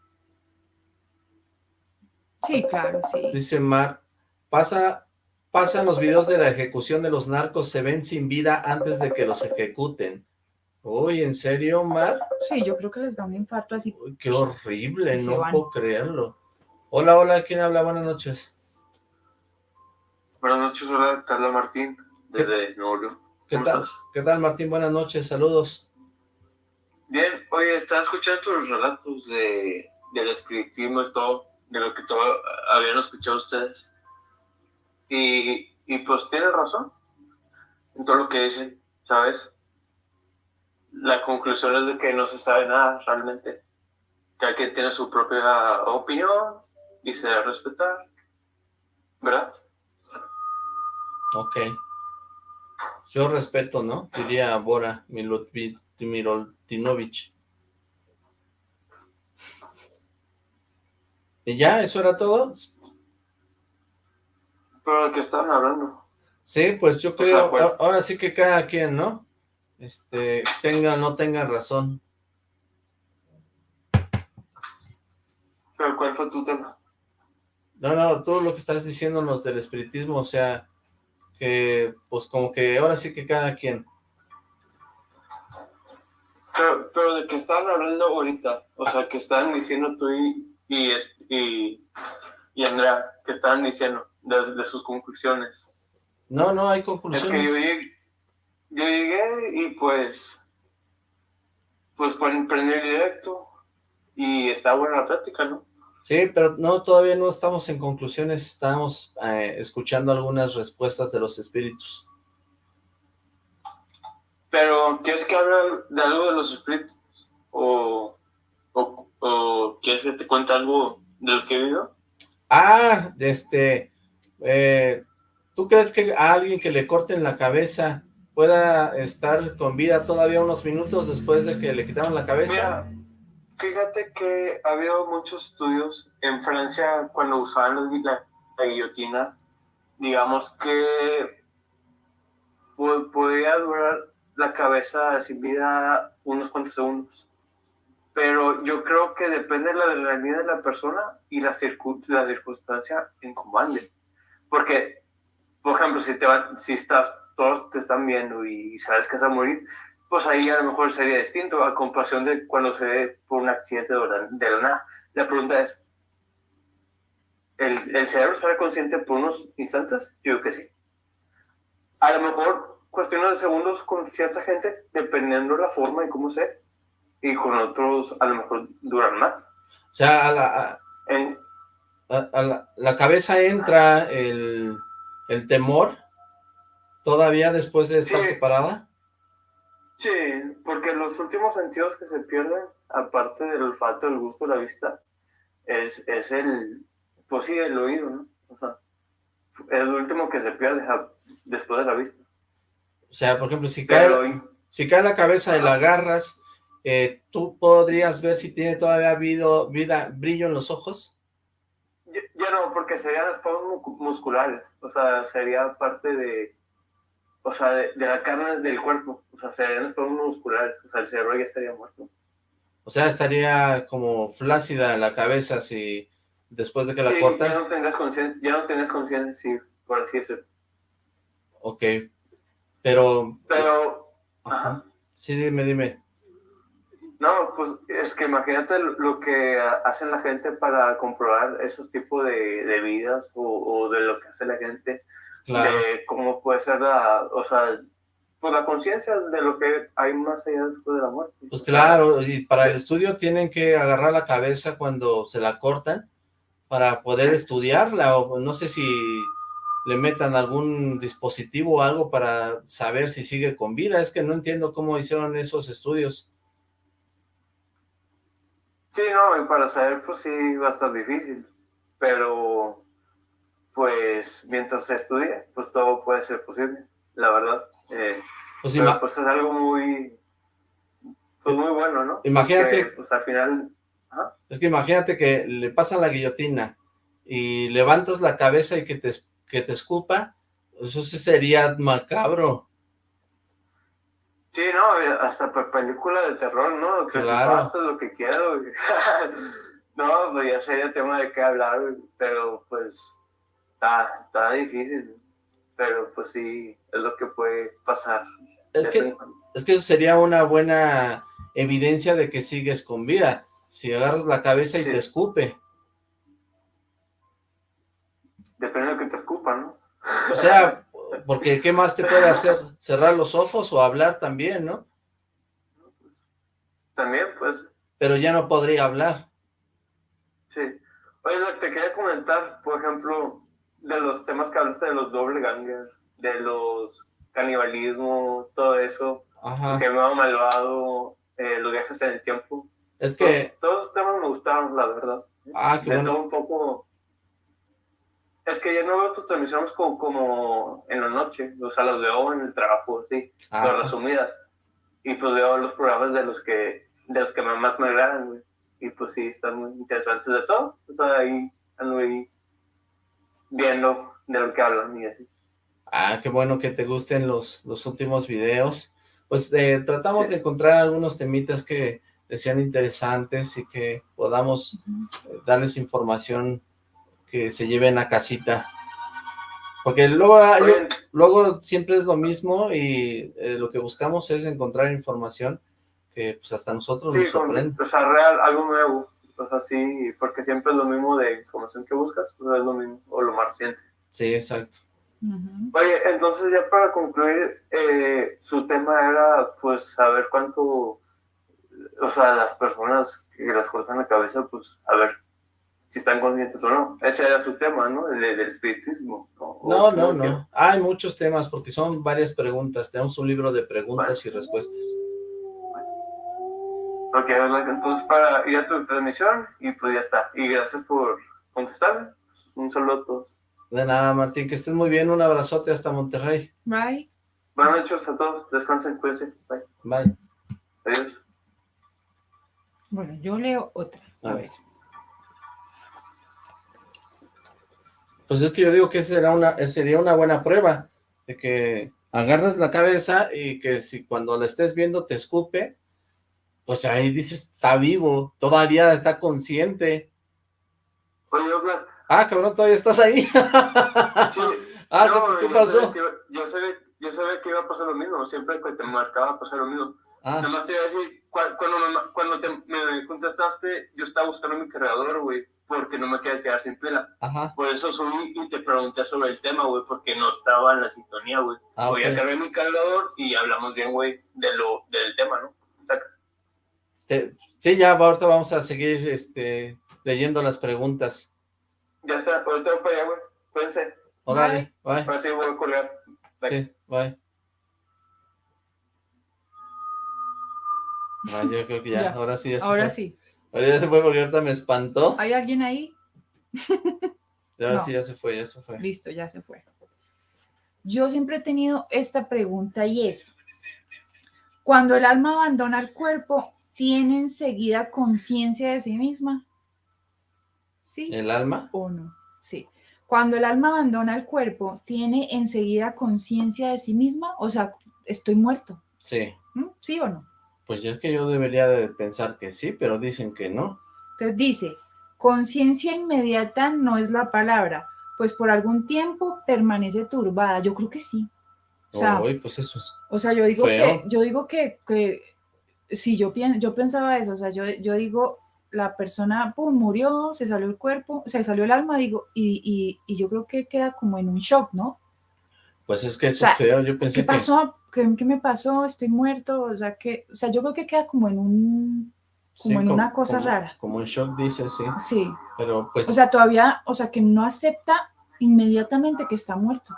Sí, claro, sí. Dice Mar, pasa, pasan los videos de la ejecución de los narcos, se ven sin vida antes de que los ejecuten. Uy, ¿en serio, Mar? Sí, yo creo que les da un infarto así. Uy, qué horrible, no puedo creerlo. Hola, hola, ¿quién habla? Buenas noches. Buenas noches, hola, Carla Martín, desde Nuevo ¿Qué tal? ¿Qué tal, Martín? Buenas noches, saludos. Bien, oye, estaba escuchando tus relatos de, del espiritismo y todo de lo que todo, habían escuchado ustedes. Y, y pues tiene razón en todo lo que dicen, ¿sabes? La conclusión es de que no se sabe nada realmente. Cada quien tiene su propia opinión y se debe respetar. ¿Verdad? Ok. Yo respeto, ¿no? Diría Bora Miroltinovich. ¿Y ya? ¿Eso era todo? Pero de qué estaban hablando. Sí, pues yo creo, pues ahora sí que cada quien, ¿no? Este, tenga o no tenga razón. ¿Pero cuál fue tu tema? No, no, todo lo que estás diciéndonos del espiritismo, o sea, que, pues como que ahora sí que cada quien. Pero, pero de qué estaban hablando ahorita, o sea, que estaban diciendo tú y, y, y, y Andrea, que estaban diciendo de, sus conclusiones. No, no hay conclusiones. Es que yo llegué, yo llegué y pues, pues prendí el directo y está buena la práctica, ¿no? Sí, pero no, todavía no estamos en conclusiones, estamos eh, escuchando algunas respuestas de los espíritus. Pero, ¿quieres que hable de algo de los espíritus? ¿O, o, o quieres que te cuente algo de los que he vivido? Ah, este, eh, ¿tú crees que a alguien que le corten la cabeza pueda estar con vida todavía unos minutos después de que le quitaron la cabeza? fíjate que ha habido muchos estudios en Francia cuando usaban la, guillotina, digamos que podría durar la cabeza sin vida unos cuantos segundos pero yo creo que depende de la adrenalina de la persona y la, la circunstancia en comande. Porque, por ejemplo, si, te si estás, todos te están viendo y sabes que vas a morir, pues ahí a lo mejor sería distinto a comparación de cuando se ve por un accidente de la, nada. La pregunta es, ¿el, ¿el cerebro estará consciente por unos instantes? Yo creo que sí. A lo mejor cuestiones de segundos con cierta gente, dependiendo de la forma y cómo sea y con otros a lo mejor duran más. O sea, a la, a, la, cabeza entra el, el, temor todavía después de estar separada. Sí, porque los últimos sentidos que se pierden, aparte del olfato, el gusto, la vista, es, es el, pues sí, el oído, ¿no? O sea, es lo último que se pierde después de la vista. O sea, por ejemplo, si cae, si cae la cabeza y la agarras, eh, ¿tú podrías ver si tiene todavía habido vida, brillo en los ojos? Ya, no, porque serían espasmos musculares, o sea, sería parte de, o sea, de, la carne del cuerpo, o sea, serían espasmos musculares, o sea, el cerebro ya estaría muerto. O sea, estaría como flácida la cabeza si después de que la sí, cortan. ya no tendrás conciencia, ya no tendrás conciencia, sí, por así decirlo. Ok, pero... Pero... Ajá. Sí, dime, dime. No, pues es que imagínate lo que hace la gente para comprobar esos tipos de, de vidas o, de lo que hace la gente, de cómo puede ser la, o sea, pues la conciencia de lo que hay más allá después de la muerte. Pues claro, y para el estudio tienen que agarrar la cabeza cuando se la cortan para poder estudiarla, o no sé si le metan algún dispositivo o algo para saber si sigue con vida, es que no entiendo cómo hicieron esos estudios. Sí, no, y para saber, pues sí, va a estar difícil. Pero, pues, mientras se estudie, pues todo puede ser posible, la verdad. Eh, pues, pues, es algo muy, pues muy bueno, ¿no? Imagínate. pues al final. Es que imagínate que le pasan la guillotina y levantas la cabeza y que te, que te escupa, eso sí sería macabro. Sí, no, hasta película de terror, ¿no? Claro. Hasta lo que quiero. no, pues ya sería tema de qué hablar, pero pues está, está difícil. Pero pues sí, es lo que puede pasar. Es que, es que eso sería una buena evidencia de que sigues con vida. Si agarras la cabeza y te escupe. Depende de lo que te escupa, ¿no? O sea, porque ¿qué más te puede hacer? ¿Cerrar los ojos o hablar también, no? También, pues. Pero ya no podría hablar. Sí. Oye, te quería comentar, por ejemplo, de los temas que hablaste de los doble gangers, de los canibalismos, todo eso, Ajá. que me ha malvado, eh, los viajes en el tiempo. Es que... Todos, los temas me gustaron, la verdad. Ah, qué de todo un poco es que ya no veo tus transmisiones como, como en la noche, o sea, los veo en el trabajo, sí, pero resumidas. Y pues veo los programas de los que, de los que más me agradan, güey. Y pues sí, están muy interesantes de todo. O sea, ahí ando ahí viendo de lo que hablan y así. Ah, qué bueno que te gusten los, los últimos videos. Pues eh, tratamos de encontrar algunos temitas que sean interesantes y que podamos eh, darles información que se lleven a casita. Porque luego, luego siempre es lo mismo y eh, lo que buscamos es encontrar información que pues hasta nosotros nos sorprende. o sea, real, algo nuevo, o sea, sí, porque siempre es lo mismo de información que buscas, pues es lo mismo, o lo más reciente. Sí, exacto. Oye, entonces ya para concluir, eh, su tema era pues saber cuánto, o sea, las personas que les cortan la cabeza, pues a ver si están conscientes o no. Ese era su tema, ¿no? El, del espiritismo. No, no, no. Hay muchos temas porque son varias preguntas. Tenemos un libro de preguntas y respuestas. Ok, entonces para ir a tu transmisión y pues ya está. Y gracias por contestarme. Un saludo a todos. De nada, Martín. Que estés muy bien. Un abrazote hasta Monterrey. Bye. Buenas noches a todos. Descansen, cuídense. Bye. Bye. Adiós. Bueno, yo leo otra. A ver. Pues es que yo digo que será una, sería una buena prueba de que agarras la cabeza y que si cuando la estés viendo te escupe, pues ahí dices, está vivo, todavía está consciente. Oye, Oscar. Ah, cabrón, todavía estás ahí. Sí. ah, ¿qué, pasó? yo, sabía, yo, sabía, que iba a pasar lo mismo, siempre que te marcaba pasar lo mismo. Ah. Nada más te iba a decir, cuando, me, cuando te, me contestaste, yo estaba buscando mi cargador, güey porque no me quería quedar sin pila. Por eso subí y te pregunté sobre el tema, güey, porque no estaba en la sintonía, güey. Ah, Voy a cargar mi cargador y hablamos bien, güey, de lo, del tema, ¿no? Este, sí, ya ahorita vamos a seguir este, leyendo las preguntas. Ya está, ahorita voy para allá, güey. Cuídense. Órale, bye. Ahora sí voy a colgar. Sí, bye. Ah, yo creo que ya, ahora sí. ahora sí. Ahora ya se fue porque ahorita me espantó. ¿Hay alguien ahí? Ya sí, ya se fue, ya se fue. Listo, ya se fue. Yo siempre he tenido esta pregunta y es, cuando el alma abandona el cuerpo, ¿tiene enseguida conciencia de sí misma? ¿Sí? ¿El alma? ¿O no? Sí. Cuando el alma abandona el cuerpo, ¿tiene enseguida conciencia de sí misma? O sea, estoy muerto. Sí. ¿Mm? ¿Sí o no? Pues yo es que yo debería de pensar que sí, pero dicen que no. Entonces dice, conciencia inmediata no es la palabra, pues por algún tiempo permanece turbada. Yo creo que sí. O sea, pues eso o sea yo digo que, yo digo que, que si yo, yo pensaba eso, o sea, yo, yo digo, la persona, pum, murió, se salió el cuerpo, se salió el alma, digo, y, y, yo creo que queda como en un shock, ¿no? Pues es que eso es feo, yo pensé ¿qué pasó? ¿Qué, me pasó? Estoy muerto, o sea, que, o sea, yo creo que queda como en un, como en una cosa rara. Como un shock, dice, sí. Sí. Pero pues... O sea, todavía, o sea, que no acepta inmediatamente que está muerto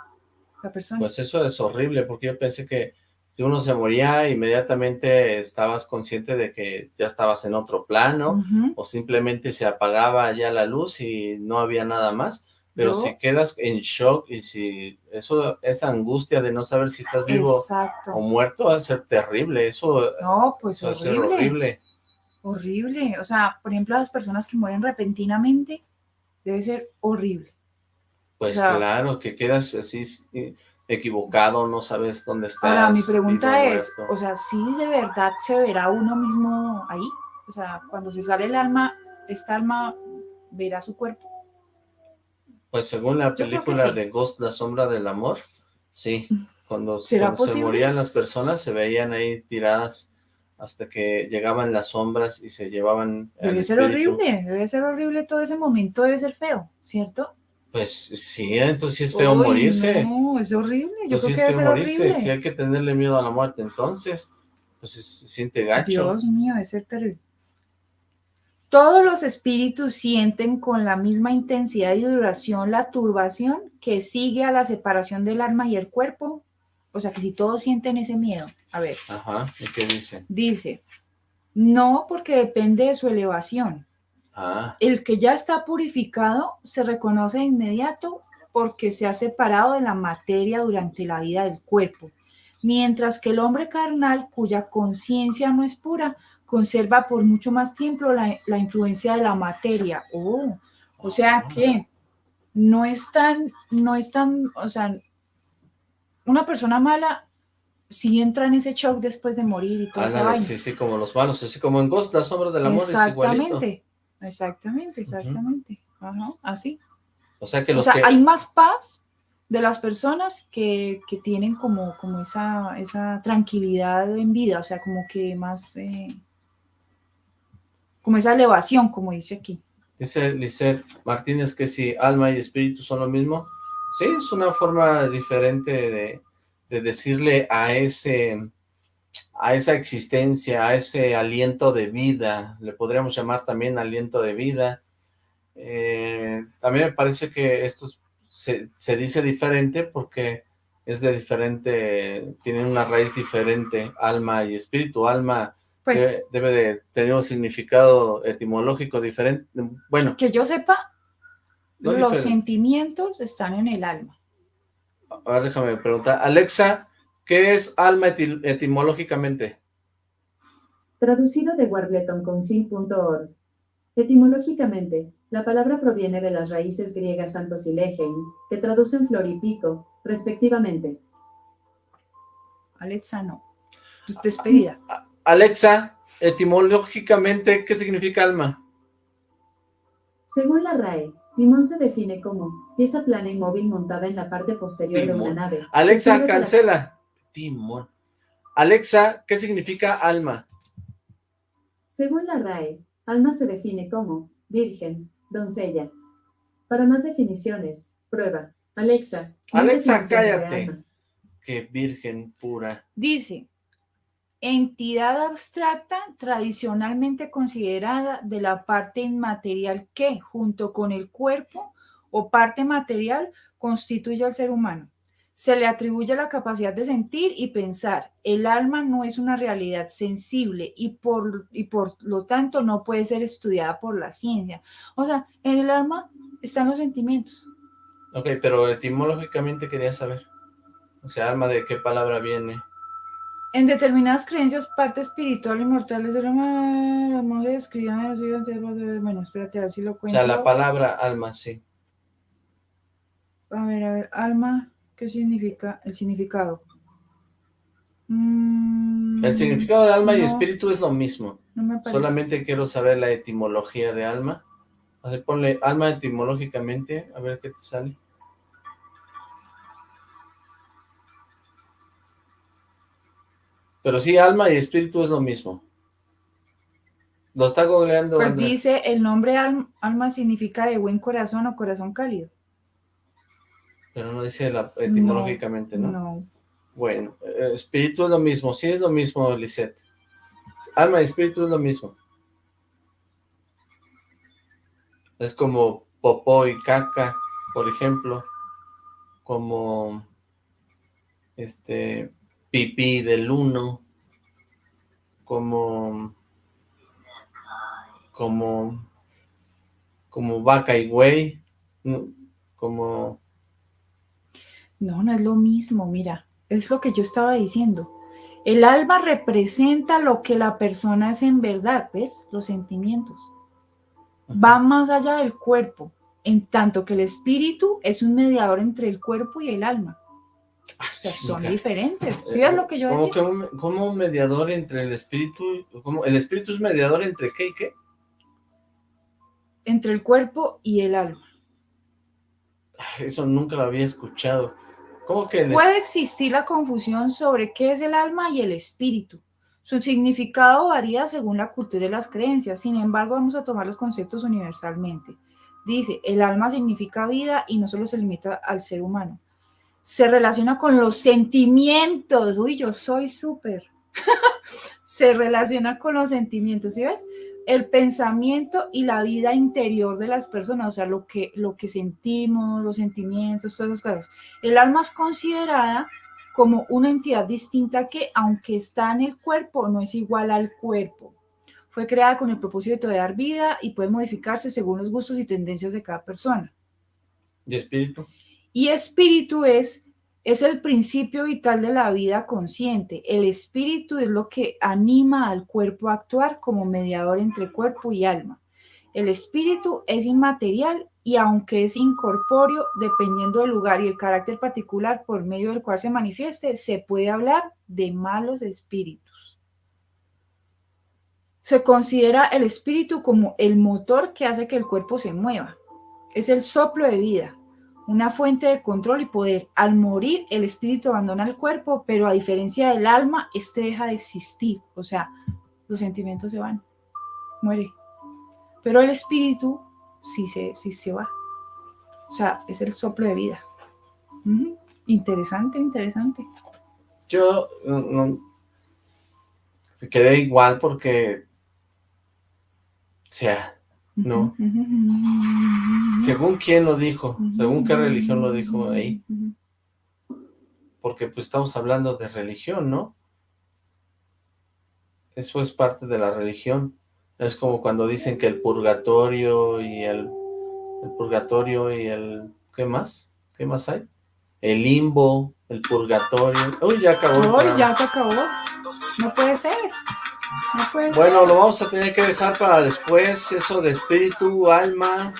la persona. Pues eso es horrible, porque yo pensé que si uno se moría, inmediatamente estabas consciente de que ya estabas en otro plano, o simplemente se apagaba ya la luz y no había nada más. Pero si quedas en shock y si eso, esa angustia de no saber si estás vivo o muerto va a ser terrible, eso, no, pues horrible. horrible. Horrible, o sea, por ejemplo, las personas que mueren repentinamente, debe ser horrible. Pues claro, que quedas así equivocado, no sabes dónde estás. Ahora, mi pregunta es, o sea, ¿sí de verdad se verá uno mismo ahí? O sea, cuando se sale el alma, ¿esta alma verá su cuerpo? Pues según la película de Ghost, La Sombra del Amor, sí. Cuando, se morían las personas, se veían ahí tiradas hasta que llegaban las sombras y se llevaban Debe ser horrible, debe ser horrible todo ese momento, debe ser feo, ¿cierto? Pues sí, entonces es feo morirse. No, es horrible, yo creo que debe ser horrible. Si hay que tenerle miedo a la muerte, entonces, pues se, siente gacho. Dios mío, debe ser terrible. Todos los espíritus sienten con la misma intensidad y duración la turbación que sigue a la separación del alma y el cuerpo. O sea, que si todos sienten ese miedo. A ver. Ajá, ¿y qué dice? Dice, no porque depende de su elevación, Ah. El que ya está purificado se reconoce de inmediato porque se ha separado de la materia durante la vida del cuerpo, mientras que el hombre carnal, cuya conciencia no es pura, conserva por mucho más tiempo la, influencia de la materia. Oh, o sea ah. que no es tan, no es tan, o sea, una persona mala si entra en ese shock después de morir y todo eso. Sí, sí, como los malos, así como en Ghost, la sombra del amor Exactamente. Exactamente, exactamente. Ajá, así. O sea que los o sea, hay más paz de las personas que, que, tienen como, como esa, esa tranquilidad en vida, o sea, como que más, eh, como esa elevación, como dice aquí. Dice Lisette Martínez que si alma y espíritu son lo mismo. Sí, es una forma diferente de, de decirle a ese a esa existencia, a ese aliento de vida, le podríamos llamar también aliento de vida. Eh, también me parece que esto se, dice diferente porque es de diferente, tienen una raíz diferente, alma y espíritu. Alma pues, debe, de tener un significado etimológico diferente. Bueno. Que yo sepa, los sentimientos están en el alma. Ahora déjame preguntar. Alexa, ¿Qué es alma etimológicamente? Traducido de warbletonconcil.org. Etimológicamente, la palabra proviene de las raíces griegas santos y legein, que traducen flor y pico, respectivamente. Alexa, no. Pues, despedida. Alexa, etimológicamente, ¿qué significa alma? Según la RAE, Timón se define como pieza plana y móvil montada en la parte posterior de una nave. Alexa, cancela. Timón. Alexa, ¿qué significa alma? Según la RAE, alma se define como virgen, doncella. Para más definiciones, prueba. Alexa. Alexa, cállate. Qué virgen pura. Dice, entidad abstracta tradicionalmente considerada de la parte inmaterial que, junto con el cuerpo o parte material, constituye al ser humano se le atribuye la capacidad de sentir y pensar. El alma no es una realidad sensible y por, y por lo tanto no puede ser estudiada por la ciencia. O sea, en el alma están los sentimientos. Ok, pero etimológicamente quería saber. O sea, alma de qué palabra viene. En determinadas creencias, parte espiritual y mortal del alma, los monjes escribían bueno, espérate a ver si lo cuento. O sea, la palabra alma, sí. A ver, a ver, alma, ¿qué significa? El significado. Mm, el significado de alma y espíritu es lo mismo. Solamente quiero saber la etimología de alma. A ver, ponle alma etimológicamente, a ver qué te sale. Pero sí, alma y espíritu es lo mismo. Lo está googleando. Pues dice, el nombre alma significa de buen corazón o corazón cálido. Pero no dice etimológicamente, ¿no? No. Bueno, eh, espíritu es lo mismo, sí es lo mismo, Lisette. Alma y espíritu es lo mismo. Es como popó y caca, por ejemplo. Como este pipí del uno, como, como, como vaca y güey, como... No, no es lo mismo, mira, es lo que yo estaba diciendo. El alma representa lo que la persona es en verdad, ¿ves? Los sentimientos. Va más allá del cuerpo, en tanto que el espíritu es un mediador entre el cuerpo y el alma. O sea, son diferentes. ¿Sí es lo que yo decía? Como, como un mediador entre el espíritu, como el espíritu es mediador entre qué y qué? Entre el cuerpo y el alma. Eso nunca lo había escuchado. ¿Cómo que Puede existir la confusión sobre qué es el alma y el espíritu. Su significado varía según la cultura y las creencias. Sin embargo, vamos a tomar los conceptos universalmente. Dice, el alma significa vida y no solo se limita al ser humano se relaciona con los sentimientos. Uy, yo soy súper. se relaciona con los sentimientos, ¿sí ves? El pensamiento y la vida interior de las personas, o sea, lo que, lo que sentimos, los sentimientos, todas esas cosas. El alma es considerada como una entidad distinta que, aunque está en el cuerpo, no es igual al cuerpo. Fue creada con el propósito de dar vida y puede modificarse según los gustos y tendencias de cada persona. ¿Y espíritu? Y espíritu es, es el principio vital de la vida consciente. El espíritu es lo que anima al cuerpo a actuar como mediador entre cuerpo y alma. El espíritu es inmaterial y aunque es incorpóreo, dependiendo del lugar y el carácter particular por medio del cual se manifieste, se puede hablar de malos espíritus. Se considera el espíritu como el motor que hace que el cuerpo se mueva. Es el soplo de vida, una fuente de control y poder. Al morir, el espíritu abandona el cuerpo, pero a diferencia del alma, este deja de existir. O sea, los sentimientos se van, muere. Pero el espíritu sí se, sí se va. O sea, es el soplo de vida. Interesante, interesante. Yo no, se quedé igual porque, o sea, no. Según quién lo dijo, según qué religión lo dijo ahí. Porque pues estamos hablando de religión, ¿no? Eso es parte de la religión. Es como cuando dicen que el purgatorio y el, el purgatorio y el... ¿Qué más? ¿Qué más hay? El limbo, el purgatorio. Uy, ya acabó. Uy, ya se acabó. No puede ser bueno, lo vamos a tener que dejar para después, eso de espíritu, alma.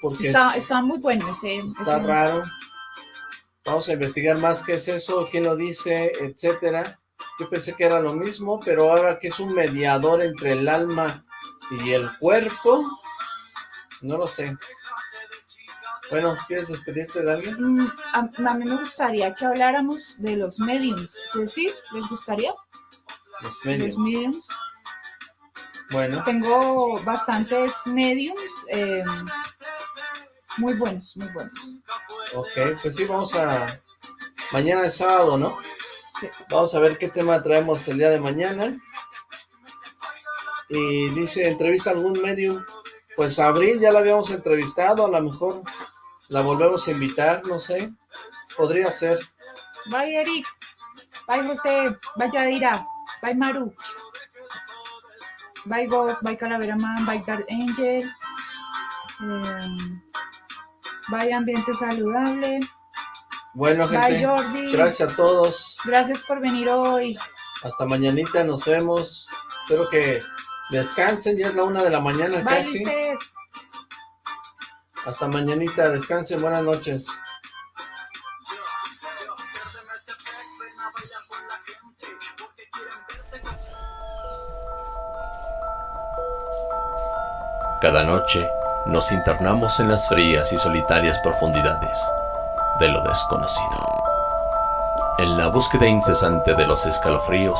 Porque está, muy bueno ese. Está raro. Vamos a investigar más qué es eso, quién lo dice, etcétera. Yo pensé que era lo mismo, pero ahora que es un mediador entre el alma y el cuerpo, no lo sé. Bueno, ¿quieres despedirte de alguien? Mm, a, mí me gustaría que habláramos de los mediums, ¿sí? ¿Les gustaría? Los mediums. Bueno. Tengo bastantes mediums eh, muy buenos, muy buenos. Ok, pues sí, vamos a... Mañana es sábado, ¿no? Vamos a ver qué tema traemos el día de mañana. Y dice, entrevista algún medium. Pues Abril ya la habíamos entrevistado, a lo mejor la volvemos a invitar, no sé. podría ser. Bye, Eric. Bye, José. Bye, Yadira. Bye, Maru. Bye, Ghost. Bye, Calavera Man. Bye, Dark Angel. Eh, bye, Ambiente Saludable. Bueno, gente, gracias a todos. Gracias por venir hoy. Hasta mañanita, nos vemos. Espero que descansen, ya es la una de la mañana casi. Hasta mañanita, descansen, buenas noches. Cada noche nos internamos en las frías y solitarias profundidades de lo desconocido. En la búsqueda incesante de los escalofríos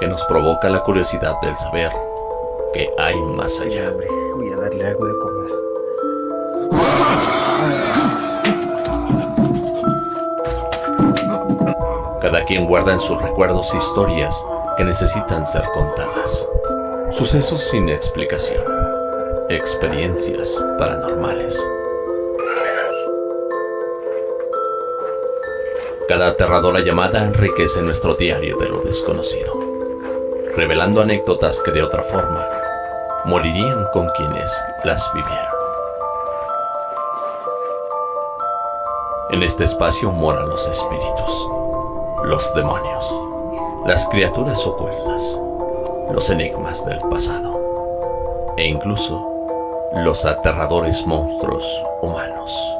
que nos provoca la curiosidad del saber que hay más allá. Voy a darle algo de comer. Cada quien guarda en sus recuerdos historias que necesitan ser contadas. Sucesos sin explicación. Experiencias paranormales. Cada aterradora llamada enriquece nuestro diario de lo desconocido, revelando anécdotas que de otra forma morirían con quienes las vivieron. En este espacio moran los espíritus, los demonios, las criaturas ocultas, los enigmas del pasado e incluso los aterradores monstruos humanos.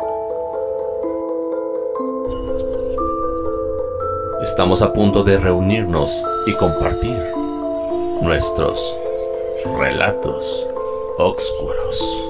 Estamos a punto de reunirnos y compartir nuestros relatos oscuros.